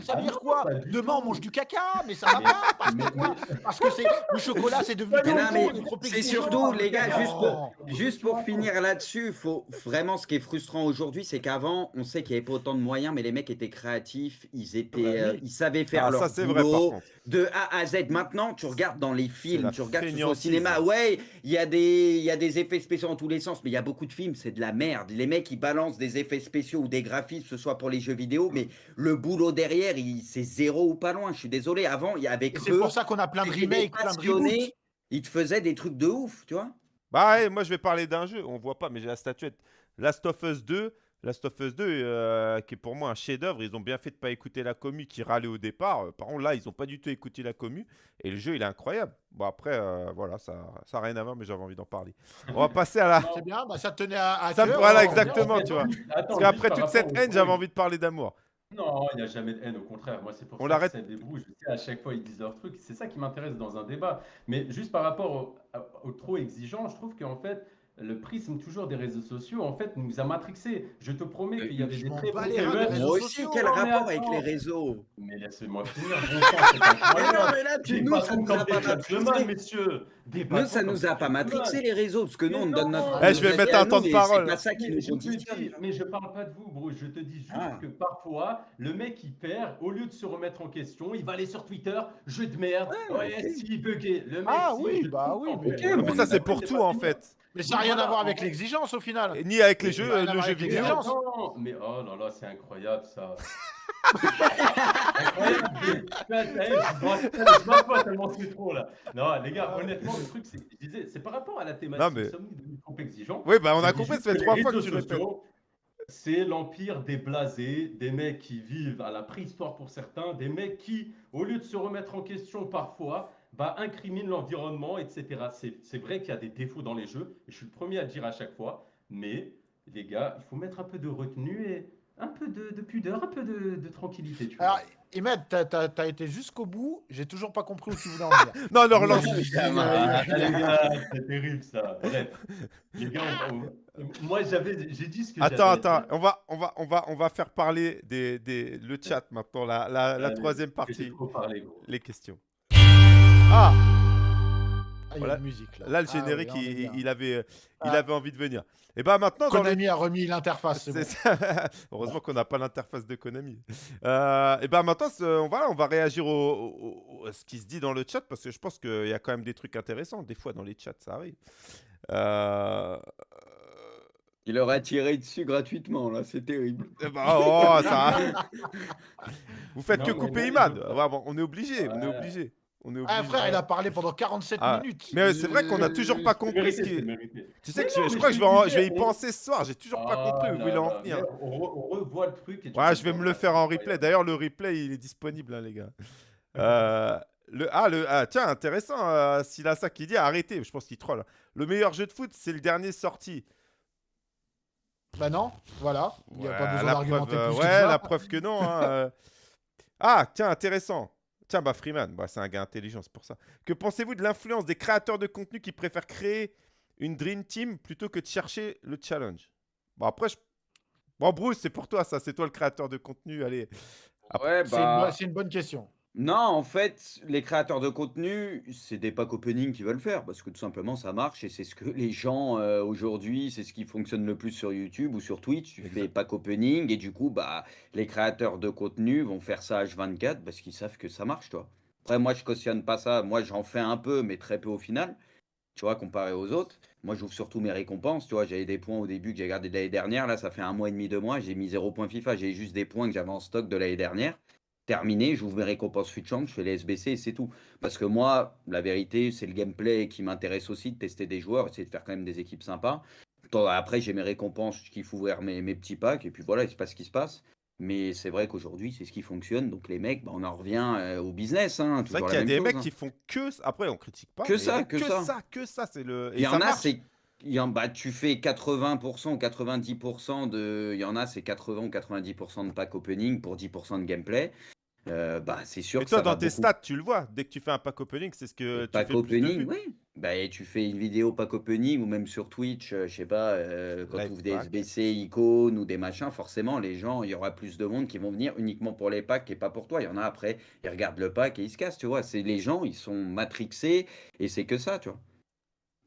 Ça veut Ah dire quoi? Demain, on mange du caca, mais ça va Mais- pas Parce mais- que quoi? Parce que c'est le chocolat, c'est devenu Mais trop trop c'est exigeant. surtout, les gars, juste pour, juste pour finir là-dessus, faut vraiment ce qui est frustrant aujourd'hui, c'est qu'avant, on sait qu'il n'y avait pas autant de moyens, mais les mecs étaient créatifs, ils étaient, Bah oui. euh, ils savaient faire Ah, leur ça c'est vrai par boulot contre. de A à Z. Maintenant, tu regardes dans les films, tu regardes au cinéma, ouais, il y a des, il y a des effets spéciaux dans tous les sens, mais il y a beaucoup de films, c'est de la merde. Les mecs, ils balancent des effets spéciaux ou des graphismes, que ce soit pour les jeux vidéo, mais le boulot derrière, il- c'est zéro ou pas loin. Je suis désolé. Avant, il y avait c'est pour ça qu'on a plein de remakes, plein de reboots. ils te faisaient des trucs de ouf, tu vois. Bah ouais, moi je vais parler d'un jeu, on voit pas, mais j'ai la statuette. Last of Us 2, Last of Us 2, euh, qui est pour moi un chef-d'œuvre. Ils ont bien fait de pas écouter la commu qui râlait au départ. Euh, Par contre, là, ils ont pas du tout écouté la commu. Et le jeu, il est incroyable. Bon, après, euh, voilà, ça ça n'a rien à voir, mais j'avais envie d'en parler. On va passer à la. C'est bien, bah, ça te tenait à, à Ça me- cœur. voilà, alors, exactement. Tu vois. attends, Parce qu'après toute cette haine, j'avais envie de parler d'amour. Non, il n'y a jamais de haine, au contraire. Moi, c'est pour On ça l'arrête. que ça débrouille. Je sais, à chaque fois, ils disent leur truc. C'est ça qui m'intéresse dans un débat. Mais juste par rapport au, au trop exigeant, je trouve qu'en fait, le prisme toujours des réseaux sociaux, en fait, nous a matrixés. Je te promets qu'il y avait je des très bons Moi aussi, quel non, mais rapport avec les réseaux? Mais laissez-moi finir. Incroyable. non, mais là, tu- nous, ça nous a pas gentlemen, matrixé. messieurs. Des Nous, ça nous a pas gentlemen. matrixé les réseaux, parce que nous, Mais on donne notre. Eh, je vais mettre un temps de mais parole. C'est pas ça qui Mais nous je, conditionne. mais parle pas de vous, bro. Je te dis juste Ah. que parfois, le mec il perd, au lieu de se remettre en question, il va aller sur Twitter, jeu de merde. Ouais, si bugué. Le mec, Ah oui, bah oui, mais- Mais ça, est c'est pour tout, en fait. Mais ça n'a rien à voir avec l'exigence au final. Et Ni avec les jeux, euh, le jeu vidéo. mais oh là là, c'est incroyable ça. incroyable. Je pas tellement c'est trop là. Non, les gars, honnêtement, le truc, c'est je disais, c'est par rapport à la thématique. Non, mais- Sommes-nous devenus trop exigeants Oui, bah on a compris, ça fait trois fois que tu répètes. sociaux, C'est l'empire des blasés, des mecs qui vivent à la préhistoire pour certains, des mecs qui, au lieu de se remettre en question parfois, bah, incriminent l'environnement, etc. C'est c'est vrai qu'il y a des défauts dans les jeux, et je suis le premier à le dire à chaque fois, mais les gars, il faut mettre un peu de retenue et un peu de, de pudeur, un peu de, de tranquillité. Tu vois. Alors, Ahmed, t'as- t'as t'as été jusqu'au bout, j'ai toujours pas compris où tu voulais en venir. Non, ne relance. C'est terrible ça. Bref, les gars, on- on- moi j'avais, j'ai dit ce que Attends, attends, on va, on va, on va, on va faire parler des, des, le chat maintenant, la, la, la Allez, troisième partie, gros. les questions. Ah, Ah, il y a Voilà. une musique là. là le Ah oui, générique, il, avait, euh, il Ah. avait envie de venir. Et bah maintenant, dans les- Konami a remis l'interface. bon. Heureusement qu'on n'a pas l'interface de Konami. Euh, et ben maintenant, on va, on va réagir au, au- au- à ce qui se dit dans le chat parce que je pense qu'il y a quand même des trucs intéressants. Des fois, dans les chats, ça arrive. Euh, Il leur a tiré dessus gratuitement, là, c'est terrible. eh ben, oh, ça Vous faites Non, que couper Imad. je- Ouais, bon, on est obligé. On est obligé. On est Ah obligé. frère, il a parlé pendant 47 Ah, minutes. Mais c'est vrai qu'on n'a toujours pas compris ce qui. Tu sais Mais que je, non, je mais crois que je vais, en- disais, je vais y penser ce soir. J'ai toujours pas Ah, compris où il en venir. On, re- on revoit le truc. et Ouais, je vais me le voilà, faire en replay. D'ailleurs, le replay, il est disponible, hein, les gars. Euh, le, ah, le, ah, tiens, intéressant. Euh, S'il a ça qui dit, arrêtez. Je pense qu'il troll. Le meilleur jeu de foot, c'est le dernier sorti. Bah non, voilà. Il n'y a Ouais, pas besoin la d'argumenter preuve, euh, plus ouais, que ça. la preuve que non. hein, euh. Ah, tiens, intéressant. Tiens, bah Freeman, bah, c'est un gars intelligent, c'est pour ça. Que pensez-vous de l'influence des créateurs de contenu qui préfèrent créer une Dream Team plutôt que de chercher le challenge? Bon, après, je... Bon, Bruce, c'est pour toi, ça. C'est toi le créateur de contenu. Allez. Ouais, C'est une, bah. c'est une bonne question. Non, en fait, les créateurs de contenu, c'est des pack opening qui veulent faire parce que tout simplement ça marche et c'est ce que les gens euh, aujourd'hui, c'est ce qui fonctionne le plus sur YouTube ou sur Twitch. Tu fais Exact. pack opening et du coup, bah, les créateurs de contenu vont faire ça H24 parce qu'ils savent que ça marche, toi. Après, moi, je cautionne pas ça. Moi, j'en fais un peu, mais très peu au final. Tu vois, comparé aux autres. Moi, j'ouvre surtout mes récompenses. Tu vois, j'avais des points au début que j'ai gardé de l'année dernière. Là, ça fait un mois et demi, deux mois. J'ai mis zéro point FIFA. J'ai juste des points que j'avais en stock de l'année dernière. Terminé, j'ouvre mes récompenses Futchamp, je fais les SBC et c'est tout. Parce que moi, la vérité, c'est le gameplay qui m'intéresse aussi, de tester des joueurs, essayer de faire quand même des équipes sympas. Après, j'ai mes récompenses, je kiffe ouvrir mes, mes petits packs, et puis voilà, il se passe ce qui se passe. Mais c'est vrai qu'aujourd'hui, c'est ce qui fonctionne. Donc les mecs, bah, on en revient euh, au business. Hein, C'est vrai toujours qu'il y a des chose, mecs hein. qui font que ça. Après, on critique pas. Que ça, que ça. que ça, c'est le. Il y ça en a, c'est. il y en- bah, tu fais 80% ou 90% de. Il y en a, c'est 80 ou 90% de pack opening pour 10% de gameplay. Euh, bah, c'est sûr Et que toi, ça dans va tes beaucoup stats, tu le vois. Dès que tu fais un pack opening, c'est ce que tu Pack fais le plus de opening, oui. Bah, et tu fais une vidéo pack opening ou même sur Twitch, euh, je sais pas, euh, quand tu ouvres des pack. SBC, icônes ou des machins, forcément, les gens, il y aura plus de monde qui vont venir uniquement pour les packs et pas pour toi. Il y en a après, ils regardent le pack et ils se cassent, tu vois. C'est les gens, ils sont matrixés et c'est que ça, tu vois.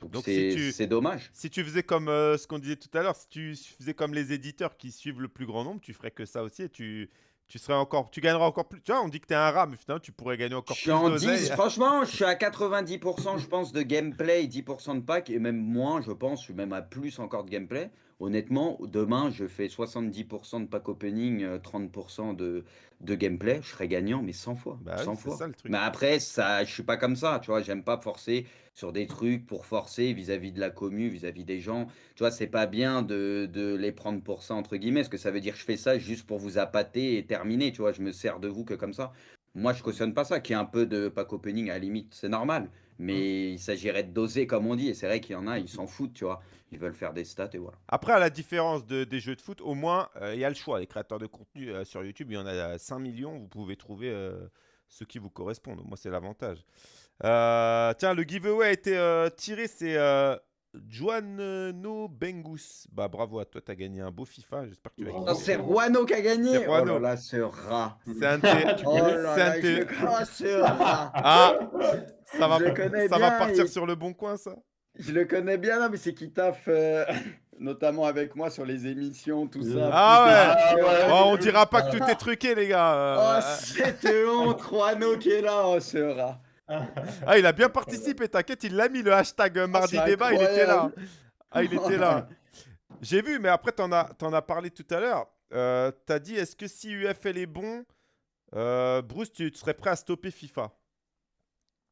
Donc si c'est c'est dommage. Si tu faisais comme euh, ce qu'on disait tout à l'heure, si tu faisais comme les éditeurs qui suivent le plus grand nombre, tu ferais que ça aussi et tu, tu serais encore, tu gagnerais encore plus. Tu vois, on dit que t'es un rat, mais finalement, tu pourrais gagner encore Je suis plus en d'oseille. 10, franchement, je suis à 90%, je pense, de gameplay, 10% de pack, et même moins, je pense, je suis même à plus encore de gameplay. Honnêtement, demain, je fais 70% de pack opening, euh, 30% de, de gameplay, je serais gagnant, mais 100 fois. Bah oui, 100 c'est fois. ça le truc. Mais après, ça, je suis pas comme ça, tu vois, j'aime pas forcer sur des trucs pour forcer vis-à-vis de la commu, vis-à-vis des gens. Tu vois, c'est pas bien de, de les prendre pour ça, entre guillemets, parce que ça veut dire que je fais ça juste pour vous appâter et terminer, tu vois, je me sers de vous que comme ça. Moi, je cautionne pas ça, qu'il y ait un peu de pack opening à la limite, c'est normal. Mais il s'agirait de doser, comme on dit, et c'est vrai qu'il y en a, ils s'en foutent, tu vois. Ils veulent faire des stats et voilà. Après, à la différence de- des jeux de foot, au moins, euh, il y a le choix. Les créateurs de contenu euh, sur YouTube, il y en a 5 millions. Vous pouvez trouver euh, ceux qui vous correspondent. Moi, c'est l'avantage. Tiens, le giveaway a été tiré. C'est euh, Juan Bengus. Bah, bravo à toi. Tu as gagné un beau FIFA. J'espère que tu l'as Bravo. gagné. Oh, c'est Ruano qui a gagné Oh là là, ce rat C'est un Tu Oh là là, je oh, ce rat Ah, ça va, partir sur le bon coin, ça. Je le connais bien, non, mais c'est qui taffe euh, notamment avec moi sur les émissions, tout ça. Ah Putain, ouais. ce Oh, on dira pas que tout est truqué, les gars. Euh, Oh, cette honte, Ruano qui est là, oh, ce rat. ah, il a bien participé. T'inquiète, il l'a mis le hashtag euh, mardi c'est débat. Il était là. Ah, il était là. J'ai vu, mais après, t'en as, t'en as parlé tout à l'heure. Euh, T'as dit, est-ce que si UFL est bon, euh, Bruce, tu, tu serais prêt à stopper FIFA?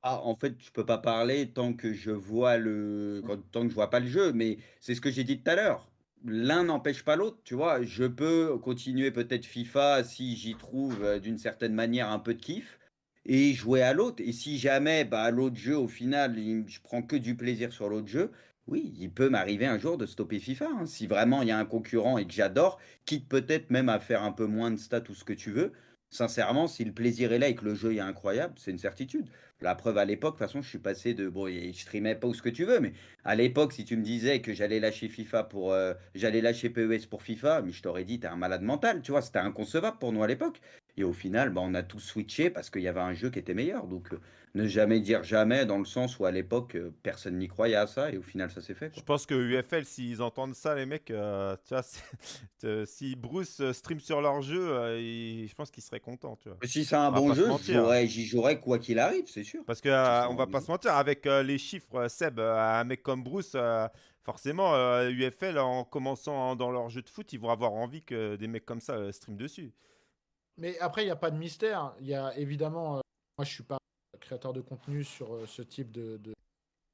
Ah, en fait, je peux pas parler tant que je vois le, tant que je vois pas le jeu, mais c'est ce que j'ai dit tout à l'heure. L'un n'empêche pas l'autre, tu vois. Je peux continuer peut-être FIFA si j'y trouve euh, d'une certaine manière un peu de kiff et jouer à l'autre. Et si jamais, bah, l'autre jeu, au final, il- je prends que du plaisir sur l'autre jeu, oui, il peut m'arriver un jour de stopper FIFA. hein. Si vraiment il y a un concurrent et que j'adore, quitte peut-être même à faire un peu moins de stats ou ce que tu veux. Sincèrement, si le plaisir est là et que le jeu est incroyable, c'est une certitude. La preuve à l'époque, de toute façon, je suis passé de. Bon, je streamais pas ou ce que tu veux, mais à l'époque, si tu me disais que j'allais lâcher FIFA pour. euh, j'allais lâcher PES pour FIFA, mais je t'aurais dit, t'es un malade mental, tu vois, c'était inconcevable pour nous à l'époque. Et au final, bah, on a tous switché parce qu'il y avait un jeu qui était meilleur. Donc, euh, ne jamais dire jamais, dans le sens où à l'époque, euh, personne n'y croyait à ça, et au final, ça s'est fait. Je pense que UFL, s'ils entendent ça, les mecs, euh, tu vois, si Bruce stream sur leur jeu, je pense qu'ils seraient contents, tu vois. Si c'est un On bon jeu, j'aurais- j'y jouerais quoi qu'il arrive, c'est sûr. Parce ça, on va pas se mentir, avec les chiffres, Seb, un mec comme Bruce, forcément, euh, UFL, en commençant dans leur jeu de foot, ils vont avoir envie que des mecs comme ça euh, stream dessus. Mais après, il n'y a pas de mystère. Il y a évidemment, euh, moi je suis pas créateur de contenu sur euh, ce type de, de,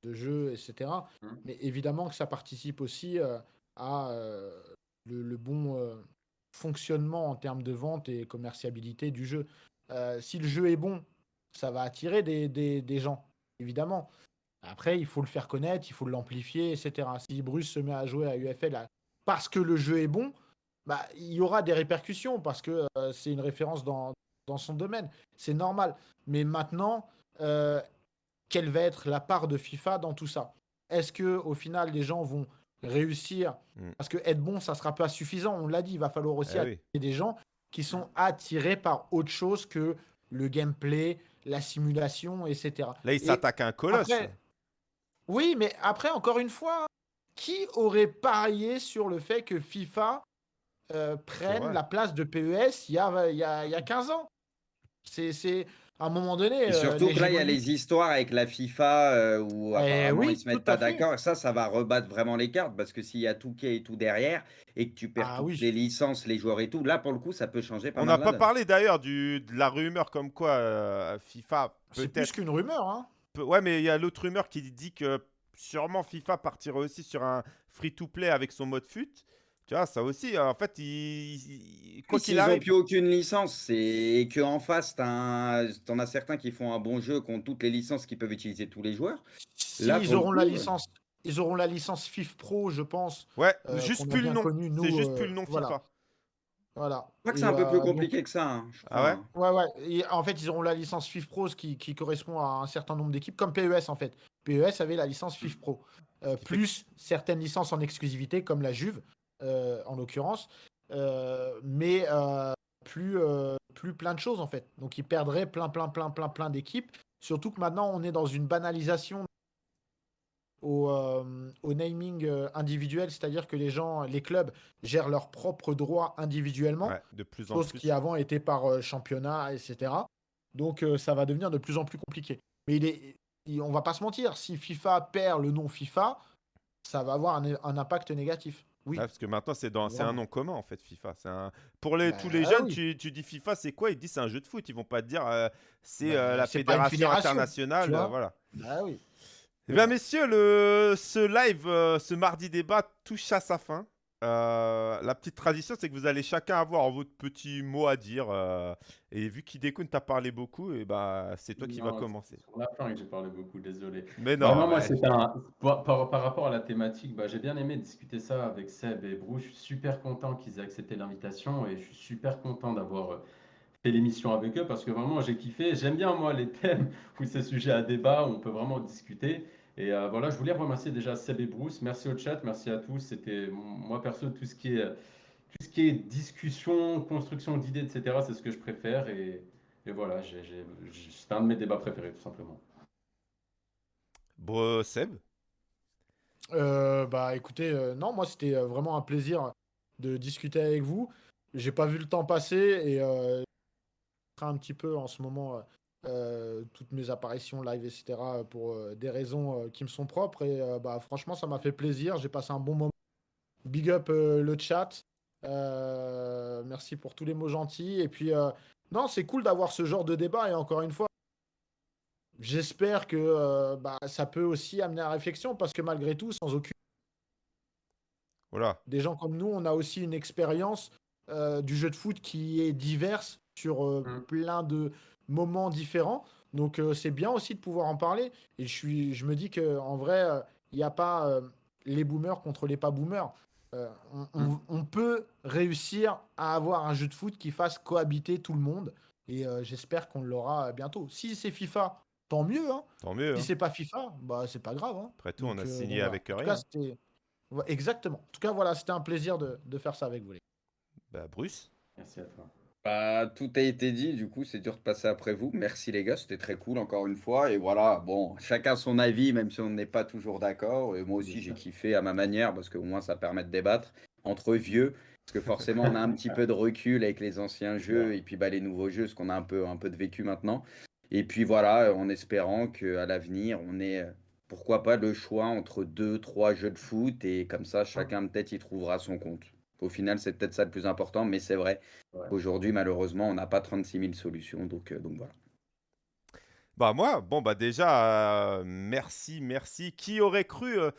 de jeu, etc. Mhm. Mais évidemment que ça participe aussi euh, à le, le bon fonctionnement en termes de vente et commerciabilité du jeu. Si le jeu est bon, ça va attirer des, des- des gens, évidemment. Après, il faut le faire connaître, il faut l'amplifier, etc. Si Bruce se met à jouer à UFL à- parce que le jeu est bon, bah, il y aura des répercussions parce que euh, c'est une référence dans, dans son domaine. C'est normal. Mais maintenant, euh, quelle va être la part de FIFA dans tout ça? Est-ce que au final, les gens vont réussir? Mm. Parce que être bon, ça sera pas suffisant. On l'a dit, il va falloir aussi Eh attirer oui. des gens qui sont attirés par autre chose que le gameplay, la simulation, etc. Là, il Et s'attaque à un colosse. après- Oui, mais après, encore une fois, qui aurait parié sur le fait que FIFA euh, prenne vrai. la place de PES il y a, il y a, il y a 15 ans C'est c'est- à un moment donné. Et euh, surtout que là, il y a les histoires avec la FIFA euh, où Eh apparemment oui, ils se mettent pas d'accord. Ça, ça va rebattre vraiment les cartes parce que s'il y a tout qui et tout derrière et que tu perds Ah toutes oui. les licences, les joueurs et tout, là pour le coup, ça peut changer pas On n'a pas parlé d'ailleurs de la rumeur comme quoi euh, FIFA C'est plus qu'une rumeur. Hein. peut- Ouais, mais il y a l'autre rumeur qui dit que sûrement FIFA partirait aussi sur un free-to-play avec son mode fut. Tu vois, ça aussi, en fait, il, il- quoi Quoi qu'il qu'ils n'ont arrive. plus aucune licence, c'est et qu'en face, t'as un- t'en as certains qui font un bon jeu, qui ont toutes les licences qu'ils peuvent utiliser tous les joueurs. Si Là, ils le auront la coup, euh, licence, ils auront la licence FIF Pro, je pense. Ouais, euh, juste qu'on a plus le bien nom. nous, C'est juste euh, plus le nom voilà. FIFA. Voilà. Je crois que c'est un peu euh, plus donc- compliqué que ça. hein, je Ah ouais crois. Ouais, ouais. Et en fait, ils auront la licence FIF Pro, ce qui, qui correspond à un certain nombre d'équipes, comme PES en fait. PES avait la licence FIF Pro. Euh, plus certaines licences en exclusivité, comme la Juve, euh, en l'occurrence. Euh, mais euh, plus, euh, plus plein de choses en fait. Donc ils perdraient plein, plein, plein, plein, plein d'équipes. Surtout que maintenant, on est dans une banalisation au, euh, au naming euh, individuel, c'est-à-dire que les gens, les clubs gèrent leurs propres droits individuellement Ouais, de plus en chose plus. qui avant était par euh, championnat, etc. Donc euh, ça va devenir de plus en plus compliqué. Mais il est, il- on va pas se mentir, si FIFA perd le nom FIFA, ça va avoir un, un impact négatif. Oui. Parce que maintenant, c'est dans- c'est un nom commun en fait, FIFA. C'est un... Pour les, tous Bah les jeunes, oui. tu, tu dis FIFA, c'est quoi? Ils disent c'est un jeu de foot. Ils vont pas te dire euh, c'est Bah, euh, la fédération, internationale. euh, voilà. Bah oui. Eh bien, messieurs, le... ce live, ce mardi débat touche à sa fin. Euh, la petite tradition, c'est que vous allez chacun avoir votre petit mot à dire. euh, et vu qu'Hidekun t'a parlé beaucoup, et bah, c'est toi qui Non, vas commencer. la fin que j'ai parlé beaucoup, désolé. Mais non, Vraiment, moi, ouais, c'était un... par, par- par rapport à la thématique, bah, j'ai bien aimé discuter ça avec Seb et Brou. Je suis super content qu'ils aient accepté l'invitation et je suis super content d'avoir euh, fait l'émission avec eux parce que vraiment, j'ai kiffé. J'aime bien, moi, les thèmes où c'est sujet à débat, où on peut vraiment discuter. Et euh, voilà, je voulais remercier déjà Seb et Bruce. Merci au chat, merci à tous. C'était, moi, perso, tout ce qui est, tout ce qui est discussion, construction d'idées, etc., c'est ce que je préfère. Et, et voilà, c'est un de mes débats préférés, tout simplement. Bro, Seb? Euh, bah écoutez, euh, non, moi c'était vraiment un plaisir de discuter avec vous. J'ai pas vu le temps passer et euh, je un petit peu en ce moment euh, toutes mes apparitions live, etc. pour euh, des raisons euh, qui me sont propres. Et euh, bah franchement, ça m'a fait plaisir. J'ai passé un bon moment. Big up euh, le chat. Euh, merci pour tous les mots gentils. Et puis, euh, non, c'est cool d'avoir ce genre de débat. Et encore une fois, j'espère que euh, bah, ça peut aussi amener à la réflexion parce que malgré tout, sans aucune Voilà. des gens comme nous, on a aussi une expérience euh, du jeu de foot qui est diverse sur euh, Mm. plein de moments différents. Donc euh, c'est bien aussi de pouvoir en parler. Et je, suis, je me dis qu'en vrai, euh, il n'y a pas euh, les boomers contre les pas boomers. Euh, on, on- on peut réussir à avoir un jeu de foot qui fasse cohabiter tout le monde. Et euh, j'espère qu'on l'aura bientôt. Si c'est FIFA, tant mieux. hein. Tant mieux. Si hein. c'est pas FIFA, bah c'est pas grave. hein. Après tout, on a euh, signé voilà. avec En tout rien. cas, Ouais, Exactement. En tout cas, voilà, c'était un plaisir de, de faire ça avec vous. les. Bah, Bruce Merci à toi. Bah, tout a été dit, du coup, c'est dur de passer après vous. Merci les gars, c'était très cool encore une fois. Et voilà, bon, chacun son avis, même si on n'est pas toujours d'accord. Et moi aussi, j'ai kiffé à ma manière, parce qu'au moins, ça permet de débattre entre vieux. Parce que forcément, on a un petit peu de recul avec les anciens jeux et puis bah, les nouveaux jeux, parce qu'on a un peu, un peu de vécu maintenant. Et puis voilà, en espérant qu'à l'avenir, on ait, euh, pourquoi pas, le choix entre deux, trois jeux de foot. Et comme ça, chacun peut-être y trouvera son compte. Au final, c'est peut-être ça le plus important, mais c'est vrai. Ouais. Aujourd'hui, malheureusement, on n'a pas 36 000 solutions, donc, euh, donc voilà. Bah moi, bon bah déjà, euh, merci, merci. Qui aurait cru euh,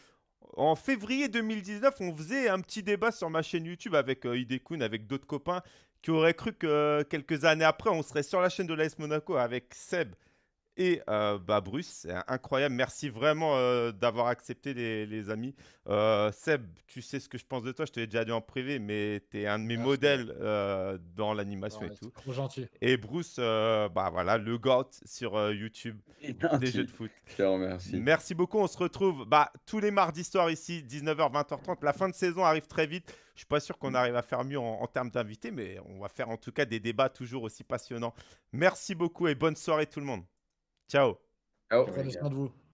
En février 2019, on faisait un petit débat sur ma chaîne YouTube avec euh, Hidekun, avec d'autres copains. Qui aurait cru que quelques années après, on serait sur la chaîne de l'AS Monaco avec Seb et euh, bah, Bruce. C'est incroyable. Merci vraiment euh, d'avoir accepté, les, les amis. Euh, Seb, tu sais ce que je pense de toi. Je te l'ai déjà dit en privé, mais tu es un de mes Merci. modèles euh, dans l'animation et tout. trop gentil. Et Bruce, euh, bah voilà, le GOAT sur euh, YouTube des jeux de foot. Je te remercie. Merci beaucoup. On se retrouve bah, tous les mardis soirs ici, 19h, 20h30. La fin de saison arrive très vite. Je suis pas sûr qu'on arrive à faire mieux en, en termes d'invités, mais on va faire en tout cas des débats toujours aussi passionnants. Merci beaucoup et bonne soirée tout le monde. Ciao. Ciao. Ouais. Prenez soin de vous.